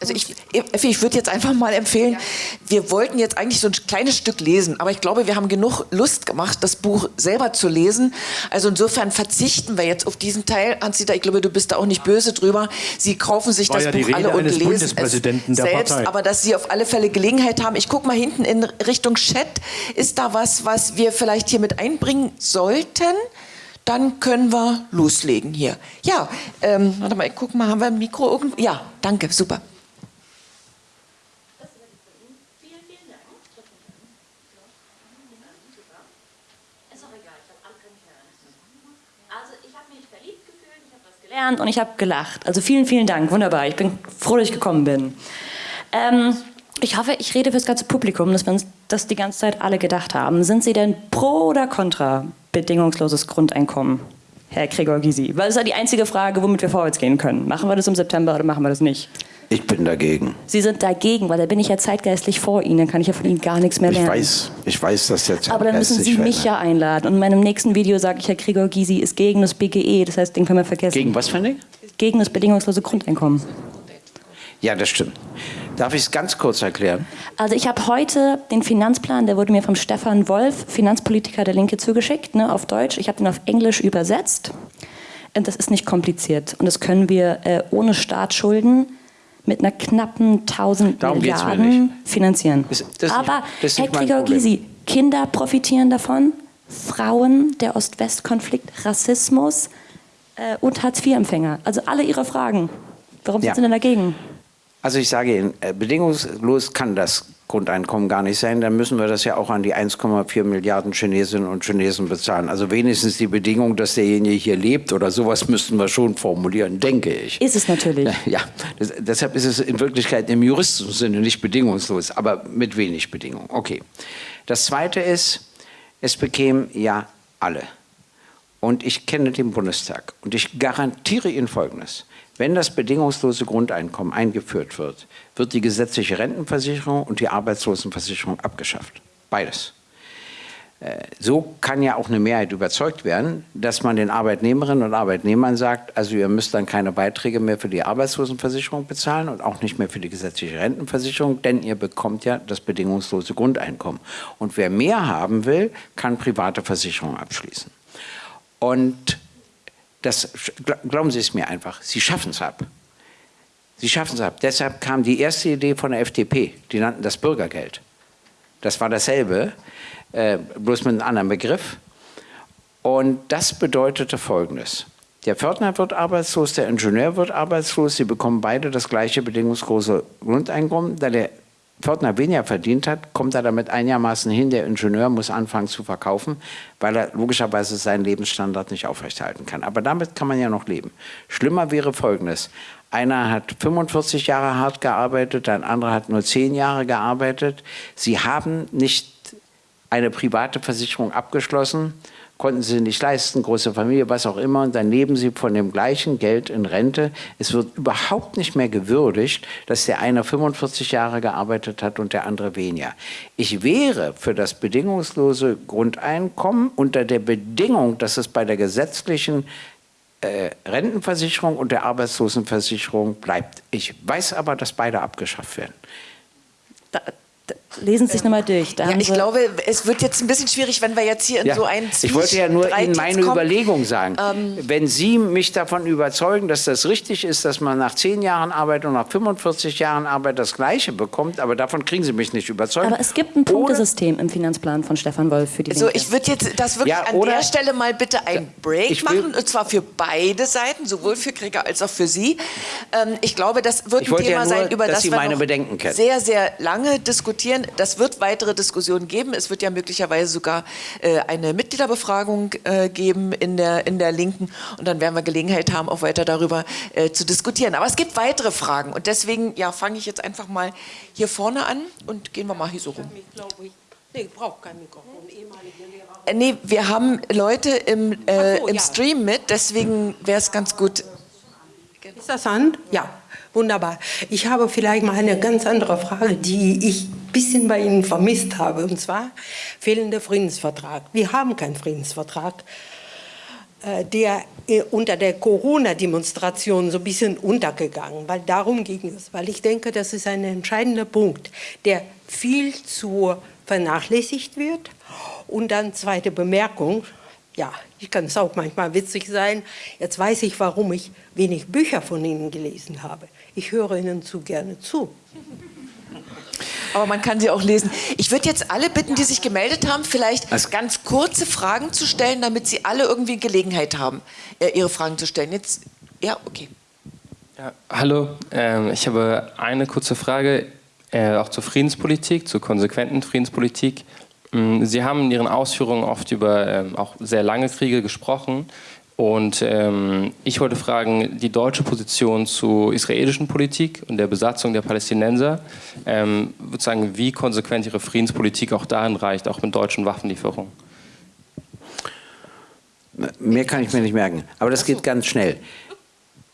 also ich, Effi, ich würde jetzt einfach mal empfehlen, ja. wir wollten jetzt eigentlich so ein kleines Stück lesen, aber ich glaube, wir haben genug Lust gemacht, das Buch selber zu lesen. Also insofern verzichten wir jetzt auf diesen Teil. Hans-Dieter, ich glaube, du bist da auch nicht böse drüber. Sie kaufen sich das
ja
Buch alle und lesen es
selbst,
Partei. aber dass Sie auf alle Fälle Gelegenheit haben. Ich gucke mal hinten in Richtung Chat. Ist da was, was wir vielleicht hier mit einbringen sollten? dann können wir loslegen hier. Ja, ähm, warte mal, ich guck mal, haben wir ein Mikro irgendwo? Ja, danke, super.
Gelernt und ich habe gelacht. Also vielen, vielen Dank, wunderbar. Ich bin froh, dass ich gekommen bin. Ähm, ich hoffe, ich rede für das ganze Publikum, dass wir uns das die ganze Zeit alle gedacht haben. Sind Sie denn pro oder contra bedingungsloses Grundeinkommen, Herr Gregor Gysi? Weil das ist ja die einzige Frage, womit wir vorwärts gehen können. Machen wir das im September oder machen wir das nicht?
Ich bin dagegen.
Sie sind dagegen, weil da bin ich ja zeitgeistlich vor Ihnen, dann kann ich ja von Ihnen gar nichts mehr lernen.
Ich weiß, ich weiß, dass der
Aber dann müssen Sie mich ja einladen. Und in meinem nächsten Video sage ich, Herr Gregor Gysi ist gegen das BGE, das heißt, den können wir vergessen.
Gegen was für ein
Gegen das bedingungslose Grundeinkommen.
Ja, das stimmt. Darf ich es ganz kurz erklären?
Also ich habe heute den Finanzplan, der wurde mir vom Stefan Wolf, Finanzpolitiker der Linke, zugeschickt, ne, auf Deutsch. Ich habe den auf Englisch übersetzt. Und das ist nicht kompliziert. Und das können wir äh, ohne Staatsschulden mit einer knappen 1000 Darum Milliarden finanzieren. Das, das Aber, nicht, Herr Krieger-Gysi, Kinder profitieren davon, Frauen, der Ost-West-Konflikt, Rassismus äh, und Hartz-IV-Empfänger. Also alle Ihre Fragen. Warum ja. sind Sie denn dagegen?
Also ich sage Ihnen, äh, bedingungslos kann das Grundeinkommen gar nicht sein, dann müssen wir das ja auch an die 1,4 Milliarden Chinesinnen und Chinesen bezahlen. Also wenigstens die Bedingung, dass derjenige hier lebt oder sowas müssten wir schon formulieren, denke ich.
Ist es natürlich.
Ja, das, deshalb ist es in Wirklichkeit im juristischen Sinne nicht bedingungslos, aber mit wenig Bedingungen. Okay. Das Zweite ist, es bekämen ja alle. Und ich kenne den Bundestag und ich garantiere Ihnen Folgendes. Wenn das bedingungslose Grundeinkommen eingeführt wird, wird die gesetzliche Rentenversicherung und die Arbeitslosenversicherung abgeschafft. Beides. Äh, so kann ja auch eine Mehrheit überzeugt werden, dass man den Arbeitnehmerinnen und Arbeitnehmern sagt, also ihr müsst dann keine Beiträge mehr für die Arbeitslosenversicherung bezahlen und auch nicht mehr für die gesetzliche Rentenversicherung, denn ihr bekommt ja das bedingungslose Grundeinkommen. Und wer mehr haben will, kann private Versicherungen abschließen. Und das, glauben Sie es mir einfach, Sie schaffen es ab. Sie schaffen es ab. Deshalb kam die erste Idee von der FDP, die nannten das Bürgergeld. Das war dasselbe, äh, bloß mit einem anderen Begriff. Und das bedeutete Folgendes. Der Pförtner wird arbeitslos, der Ingenieur wird arbeitslos, sie bekommen beide das gleiche bedingungslose Grundeinkommen. Da der Pförtner weniger verdient hat, kommt er damit einigermaßen hin. Der Ingenieur muss anfangen zu verkaufen, weil er logischerweise seinen Lebensstandard nicht aufrechterhalten kann. Aber damit kann man ja noch leben. Schlimmer wäre Folgendes. Einer hat 45 Jahre hart gearbeitet, ein anderer hat nur 10 Jahre gearbeitet. Sie haben nicht eine private Versicherung abgeschlossen konnten sie nicht leisten, große Familie, was auch immer, und dann leben sie von dem gleichen Geld in Rente. Es wird überhaupt nicht mehr gewürdigt, dass der eine 45 Jahre gearbeitet hat und der andere weniger. Ich wäre für das bedingungslose Grundeinkommen unter der Bedingung, dass es bei der gesetzlichen äh, Rentenversicherung und der Arbeitslosenversicherung bleibt. Ich weiß aber, dass beide abgeschafft werden.
Da, Lesen Sie sich nochmal durch.
Da ja, ich glaube, es wird jetzt ein bisschen schwierig, wenn wir jetzt hier in
ja,
so einen
Ich wollte ja nur Ihnen meine kommen. Überlegung sagen. Ähm, wenn Sie mich davon überzeugen, dass das richtig ist, dass man nach zehn Jahren Arbeit und nach 45 Jahren Arbeit das Gleiche bekommt, aber davon kriegen Sie mich nicht überzeugt.
Aber es gibt ein Punktesystem im Finanzplan von Stefan Wolf für die
So, ich würde jetzt das wirklich ja, an der Stelle mal bitte einen Break machen, und zwar für beide Seiten, sowohl für Krieger als auch für Sie. Ähm, ich glaube, das wird ein Thema
ja nur,
sein, über das
Sie
wir
meine Bedenken kennen.
sehr, sehr lange diskutieren das wird weitere Diskussionen geben. Es wird ja möglicherweise sogar äh, eine Mitgliederbefragung äh, geben in der, in der Linken und dann werden wir Gelegenheit haben, auch weiter darüber äh, zu diskutieren. Aber es gibt weitere Fragen und deswegen ja, fange ich jetzt einfach mal hier vorne an und gehen wir mal hier so rum. Nee, braucht kein Mikrofon. Nee, wir haben Leute im, äh, so, im ja. Stream mit, deswegen wäre es ganz gut.
Ist das an? Ja. Wunderbar. Ich habe vielleicht mal eine ganz andere Frage, die ich ein bisschen bei Ihnen vermisst habe, und zwar fehlender Friedensvertrag. Wir haben keinen Friedensvertrag, äh, der äh, unter der Corona-Demonstration so ein bisschen untergegangen, weil darum ging es, weil ich denke, das ist ein entscheidender Punkt, der viel zu vernachlässigt wird. Und dann zweite Bemerkung, ja, ich kann es auch manchmal witzig sein. Jetzt weiß ich, warum ich wenig Bücher von Ihnen gelesen habe. Ich höre Ihnen zu gerne zu.
Aber man kann sie auch lesen. Ich würde jetzt alle bitten, die sich gemeldet haben, vielleicht also ganz kurze Fragen zu stellen, damit sie alle irgendwie Gelegenheit haben, äh, ihre Fragen zu stellen. Jetzt, ja, okay.
Ja, hallo, ähm, ich habe eine kurze Frage, äh, auch zur Friedenspolitik, zur konsequenten Friedenspolitik. Mm, Sie haben in Ihren Ausführungen oft über ähm, auch sehr lange Kriege gesprochen. Und ähm, ich wollte fragen, die deutsche Position zur israelischen Politik und der Besatzung der Palästinenser, ähm, sagen, wie konsequent Ihre Friedenspolitik auch dahin reicht, auch mit deutschen Waffenlieferungen.
Mehr kann ich mir nicht merken, aber das geht ganz schnell.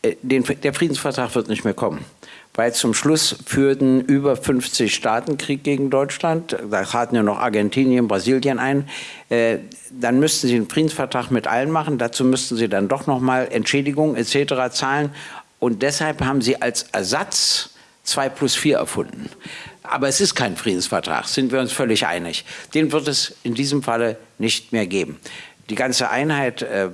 Äh, den, der Friedensvertrag wird nicht mehr kommen weil zum Schluss führten über 50 Staaten Krieg gegen Deutschland. Da traten ja noch Argentinien, Brasilien ein. Äh, dann müssten sie einen Friedensvertrag mit allen machen. Dazu müssten sie dann doch noch mal Entschädigungen etc. zahlen. Und deshalb haben sie als Ersatz 2 plus 4 erfunden. Aber es ist kein Friedensvertrag, sind wir uns völlig einig. Den wird es in diesem Falle nicht mehr geben. Die ganze Einheit äh,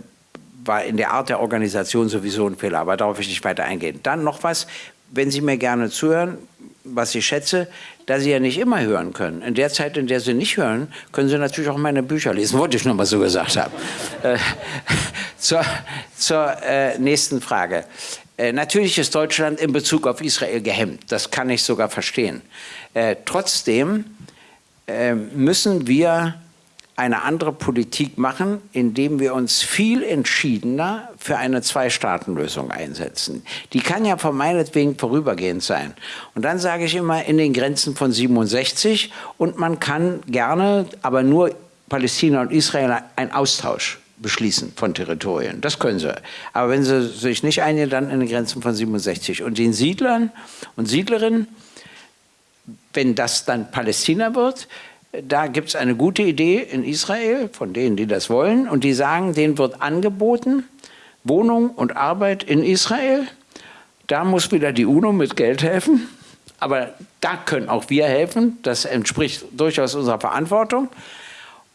war in der Art der Organisation sowieso ein Fehler, aber darauf will ich nicht weiter eingehen. Dann noch was, wenn Sie mir gerne zuhören, was ich schätze, da Sie ja nicht immer hören können. In der Zeit, in der Sie nicht hören, können Sie natürlich auch meine Bücher lesen, wollte ich nur mal so gesagt haben. Äh, zur, zur äh, nächsten Frage. Äh, natürlich ist Deutschland in Bezug auf Israel gehemmt. Das kann ich sogar verstehen. Äh, trotzdem äh, müssen wir eine andere Politik machen, indem wir uns viel entschiedener für eine Zwei-Staaten-Lösung einsetzen. Die kann ja von meinetwegen vorübergehend sein. Und dann sage ich immer in den Grenzen von 67 und man kann gerne, aber nur Palästina und Israel einen Austausch beschließen von Territorien. Das können sie. Aber wenn sie sich nicht einigen, dann in den Grenzen von 67. Und den Siedlern und Siedlerinnen, wenn das dann Palästina wird, da gibt es eine gute Idee in Israel, von denen, die das wollen, und die sagen, denen wird angeboten, Wohnung und Arbeit in Israel. Da muss wieder die UNO mit Geld helfen, aber da können auch wir helfen, das entspricht durchaus unserer Verantwortung.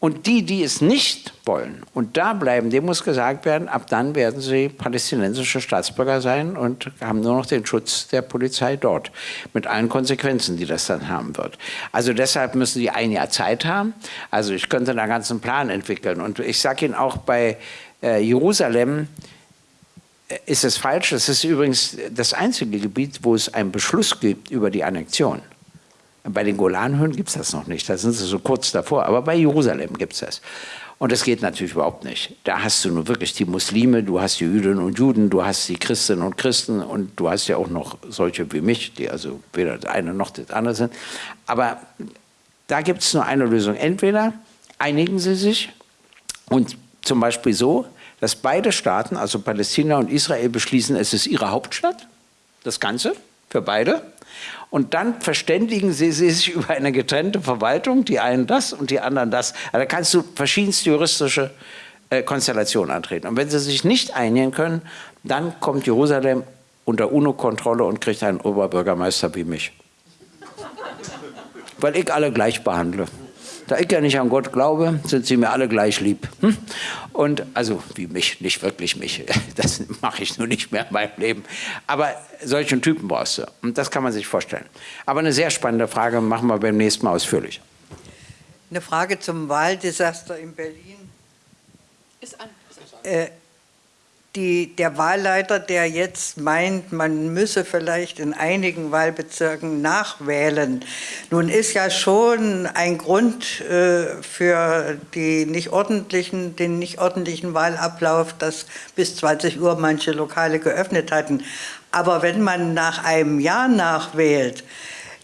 Und die, die es nicht wollen und da bleiben, dem muss gesagt werden, ab dann werden sie palästinensische Staatsbürger sein und haben nur noch den Schutz der Polizei dort. Mit allen Konsequenzen, die das dann haben wird. Also deshalb müssen sie ein Jahr Zeit haben. Also ich könnte einen ganzen Plan entwickeln. Und ich sage Ihnen auch bei äh, Jerusalem, äh, ist es falsch. Das ist übrigens das einzige Gebiet, wo es einen Beschluss gibt über die Annexion. Bei den Golanhöhen gibt es das noch nicht, da sind sie so kurz davor, aber bei Jerusalem gibt es das. Und das geht natürlich überhaupt nicht. Da hast du nur wirklich die Muslime, du hast die Jüdinnen und Juden, du hast die Christinnen und Christen und du hast ja auch noch solche wie mich, die also weder das eine noch das andere sind. Aber da gibt es nur eine Lösung. Entweder einigen sie sich und zum Beispiel so, dass beide Staaten, also Palästina und Israel, beschließen, es ist ihre Hauptstadt, das Ganze, für beide. Und dann verständigen sie, sich über eine getrennte Verwaltung, die einen das und die anderen das. Also da kannst du verschiedenste juristische äh, Konstellationen antreten. Und wenn sie sich nicht einigen können, dann kommt Jerusalem unter UNO-Kontrolle und kriegt einen Oberbürgermeister wie mich. Weil ich alle gleich behandle. Da ich ja nicht an Gott glaube, sind sie mir alle gleich lieb. Hm? Und also wie mich, nicht wirklich mich. Das mache ich nur nicht mehr in meinem Leben. Aber solchen Typen brauchst du. Und das kann man sich vorstellen. Aber eine sehr spannende Frage machen wir beim nächsten Mal ausführlich.
Eine Frage zum Wahldesaster in Berlin. Ist an. Äh, die, der Wahlleiter, der jetzt meint, man müsse vielleicht in einigen Wahlbezirken nachwählen. Nun ist ja schon ein Grund äh, für die nicht ordentlichen, den nicht ordentlichen Wahlablauf, dass bis 20 Uhr manche Lokale geöffnet hatten. Aber wenn man nach einem Jahr nachwählt,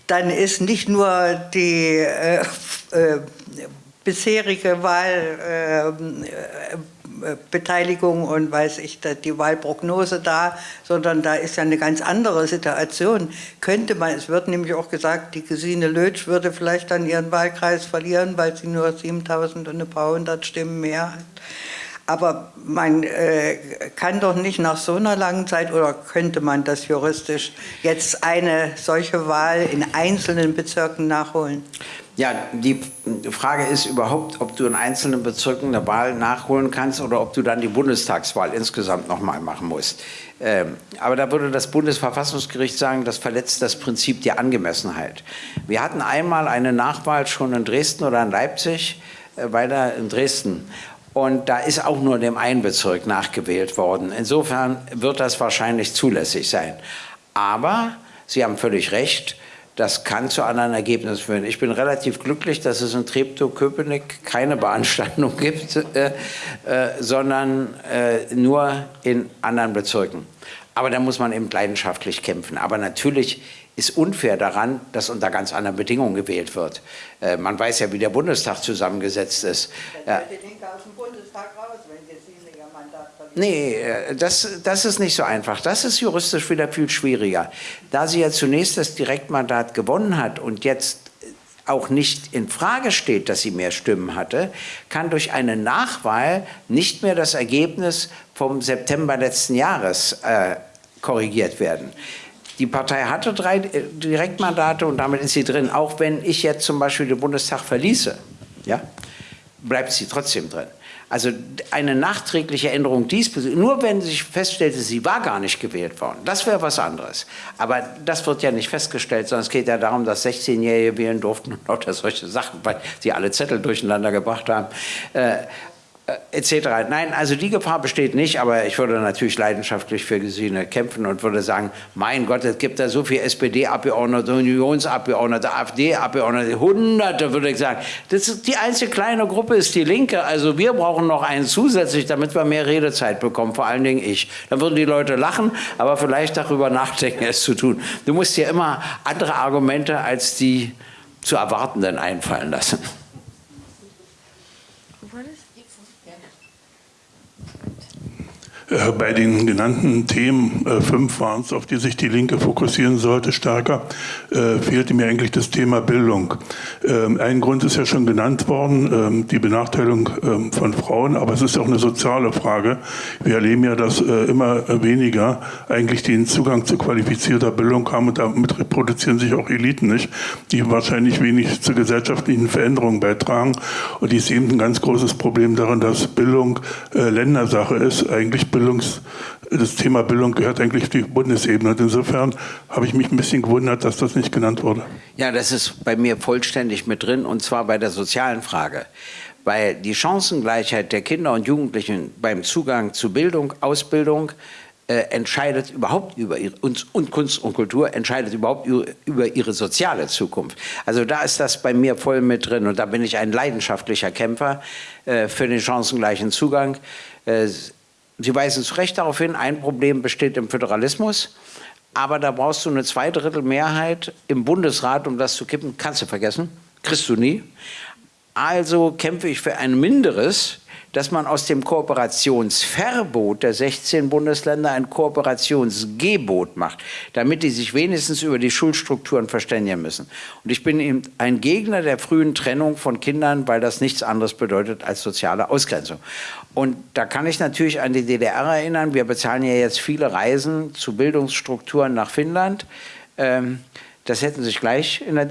dann ist nicht nur die äh, äh, bisherige Wahl äh, Beteiligung und weiß ich, die Wahlprognose da, sondern da ist ja eine ganz andere Situation. Könnte man, es wird nämlich auch gesagt, die Gesine Lötsch würde vielleicht dann ihren Wahlkreis verlieren, weil sie nur 7000 und ein paar hundert Stimmen mehr hat. Aber man äh, kann doch nicht nach so einer langen Zeit, oder könnte man das juristisch, jetzt eine solche Wahl in einzelnen Bezirken nachholen?
Ja, die Frage ist überhaupt, ob du in einzelnen Bezirken eine Wahl nachholen kannst oder ob du dann die Bundestagswahl insgesamt nochmal machen musst. Ähm, aber da würde das Bundesverfassungsgericht sagen, das verletzt das Prinzip der Angemessenheit. Wir hatten einmal eine Nachwahl schon in Dresden oder in Leipzig, äh, weiter in Dresden. Und da ist auch nur dem einen Bezirk nachgewählt worden. Insofern wird das wahrscheinlich zulässig sein. Aber Sie haben völlig recht, das kann zu anderen Ergebnissen führen. Ich bin relativ glücklich, dass es in Treptow-Köpenick keine Beanstandung gibt, äh, äh, sondern äh, nur in anderen Bezirken. Aber da muss man eben leidenschaftlich kämpfen. Aber natürlich ist unfair daran, dass unter ganz anderen Bedingungen gewählt wird. Äh, man weiß ja, wie der Bundestag zusammengesetzt ist. Dann die Linke aus dem Bundestag raus, wenn Sie ihr Mandat. Nee, äh, das, das ist nicht so einfach. Das ist juristisch wieder viel schwieriger. Da sie ja zunächst das Direktmandat gewonnen hat und jetzt auch nicht in Frage steht, dass sie mehr Stimmen hatte, kann durch eine Nachwahl nicht mehr das Ergebnis vom September letzten Jahres äh, korrigiert werden. Die Partei hatte drei äh, Direktmandate und damit ist sie drin. Auch wenn ich jetzt zum Beispiel den Bundestag verließe, ja, bleibt sie trotzdem drin. Also eine nachträgliche Änderung diesbezüglich, nur wenn sich feststellte, sie war gar nicht gewählt worden, das wäre was anderes. Aber das wird ja nicht festgestellt, sondern es geht ja darum, dass 16-Jährige wählen durften und lauter solche Sachen, weil sie alle Zettel durcheinander gebracht haben. Äh, etc. Nein, also die Gefahr besteht nicht, aber ich würde natürlich leidenschaftlich für Gesine kämpfen und würde sagen, mein Gott, es gibt da so viele SPD-Abgeordnete, Unionsabgeordnete, AfD-Abgeordnete, Hunderte würde ich sagen. Das ist, die einzige kleine Gruppe ist die Linke, also wir brauchen noch einen zusätzlich, damit wir mehr Redezeit bekommen, vor allen Dingen ich. Dann würden die Leute lachen, aber vielleicht darüber nachdenken, es zu tun. Du musst dir immer andere Argumente als die zu erwartenden einfallen lassen.
Äh, bei den genannten Themen, äh, fünf waren es, auf die sich die Linke fokussieren sollte, stärker, äh, fehlte mir eigentlich das Thema Bildung. Ähm, ein Grund ist ja schon genannt worden, ähm, die Benachteiligung ähm, von Frauen, aber es ist auch eine soziale Frage. Wir erleben ja, dass immer weniger eigentlich den Zugang zu qualifizierter Bildung haben und damit reproduzieren sich auch Eliten nicht, die wahrscheinlich wenig zur gesellschaftlichen Veränderung beitragen. Und ich sehe eben ein ganz großes Problem darin, dass Bildung Ländersache ist, eigentlich Bildung Bildungs, das Thema Bildung gehört eigentlich auf die Bundesebene. Und insofern habe ich mich ein bisschen gewundert, dass das nicht genannt wurde.
Ja, das ist bei mir vollständig mit drin, und zwar bei der sozialen Frage. Weil die Chancengleichheit der Kinder und Jugendlichen beim Zugang zu Bildung, Ausbildung, äh, entscheidet überhaupt über ihre, und, und, Kunst und Kultur entscheidet überhaupt über ihre soziale Zukunft. Also da ist das bei mir voll mit drin und da bin ich ein leidenschaftlicher Kämpfer äh, für den chancengleichen Zugang. Äh, Sie weisen zu Recht darauf hin, ein Problem besteht im Föderalismus, aber da brauchst du eine Zweidrittelmehrheit im Bundesrat, um das zu kippen. Kannst du vergessen, kriegst du nie. Also kämpfe ich für ein Minderes, dass man aus dem Kooperationsverbot der 16 Bundesländer ein Kooperationsgebot macht, damit die sich wenigstens über die Schulstrukturen verständigen müssen. Und ich bin eben ein Gegner der frühen Trennung von Kindern, weil das nichts anderes bedeutet als soziale Ausgrenzung. Und da kann ich natürlich an die DDR erinnern. Wir bezahlen ja jetzt viele Reisen zu Bildungsstrukturen nach Finnland. Ähm, das hätten sich gleich in der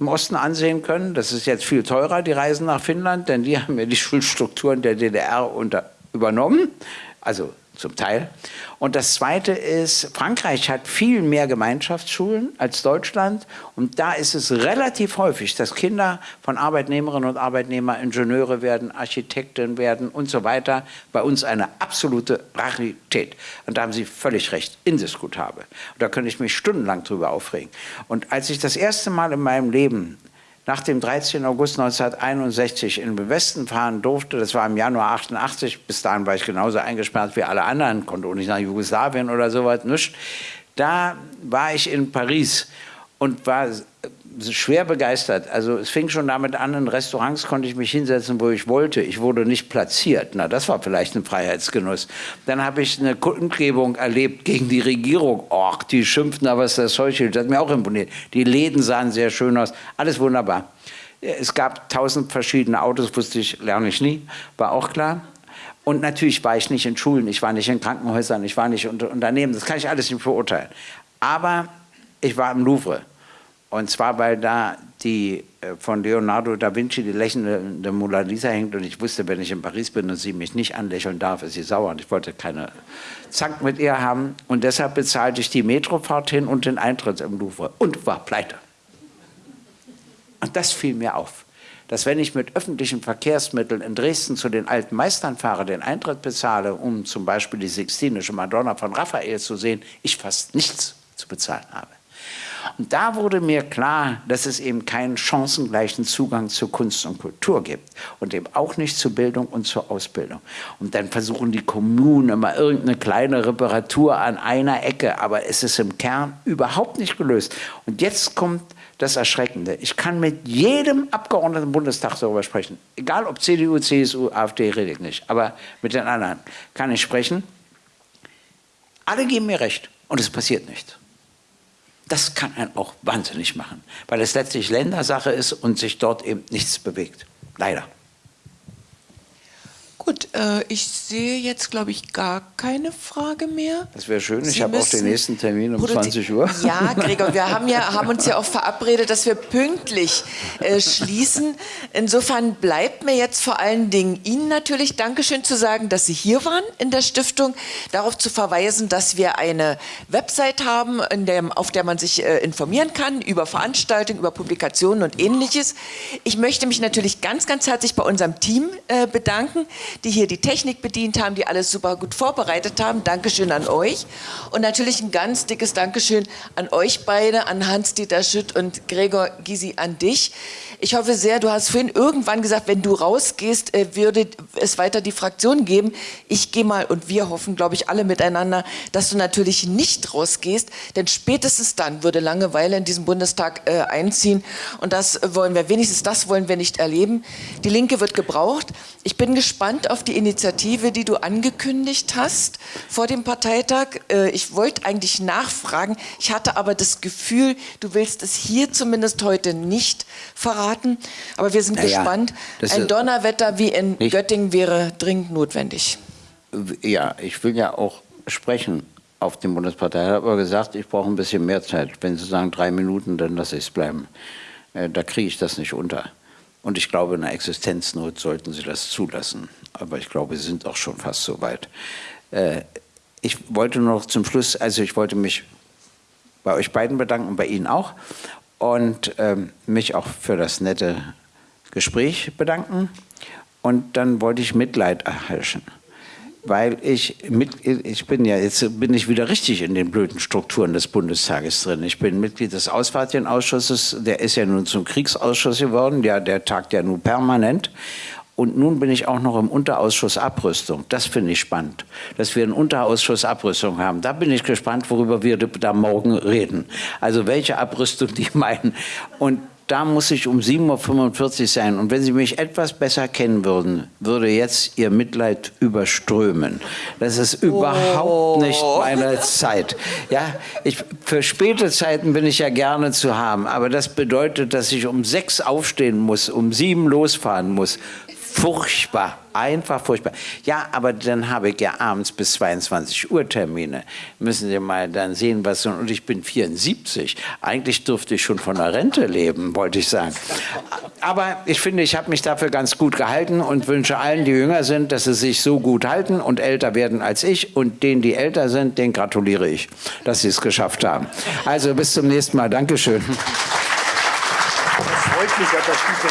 im Osten ansehen können. Das ist jetzt viel teurer, die Reisen nach Finnland, denn die haben ja die Schulstrukturen der DDR unter, übernommen. Also zum Teil. Und das Zweite ist, Frankreich hat viel mehr Gemeinschaftsschulen als Deutschland und da ist es relativ häufig, dass Kinder von Arbeitnehmerinnen und Arbeitnehmern Ingenieure werden, Architekten werden und so weiter. Bei uns eine absolute Rarität. Und da haben Sie völlig recht, indiskutabel. Und da könnte ich mich stundenlang drüber aufregen. Und als ich das erste Mal in meinem Leben nach dem 13. August 1961 in den Westen fahren durfte, das war im Januar 88, bis dahin war ich genauso eingesperrt wie alle anderen, konnte auch nicht nach Jugoslawien oder sowas, nichts. Da war ich in Paris und war schwer begeistert. Also es fing schon damit an, in Restaurants konnte ich mich hinsetzen, wo ich wollte. Ich wurde nicht platziert. Na, das war vielleicht ein Freiheitsgenuss. Dann habe ich eine Kundgebung erlebt gegen die Regierung. Och, die schimpften, aber ist das Zeug Das hat mir auch imponiert. Die Läden sahen sehr schön aus. Alles wunderbar. Es gab tausend verschiedene Autos, wusste ich, lerne ich nie, war auch klar. Und natürlich war ich nicht in Schulen, ich war nicht in Krankenhäusern, ich war nicht unter Unternehmen, das kann ich alles nicht verurteilen. Aber ich war im Louvre. Und zwar, weil da die äh, von Leonardo da Vinci die lächelnde Mona Lisa hängt und ich wusste, wenn ich in Paris bin und sie mich nicht anlächeln darf, ist sie sauer und ich wollte keine Zank mit ihr haben und deshalb bezahlte ich die Metrofahrt hin und den Eintritt im Louvre und war pleite. Und das fiel mir auf, dass wenn ich mit öffentlichen Verkehrsmitteln in Dresden zu den alten Meistern fahre, den Eintritt bezahle, um zum Beispiel die Sixtinische Madonna von Raphael zu sehen, ich fast nichts zu bezahlen habe. Und da wurde mir klar, dass es eben keinen chancengleichen Zugang zu Kunst und Kultur gibt und eben auch nicht zur Bildung und zur Ausbildung. Und dann versuchen die Kommunen immer irgendeine kleine Reparatur an einer Ecke, aber es ist im Kern überhaupt nicht gelöst. Und jetzt kommt das Erschreckende. Ich kann mit jedem Abgeordneten im Bundestag darüber sprechen. Egal ob CDU, CSU, AfD, rede ich nicht. Aber mit den anderen kann ich sprechen. Alle geben mir recht und es passiert nichts das kann einen auch wahnsinnig machen, weil es letztlich Ländersache ist und sich dort eben nichts bewegt. Leider.
Gut, äh, ich sehe jetzt, glaube ich, gar keine Frage mehr.
Das wäre schön. Sie ich habe auch den nächsten Termin um 20 Uhr.
Ja, Gregor, wir haben, ja, haben uns ja auch verabredet, dass wir pünktlich äh, schließen. Insofern bleibt mir jetzt vor allen Dingen Ihnen natürlich Dankeschön zu sagen, dass Sie hier waren in der Stiftung. Darauf zu verweisen, dass wir eine Website haben, der, auf der man sich äh, informieren kann über Veranstaltungen, über Publikationen und Ähnliches. Ich möchte mich natürlich ganz, ganz herzlich bei unserem Team äh, bedanken, die hier die Technik bedient haben, die alles super gut vorbereitet haben. Dankeschön an euch. Und natürlich ein ganz dickes Dankeschön an euch beide, an Hans-Dieter Schütt und Gregor Gysi, an dich. Ich hoffe sehr, du hast vorhin irgendwann gesagt, wenn du rausgehst, äh, würde es weiter die Fraktion geben. Ich gehe mal und wir hoffen, glaube ich, alle miteinander, dass du natürlich nicht rausgehst, denn spätestens dann würde Langeweile in diesem Bundestag äh, einziehen und das wollen wir, wenigstens das wollen wir nicht erleben. Die Linke wird gebraucht. Ich bin gespannt auf die Initiative, die du angekündigt hast vor dem Parteitag. Äh, ich wollte eigentlich nachfragen, ich hatte aber das Gefühl, du willst es hier zumindest heute nicht verraten verraten. Aber wir sind naja, gespannt. Ein Donnerwetter wie in Göttingen wäre dringend notwendig.
Ja, ich will ja auch sprechen auf dem Bundespartei. Ich habe aber gesagt, ich brauche ein bisschen mehr Zeit. Wenn Sie sagen drei Minuten, dann lasse ich es bleiben. Äh, da kriege ich das nicht unter. Und ich glaube, in der Existenznot sollten Sie das zulassen. Aber ich glaube, Sie sind auch schon fast so weit. Äh, ich wollte noch zum Schluss, also ich wollte mich bei euch beiden bedanken, bei Ihnen auch und ähm, mich auch für das nette Gespräch bedanken. Und dann wollte ich Mitleid erheischen, weil ich mit, ich bin ja jetzt bin ich wieder richtig in den blöden Strukturen des Bundestages drin. Ich bin Mitglied des Auswärtigen Ausschusses, der ist ja nun zum Kriegsausschuss geworden, ja, der tagt ja nun permanent. Und nun bin ich auch noch im Unterausschuss Abrüstung. Das finde ich spannend, dass wir einen Unterausschuss Abrüstung haben. Da bin ich gespannt, worüber wir da morgen reden. Also welche Abrüstung die meinen. Und da muss ich um 7.45 Uhr sein. Und wenn Sie mich etwas besser kennen würden, würde jetzt Ihr Mitleid überströmen. Das ist überhaupt oh. nicht meine Zeit. Ja, ich, für späte Zeiten bin ich ja gerne zu haben, aber das bedeutet, dass ich um sechs aufstehen muss, um sieben losfahren muss furchtbar, einfach furchtbar. Ja, aber dann habe ich ja abends bis 22 Uhr Termine. Müssen Sie mal dann sehen, was so, und ich bin 74. Eigentlich dürfte ich schon von der Rente leben, wollte ich sagen. Aber ich finde, ich habe mich dafür ganz gut gehalten und wünsche allen, die jünger sind, dass sie sich so gut halten und älter werden als ich. Und denen, die älter sind, denen gratuliere ich, dass sie es geschafft haben. Also bis zum nächsten Mal. Dankeschön. Das freut mich, dass ich so